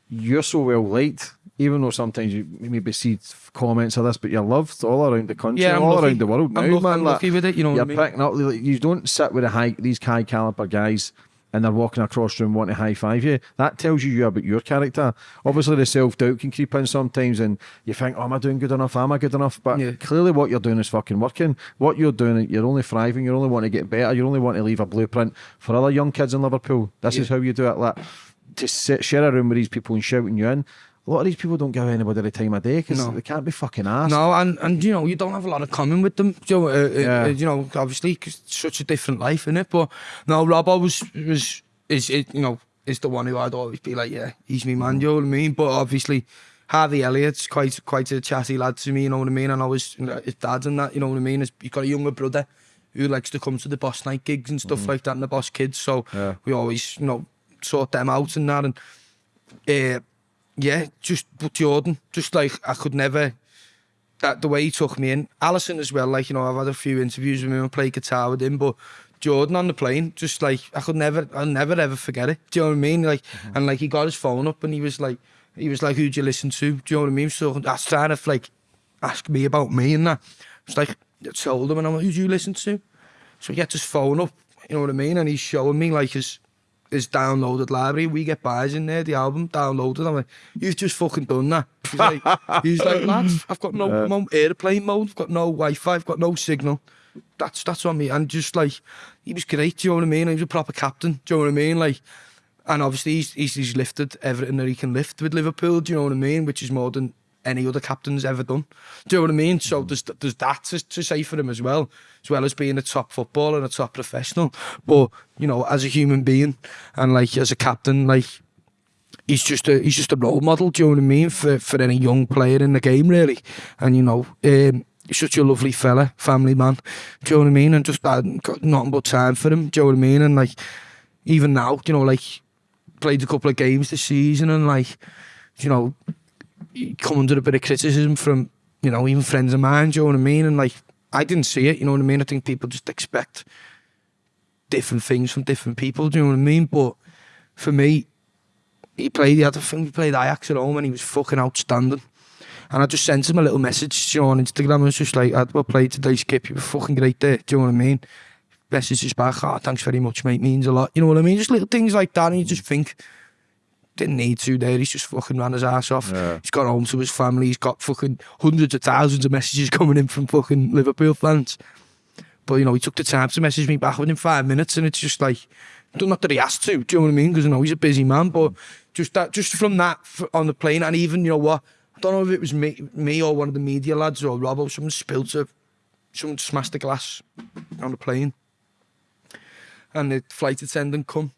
you're so well liked, even though sometimes you maybe see comments of this, but you're loved all around the country, Yeah, all lucky. around the world now, I'm lucky- man. I'm like, lucky with it, you know You're I mean? picking up, like, you don't sit with a high, these high caliber guys and they're walking across the room wanting to high five you. That tells you you about your character. Obviously, the self doubt can creep in sometimes, and you think, "Oh, am I doing good enough? Am I good enough?" But Yeah. clearly, what you're doing is fucking working. What you're doing, you're only thriving. You're only want to get better. You're only want to leave a blueprint for other young kids in Liverpool. This is how you do it. Like to sit, share a room with these people and shouting you in. a lot of these people don't give anybody the time of day because no. they can't be fucking asked. No, and, and you know, you don't have a lot of common with them. You know, uh, uh, yeah. uh, you know obviously, cause it's such a different life, in it? But no, Robbo was, was is, it, you know, is the one who I'd always be like, yeah, he's me man, you know what I mean? But obviously, Harvey Elliott's quite quite a chatty lad to me, you know what I mean? And I was his dad and that, you know what I mean? He's, he's got a younger brother who likes to come to the boss night gigs and stuff mm. like that and the boss kids. So yeah. we always, you know, sort them out and that. And uh, yeah, just but Jordan, just like I could never. That the way he took me in, Allison as well. Like you know, I've had a few interviews with him and play guitar with him, but Jordan on the plane, just like I could never, I'll never ever forget it. Do you know what I mean? Like, mm -hmm. and like he got his phone up and he was like, he was like, who'd you listen to? Do you know what I mean? So that's trying to like ask me about me and that. It's like I told him and I'm like, who'd you listen to? So he gets his phone up, you know what I mean? And he's showing me like his his downloaded library. We Get By's in there, the album downloaded. I'm like, you've just fucking done that. He's like, he's like lads, I've got no, airplane mode, I've got no Wi-Fi, I've got no signal. That's that's on me. And just like, he was great, do you know what I mean? He was a proper captain, do you know what I mean? Like, and obviously he's, he's, he's lifted everything that he can lift with Liverpool, do you know what I mean? Which is more than any other captain's ever done. Do you know what I mean? So hmm. there's, there's that to, to say for him as well, as well as being a top footballer and a top professional. But, you know, as a human being and like as a captain, like he's just a he's just a role model. Do you know what I mean for for any young player in the game really? And you know, um, such a lovely fella, family man. Do you know what I mean? And just I got nothing but time for him. Do you know what I mean? And like even now, you know, like played a couple of games this season and like you know come under a bit of criticism from you know even friends of mine. Do you know what I mean? And like I didn't see it. You know what I mean? I think people just expect different things from different people. Do you know what I mean? But for me, he played. He had thing. He played Ajax at home, and he was fucking outstanding. And I just sent him a little message, you know, on Instagram. I was just like, "I'd well played today, Skip. You were fucking great there." Do you know what I mean? Messages back, "Oh, thanks very much, mate. Means a lot." You know what I mean? Just little things like that, and you just think. didn't need to there. He's just fucking ran his ass off. Yeah. He's got home to his family. He's got fucking hundreds of thousands of messages coming in from fucking Liverpool fans. But, you know, he took the time to message me back within five minutes and it's just like, not that he has to, do you know what I mean? Because, you know, he's a busy man, but just that, just from that on the plane and even, you know what, I don't know if it was me, me or one of the media lads or Rob or someone spilled a, someone smashed the glass on the plane. And the flight attendant come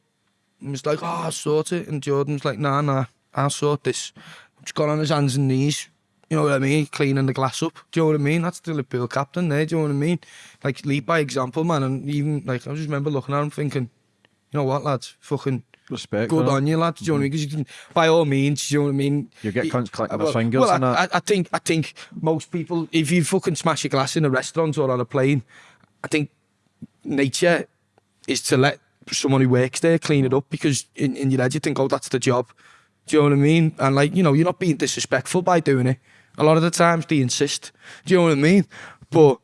and was like, oh, I'll sort it. And Jordan's like, nah, nah, I'll sort this. Just got on his hands and knees, you know what I mean? Cleaning the glass up. Do you know what I mean? That's the Liverpool captain there. Do you know what I mean? Like, lead by example, man. And even, like, I just remember looking at him thinking, you know what, lads, fucking Respect, good man. on you, lads. Do you know what I mean? Because you can, by all means, do you know what I mean? You get cunts clicking well, fingers well, and I, that. I, I think, I think most people, if you fucking smash a glass in a restaurant or on a plane, I think nature is to let someone who works there clean it up because in, in your head you think, oh, that's the job. Do you know what I mean? And like, you know, you're not being disrespectful by doing it. A lot of the times they insist. Do you know what I mean? But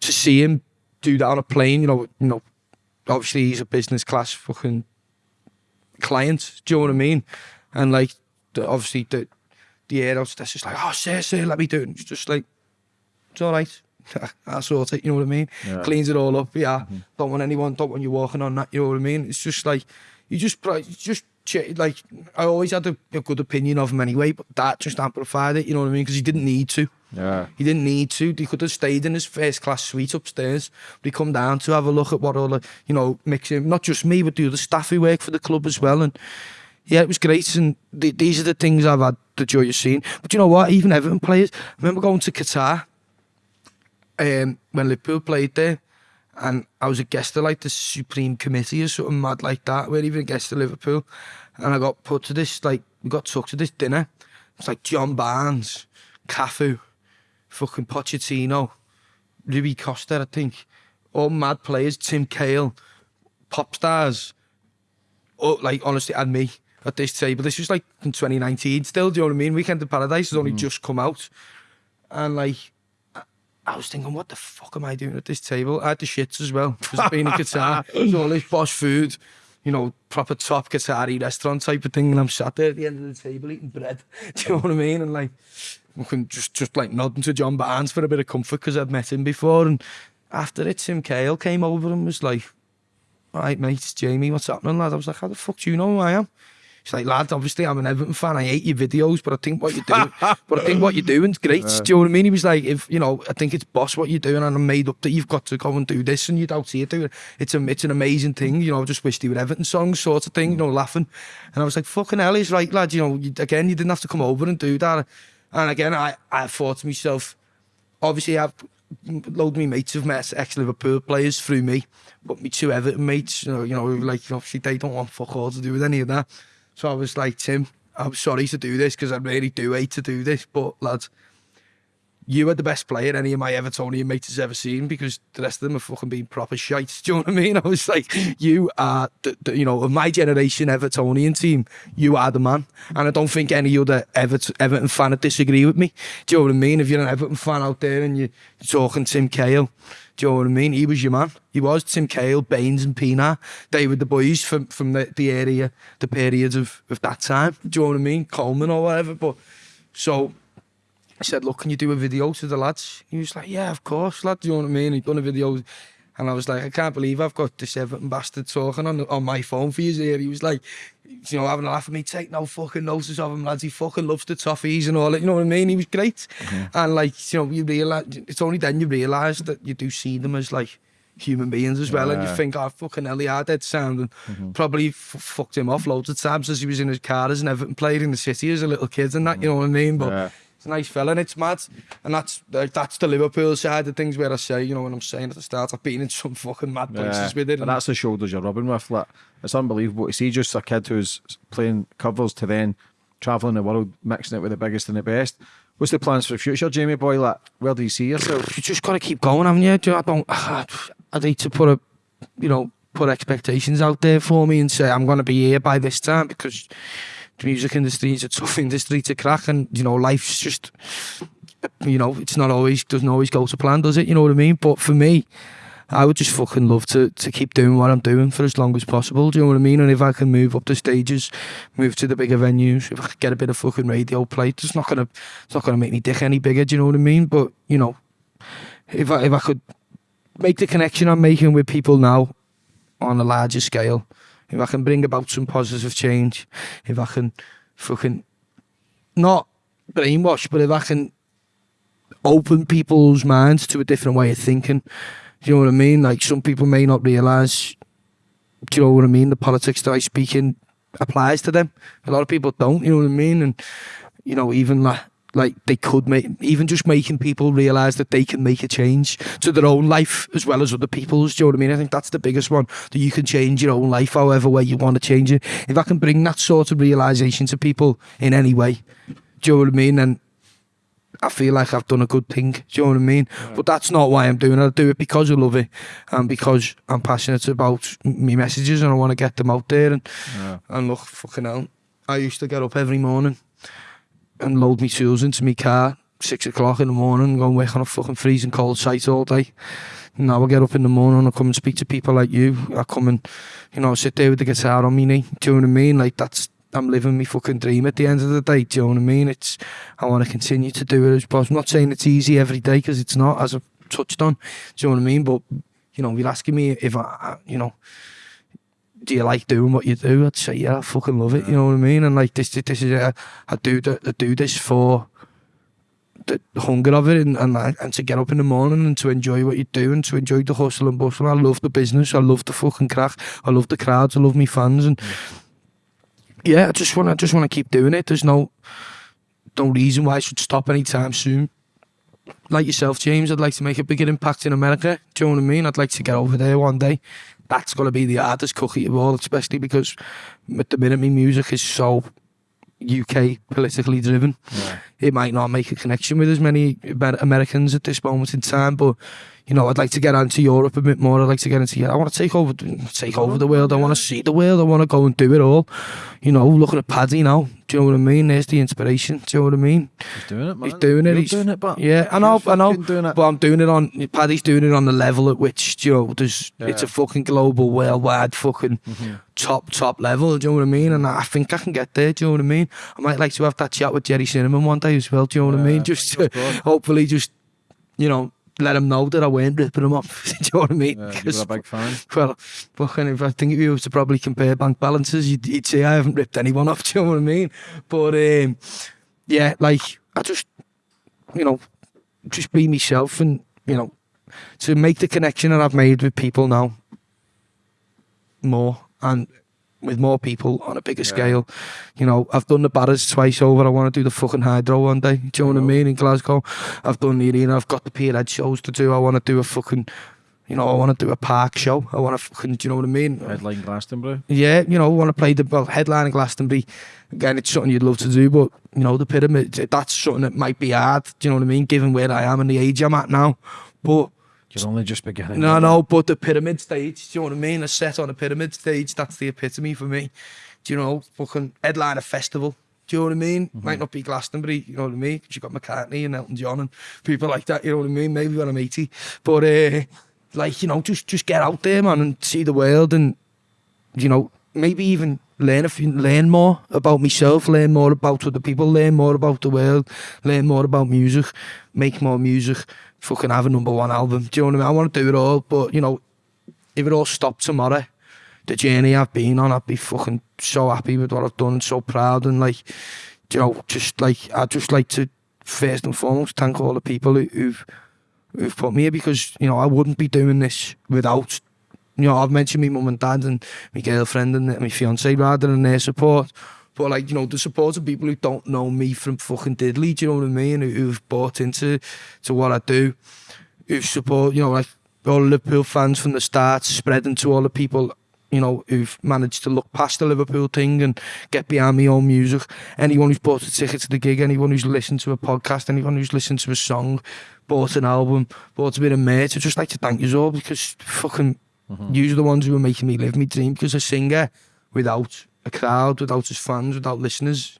to see him do that on a plane, you know, you know, obviously he's a business class fucking client. Do you know what I mean? And like, the, obviously the the air hostess is like, oh, sir, sir, let me do it. And it's just like, it's all right. I'll sort it. You know what I mean? Yeah. Cleans it all up. Yeah. Mm-hmm. Don't want anyone. Don't want you walking on that. You know what I mean? It's just like you just just like I always had a, a good opinion of him anyway, but that just amplified it. You know what I mean? Because he didn't need to. Yeah. He didn't need to. He could have stayed in his first class suite upstairs. But he come down to have a look at what all the, you know, mixing, not just me, but the other staff who work for the club as well. And yeah, it was great. And th- these are the things I've had the joy of seeing. But you know what? Even Everton players, I remember going to Qatar um, when Liverpool played there. And I was a guest of like the Supreme Committee or something mad like that. We're even a guest of Liverpool. And I got put to this, like, we got took to this dinner. It's like John Barnes, Cafu, fucking Pochettino, Rui Costa, I think. All mad players, Tim Cahill, pop stars. Oh, like, honestly, and me at this table. This was like in 2019 still, do you know what I mean? Weekend of Paradise has only just come out. And like, I was thinking, what the fuck am I doing at this table? I had the shits as well, because being in Qatar, it's all this posh food, you know, proper top Qatari restaurant type of thing, and I'm sat there at the end of the table eating bread. Do you know what I mean? And like, just just like nodding to John Barnes for a bit of comfort because I'd met him before. And after it, Tim Cale came over and was like, all right, mate, it's Jamie, what's happening, lad? I was like, how the fuck do you know who I am? He's like, lad, obviously I'm an Everton fan. I hate your videos, but I think what you do, but I think what you're doing's great. do you know what I mean? He was like, if you know, I think it's boss what you're doing, and I'm made up that you've got to go and do this, and you don't see it do it. It's a, it's an amazing thing. You know, I just wish they were Everton songs, sort of thing. You know, laughing, and I was like, fucking hell, he's right, lad. You know, you, again, you didn't have to come over and do that. And again, I, I thought to myself, obviously I've load me mates have met ex Liverpool players through me, but me two Everton mates, you know, you know, like obviously they don't want fuck all to do with any of that. So I was like, Tim, I'm sorry to do this because I really do hate to do this, but lads, you are the best player any of my Evertonian mates has ever seen because the rest of them have fucking been proper shite. Do you know what I mean? I was like, you are, the, the, you know, of my generation Evertonian team, you are the man. And I don't think any other Everton, Everton fan would disagree with me. Do you know what I mean? If you're an Everton fan out there and you're talking Tim Cahill, do you know what I mean? He was your man. He was Tim Cahill, Baines and Pienaar. They were the boys from, from the, the area, the periods of, of that time. Do you know what I mean? Coleman or whatever. But so I said, look, can you do a video to the lads? He was like, yeah, of course, lad. Do you know what I mean? He'd done a video. And I was like, I can't believe I've got this Everton bastard talking on on my phone for you here. He was like, you know, having a laugh at me, take no fucking notice of him, lads. He fucking loves the toffees and all that. You know what I mean? He was great. And like, you know, you realise, it's only then you realise that you do see them as like human beings as well. And you think, oh, fucking hell, he had that sound. And probably f- fucked him off loads of times as he was in his car as an Everton played in the city as a little kid and that, you know what I mean? But Yeah. it's a nice fella, and it's mad. And that's like, that's the Liverpool side of things where I say, you know, when I'm saying at the start, I've been in some fucking mad places yeah, with it. And that's the shoulders you're rubbing with. Like, it's unbelievable to see just a kid who's playing covers to then travelling the world, mixing it with the biggest and the best. What's the plans for the future, Jamie boy? Like, where do you see yourself? You just got to keep going, haven't you? Do I don't. I'd hate to put a, you know, put expectations out there for me and say I'm going to be here by this time because music industry is a tough industry to crack, and you know, life's just, you know, it's not always doesn't always go to plan, does it? You know what I mean? But for me. I would just fucking love to to keep doing what I'm doing for as long as possible. Do you know what I mean? And if I can move up the stages, move to the bigger venues, if I could get a bit of fucking radio play, it's not gonna it's not gonna make me dick any bigger. Do you know what I mean? But you know, if I if I could make the connection I'm making with people now on a larger scale, if I can bring about some positive change, if I can fucking not brainwash, but if I can open people's minds to a different way of thinking, do you know what I mean? Like some people may not realise, do you know what I mean? The politics that I speak in applies to them. A lot of people don't, you know what I mean? And you know, even like like they could make even just making people realise that they can make a change to their own life as well as other people's. Do you know what I mean? I think that's the biggest one. That you can change your own life however way you want to change it. If I can bring that sort of realisation to people in any way, do you know what I mean? And I feel like I've done a good thing. Do you know what I mean? But that's not why I'm doing it. I do it because I love it and because I'm passionate about my messages and I want to get them out there. And Yeah. and look, fucking hell, I used to get up every morning and load my tools into my car six o'clock in the morning and go and work on a fucking freezing cold site all day. Now I get up in the morning, I come and speak to people like you. I come and, you know, sit there with the guitar on me knee. Do you know what I mean? Like that's I'm living my fucking dream at the end of the day. Do you know what I mean? It's I want to continue to do it as. I'm not saying it's easy every day because it's not, as I've touched on. Do you know what I mean? But you know, you're asking me if I- you know, do you like doing what you do? I'd say yeah, I fucking love it. You know what I mean? And like this, this is uh, I do I do this for the hunger of it and, and and to get up in the morning and to enjoy what you do and to enjoy the hustle and bustle. I love the business. I love the fucking crack. I love the crowds. I love me fans and yeah, I just want to just want to keep doing it. There's no no reason why I should stop anytime soon. Like yourself, James, I'd like to make a bigger impact in America. Do you know what I mean? I'd like to get over there one day. That's going to be the hardest cookie of all, especially because at the minute my music is so UK politically driven. It might not make a connection with as many Amer- Americans at this moment in time, but you know, I'd like to get into Europe a bit more. I'd like to get into. I want to take over, take over the world. I want to see the world. I want to go and do it all. You know, looking at Paddy now. Do you know what I mean? There's the inspiration. Do you know what I mean? He's doing it, man. He's doing it. You're he's doing it, but yeah, I know, I know. doing it. But I'm doing it on. Paddy's doing it on the level at which you know there's. It's a fucking global, worldwide, fucking mm-hmm. top, top level. Do you know what I mean? And I think I can get there. Do you know what I mean? I might like to have that chat with Gerry Cinnamon one day as well. Do you know what I mean? Just to, hopefully, just you know, let him know that I weren't ripping him off. do you know what I mean? Yeah, you were a big fan. well, fucking if I think if you was to probably compare bank balances, you'd, you'd say I haven't ripped anyone off. Do you know what I mean? But um, yeah, like I just, you know, just be myself and you know, to make the connection that I've made with people now more and with more people on a bigger scale. You know, I've done the Barras twice over. I want to do the fucking Hydro one day. Do you know what I mean? In Glasgow, I've done the arena. I've got the Pierhead shows to do. I want to do a fucking, you know, I want to do a park show. I want to fucking, do you know what I mean? Headline Glastonbury. Yeah, you know, I want to play the well, headline in Glastonbury. Again, it's something you'd love to do, but you know, the pyramid, that's something that might be hard. Do you know what I mean? Given where I am and the age I'm at now, but You're only just beginning. no, no, but the pyramid stage, do you know what I mean? A set on a pyramid stage, that's the epitome for me. Do you know, fucking headline a festival. Do you know what I mean? Might not be Glastonbury, you know what I mean? 'Cause you got McCartney and Elton John and people like that, you know what I mean? Maybe when I'm 80. But, uh, like, you know, just just get out there, man, and see the world and, you know, maybe even learn a few, learn more about myself, learn more about other people, learn more about the world, learn more about music, make more music, fucking have a number one album. Do you know what I mean? I want to do it all, but you know, if it all stopped tomorrow, the journey I've been on, I'd be fucking so happy with what I've done and so proud and like, you know, just like, I'd just like to first and foremost thank all the people who, who've, who've put me here because, you know, I wouldn't be doing this without, you know, I've mentioned my mum and dad and my girlfriend and my fiance rather and their support. But like, you know, the support of people who don't know me from fucking diddly, do you know what I mean? Who, who've bought into to what I do, who support, you know, like all Liverpool fans from the start, spreading to all the people, you know, who've managed to look past the Liverpool thing and get behind my own music. Anyone who's bought a ticket to the gig, anyone who's listened to a podcast, anyone who's listened to a song, bought an album, bought a bit of merch, I'd just like to thank you all because fucking Mm-hmm. you are the ones who are making me live my dream because a singer without a crowd, without his fans, without listeners,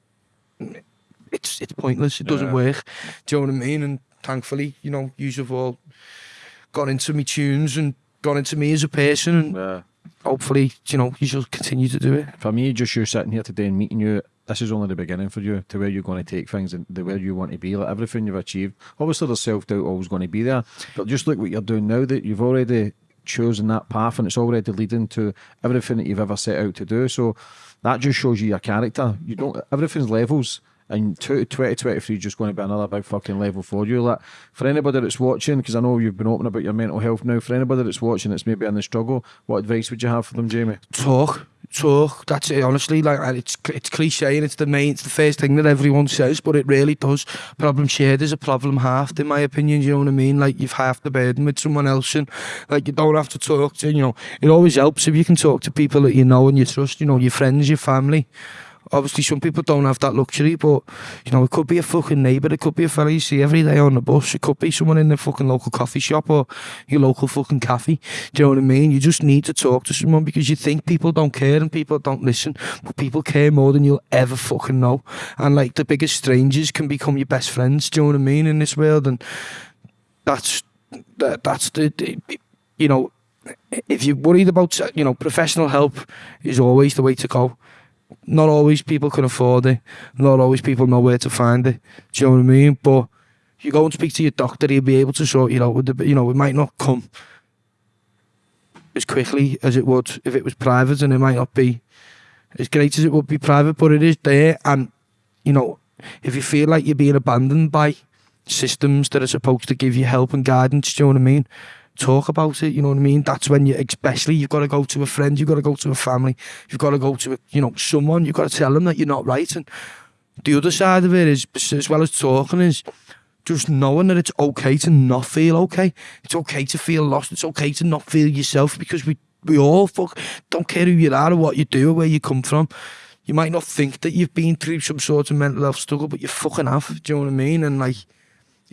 it's it's pointless. It doesn't Yeah. work. Do you know what I mean? And thankfully, you know, you have all got into me tunes and got into me as a person and Yeah. hopefully, you know, you shall continue to do it. For me, just you sitting here today and meeting you, this is only the beginning for you to where you're going to take things and the where you want to be. Like everything you've achieved, obviously there's self doubt always going to be there, but just look what you're doing now. That you've already chosen that path and it's already leading to everything that you've ever set out to do. So that just shows you your character. You don't. Everything's levels. And two- 2023 is just going to be another big fucking level for you. Like for anybody that's watching, because I know you've been open about your mental health now. For anybody that's watching, that's maybe in the struggle. What advice would you have for them, Jamie? Talk, talk. That's it. Honestly, like it's it's cliche and it's the main, it's the first thing that everyone says, but it really does. Problem shared is a problem halved, in my opinion. You know what I mean? Like you've half the burden with someone else, and like you don't have to talk to. You know, it always helps if you can talk to people that you know and you trust. You know, your friends, your family. Obviously, some people don't have that luxury, but you know, it could be a fucking neighbour, it could be a fella you see every day on the bus, it could be someone in the fucking local coffee shop or your local fucking cafe. Do you know what I mean? You just need to talk to someone because you think people don't care and people don't listen, but people care more than you'll ever fucking know. And like the biggest strangers can become your best friends. Do you know what I mean in this world? And that's that, that's the, the you know if you're worried about you know professional help is always the way to go not always people can afford it. Not always people know where to find it. Do you know what I mean? But you go and speak to your doctor, he'll be able to sort you out with the, you know, it might not come as quickly as it would if it was private, and it might not be as great as it would be private, but it is there. And you know, if you feel like you're being abandoned by systems that are supposed to give you help and guidance, do you know what I mean? talk about it. You know what I mean? That's when you, especially, you've got to go to a friend, you've got to go to a family, you've got to go to, a, you know, someone. You've got to tell them that you're not right. And the other side of it is, as well as talking, is just knowing that it's okay to not feel okay. It's okay to feel lost. It's okay to not feel yourself because we we all fuck don't care who you are or what you do or where you come from. You might not think that you've been through some sort of mental health struggle, but you fucking have. Do you know what I mean? And like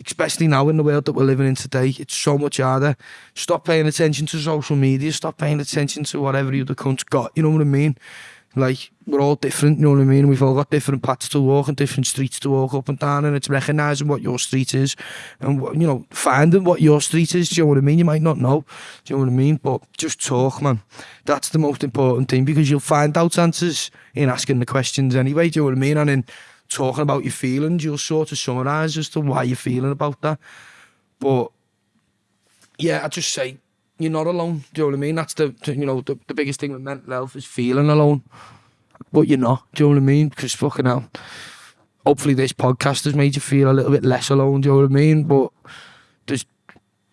especially now in the world that we're living in today, it's so much harder. Stop paying attention to social media, stop paying attention to whatever the other cunt's got, you know what I mean? Like, we're all different, you know what I mean? We've all got different paths to walk and different streets to walk up and down, and it's recognising what your street is and, what, you know, finding what your street is, do you know what I mean? You might not know, do you know what I mean? But just talk, man. That's the most important thing, because you'll find out answers in asking the questions anyway, do you know what I mean? And in talking about your feelings, you'll sort of summarise as to why you're feeling about that. But yeah, I just say you're not alone. Do you know what I mean? That's the, the- you know the, the biggest thing with mental health is feeling alone, but you're not. Do you know what I mean? Because fucking hell, hopefully this podcast has made you feel a little bit less alone. Do you know what I mean? But there's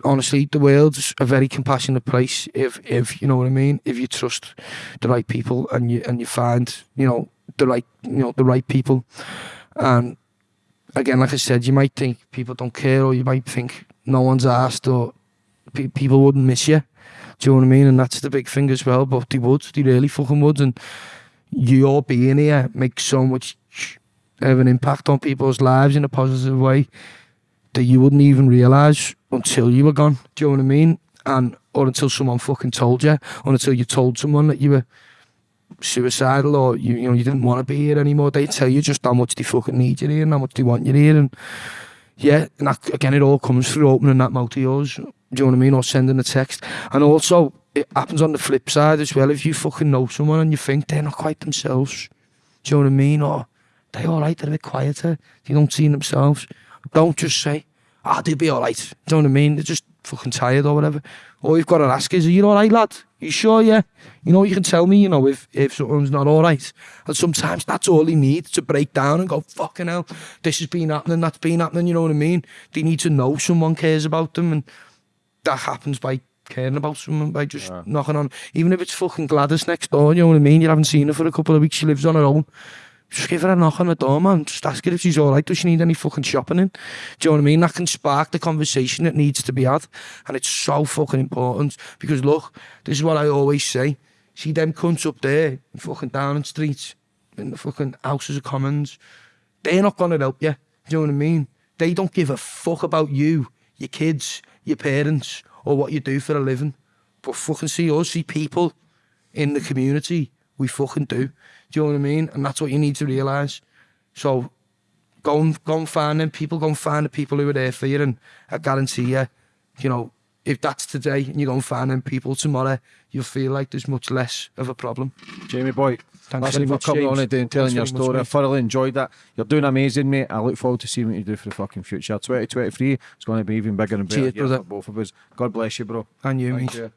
honestly the world's a very compassionate place if if you know what I mean. If you trust the right people and you and you find you know the right you know the right people, and again, like I said, you might think people don't care, or you might think no one's asked, or pe- people wouldn't miss you. Do you know what I mean? And that's the big thing as well. But they would, they really fucking would. And your being here makes so much of an impact on people's lives in a positive way that you wouldn't even realise until you were gone. Do you know what I mean? And or until someone fucking told you, or until you told someone that you were suicidal or you you know you didn't want to be here anymore. They tell you just how much they fucking need you here and how much they want you here. And yeah, and that, again, it all comes through opening that mouth of yours. Do you know what I mean? Or sending a text. And also, it happens on the flip side as well. If you fucking know someone and you think they're not quite themselves, do you know what I mean? Or they're all right, they're a bit quieter, they don't see themselves. Don't just say, ah, they'll be all right. Do you know what I mean? They're Just fucking tired or whatever. All you've got to ask is, are you all right, lad? You sure, yeah? You know, you can tell me, you know, if, if something's not all right. And sometimes that's all he needs to break down and go, fucking hell, this has been happening, that's been happening, you know what I mean? They need to know someone cares about them and that happens by caring about someone by just yeah. knocking on. Even if it's fucking Gladys next door, you know what I mean? You haven't seen her for a couple of weeks, she lives on her own just give her a knock on the door, man. Just ask her if she's alright. Does she need any fucking shopping in? Do you know what I mean? That can spark the conversation that needs to be had. And it's so fucking important. Because look, this is what I always say. See them cunts up there, fucking down in streets, in the fucking houses of commons. They're not going to help you. Do you know what I mean? They don't give a fuck about you, your kids, your parents, or what you do for a living. But fucking see us, see people in the community. We fucking do. Do you know what I mean? And that's what you need to realise. So go and, go and find them people, go and find the people who are there for you. And I guarantee you, you know, if that's today and you go and find them people tomorrow, you'll feel like there's much less of a problem. Jamie Boy, thanks very much for coming James. on today and telling thanks your story. I thoroughly enjoyed that. You're doing amazing, mate. I look forward to seeing what you do for the fucking future. 2023 is going to be even bigger and better Cheers, for both of us. God bless you, bro. And you, Thank mate. You.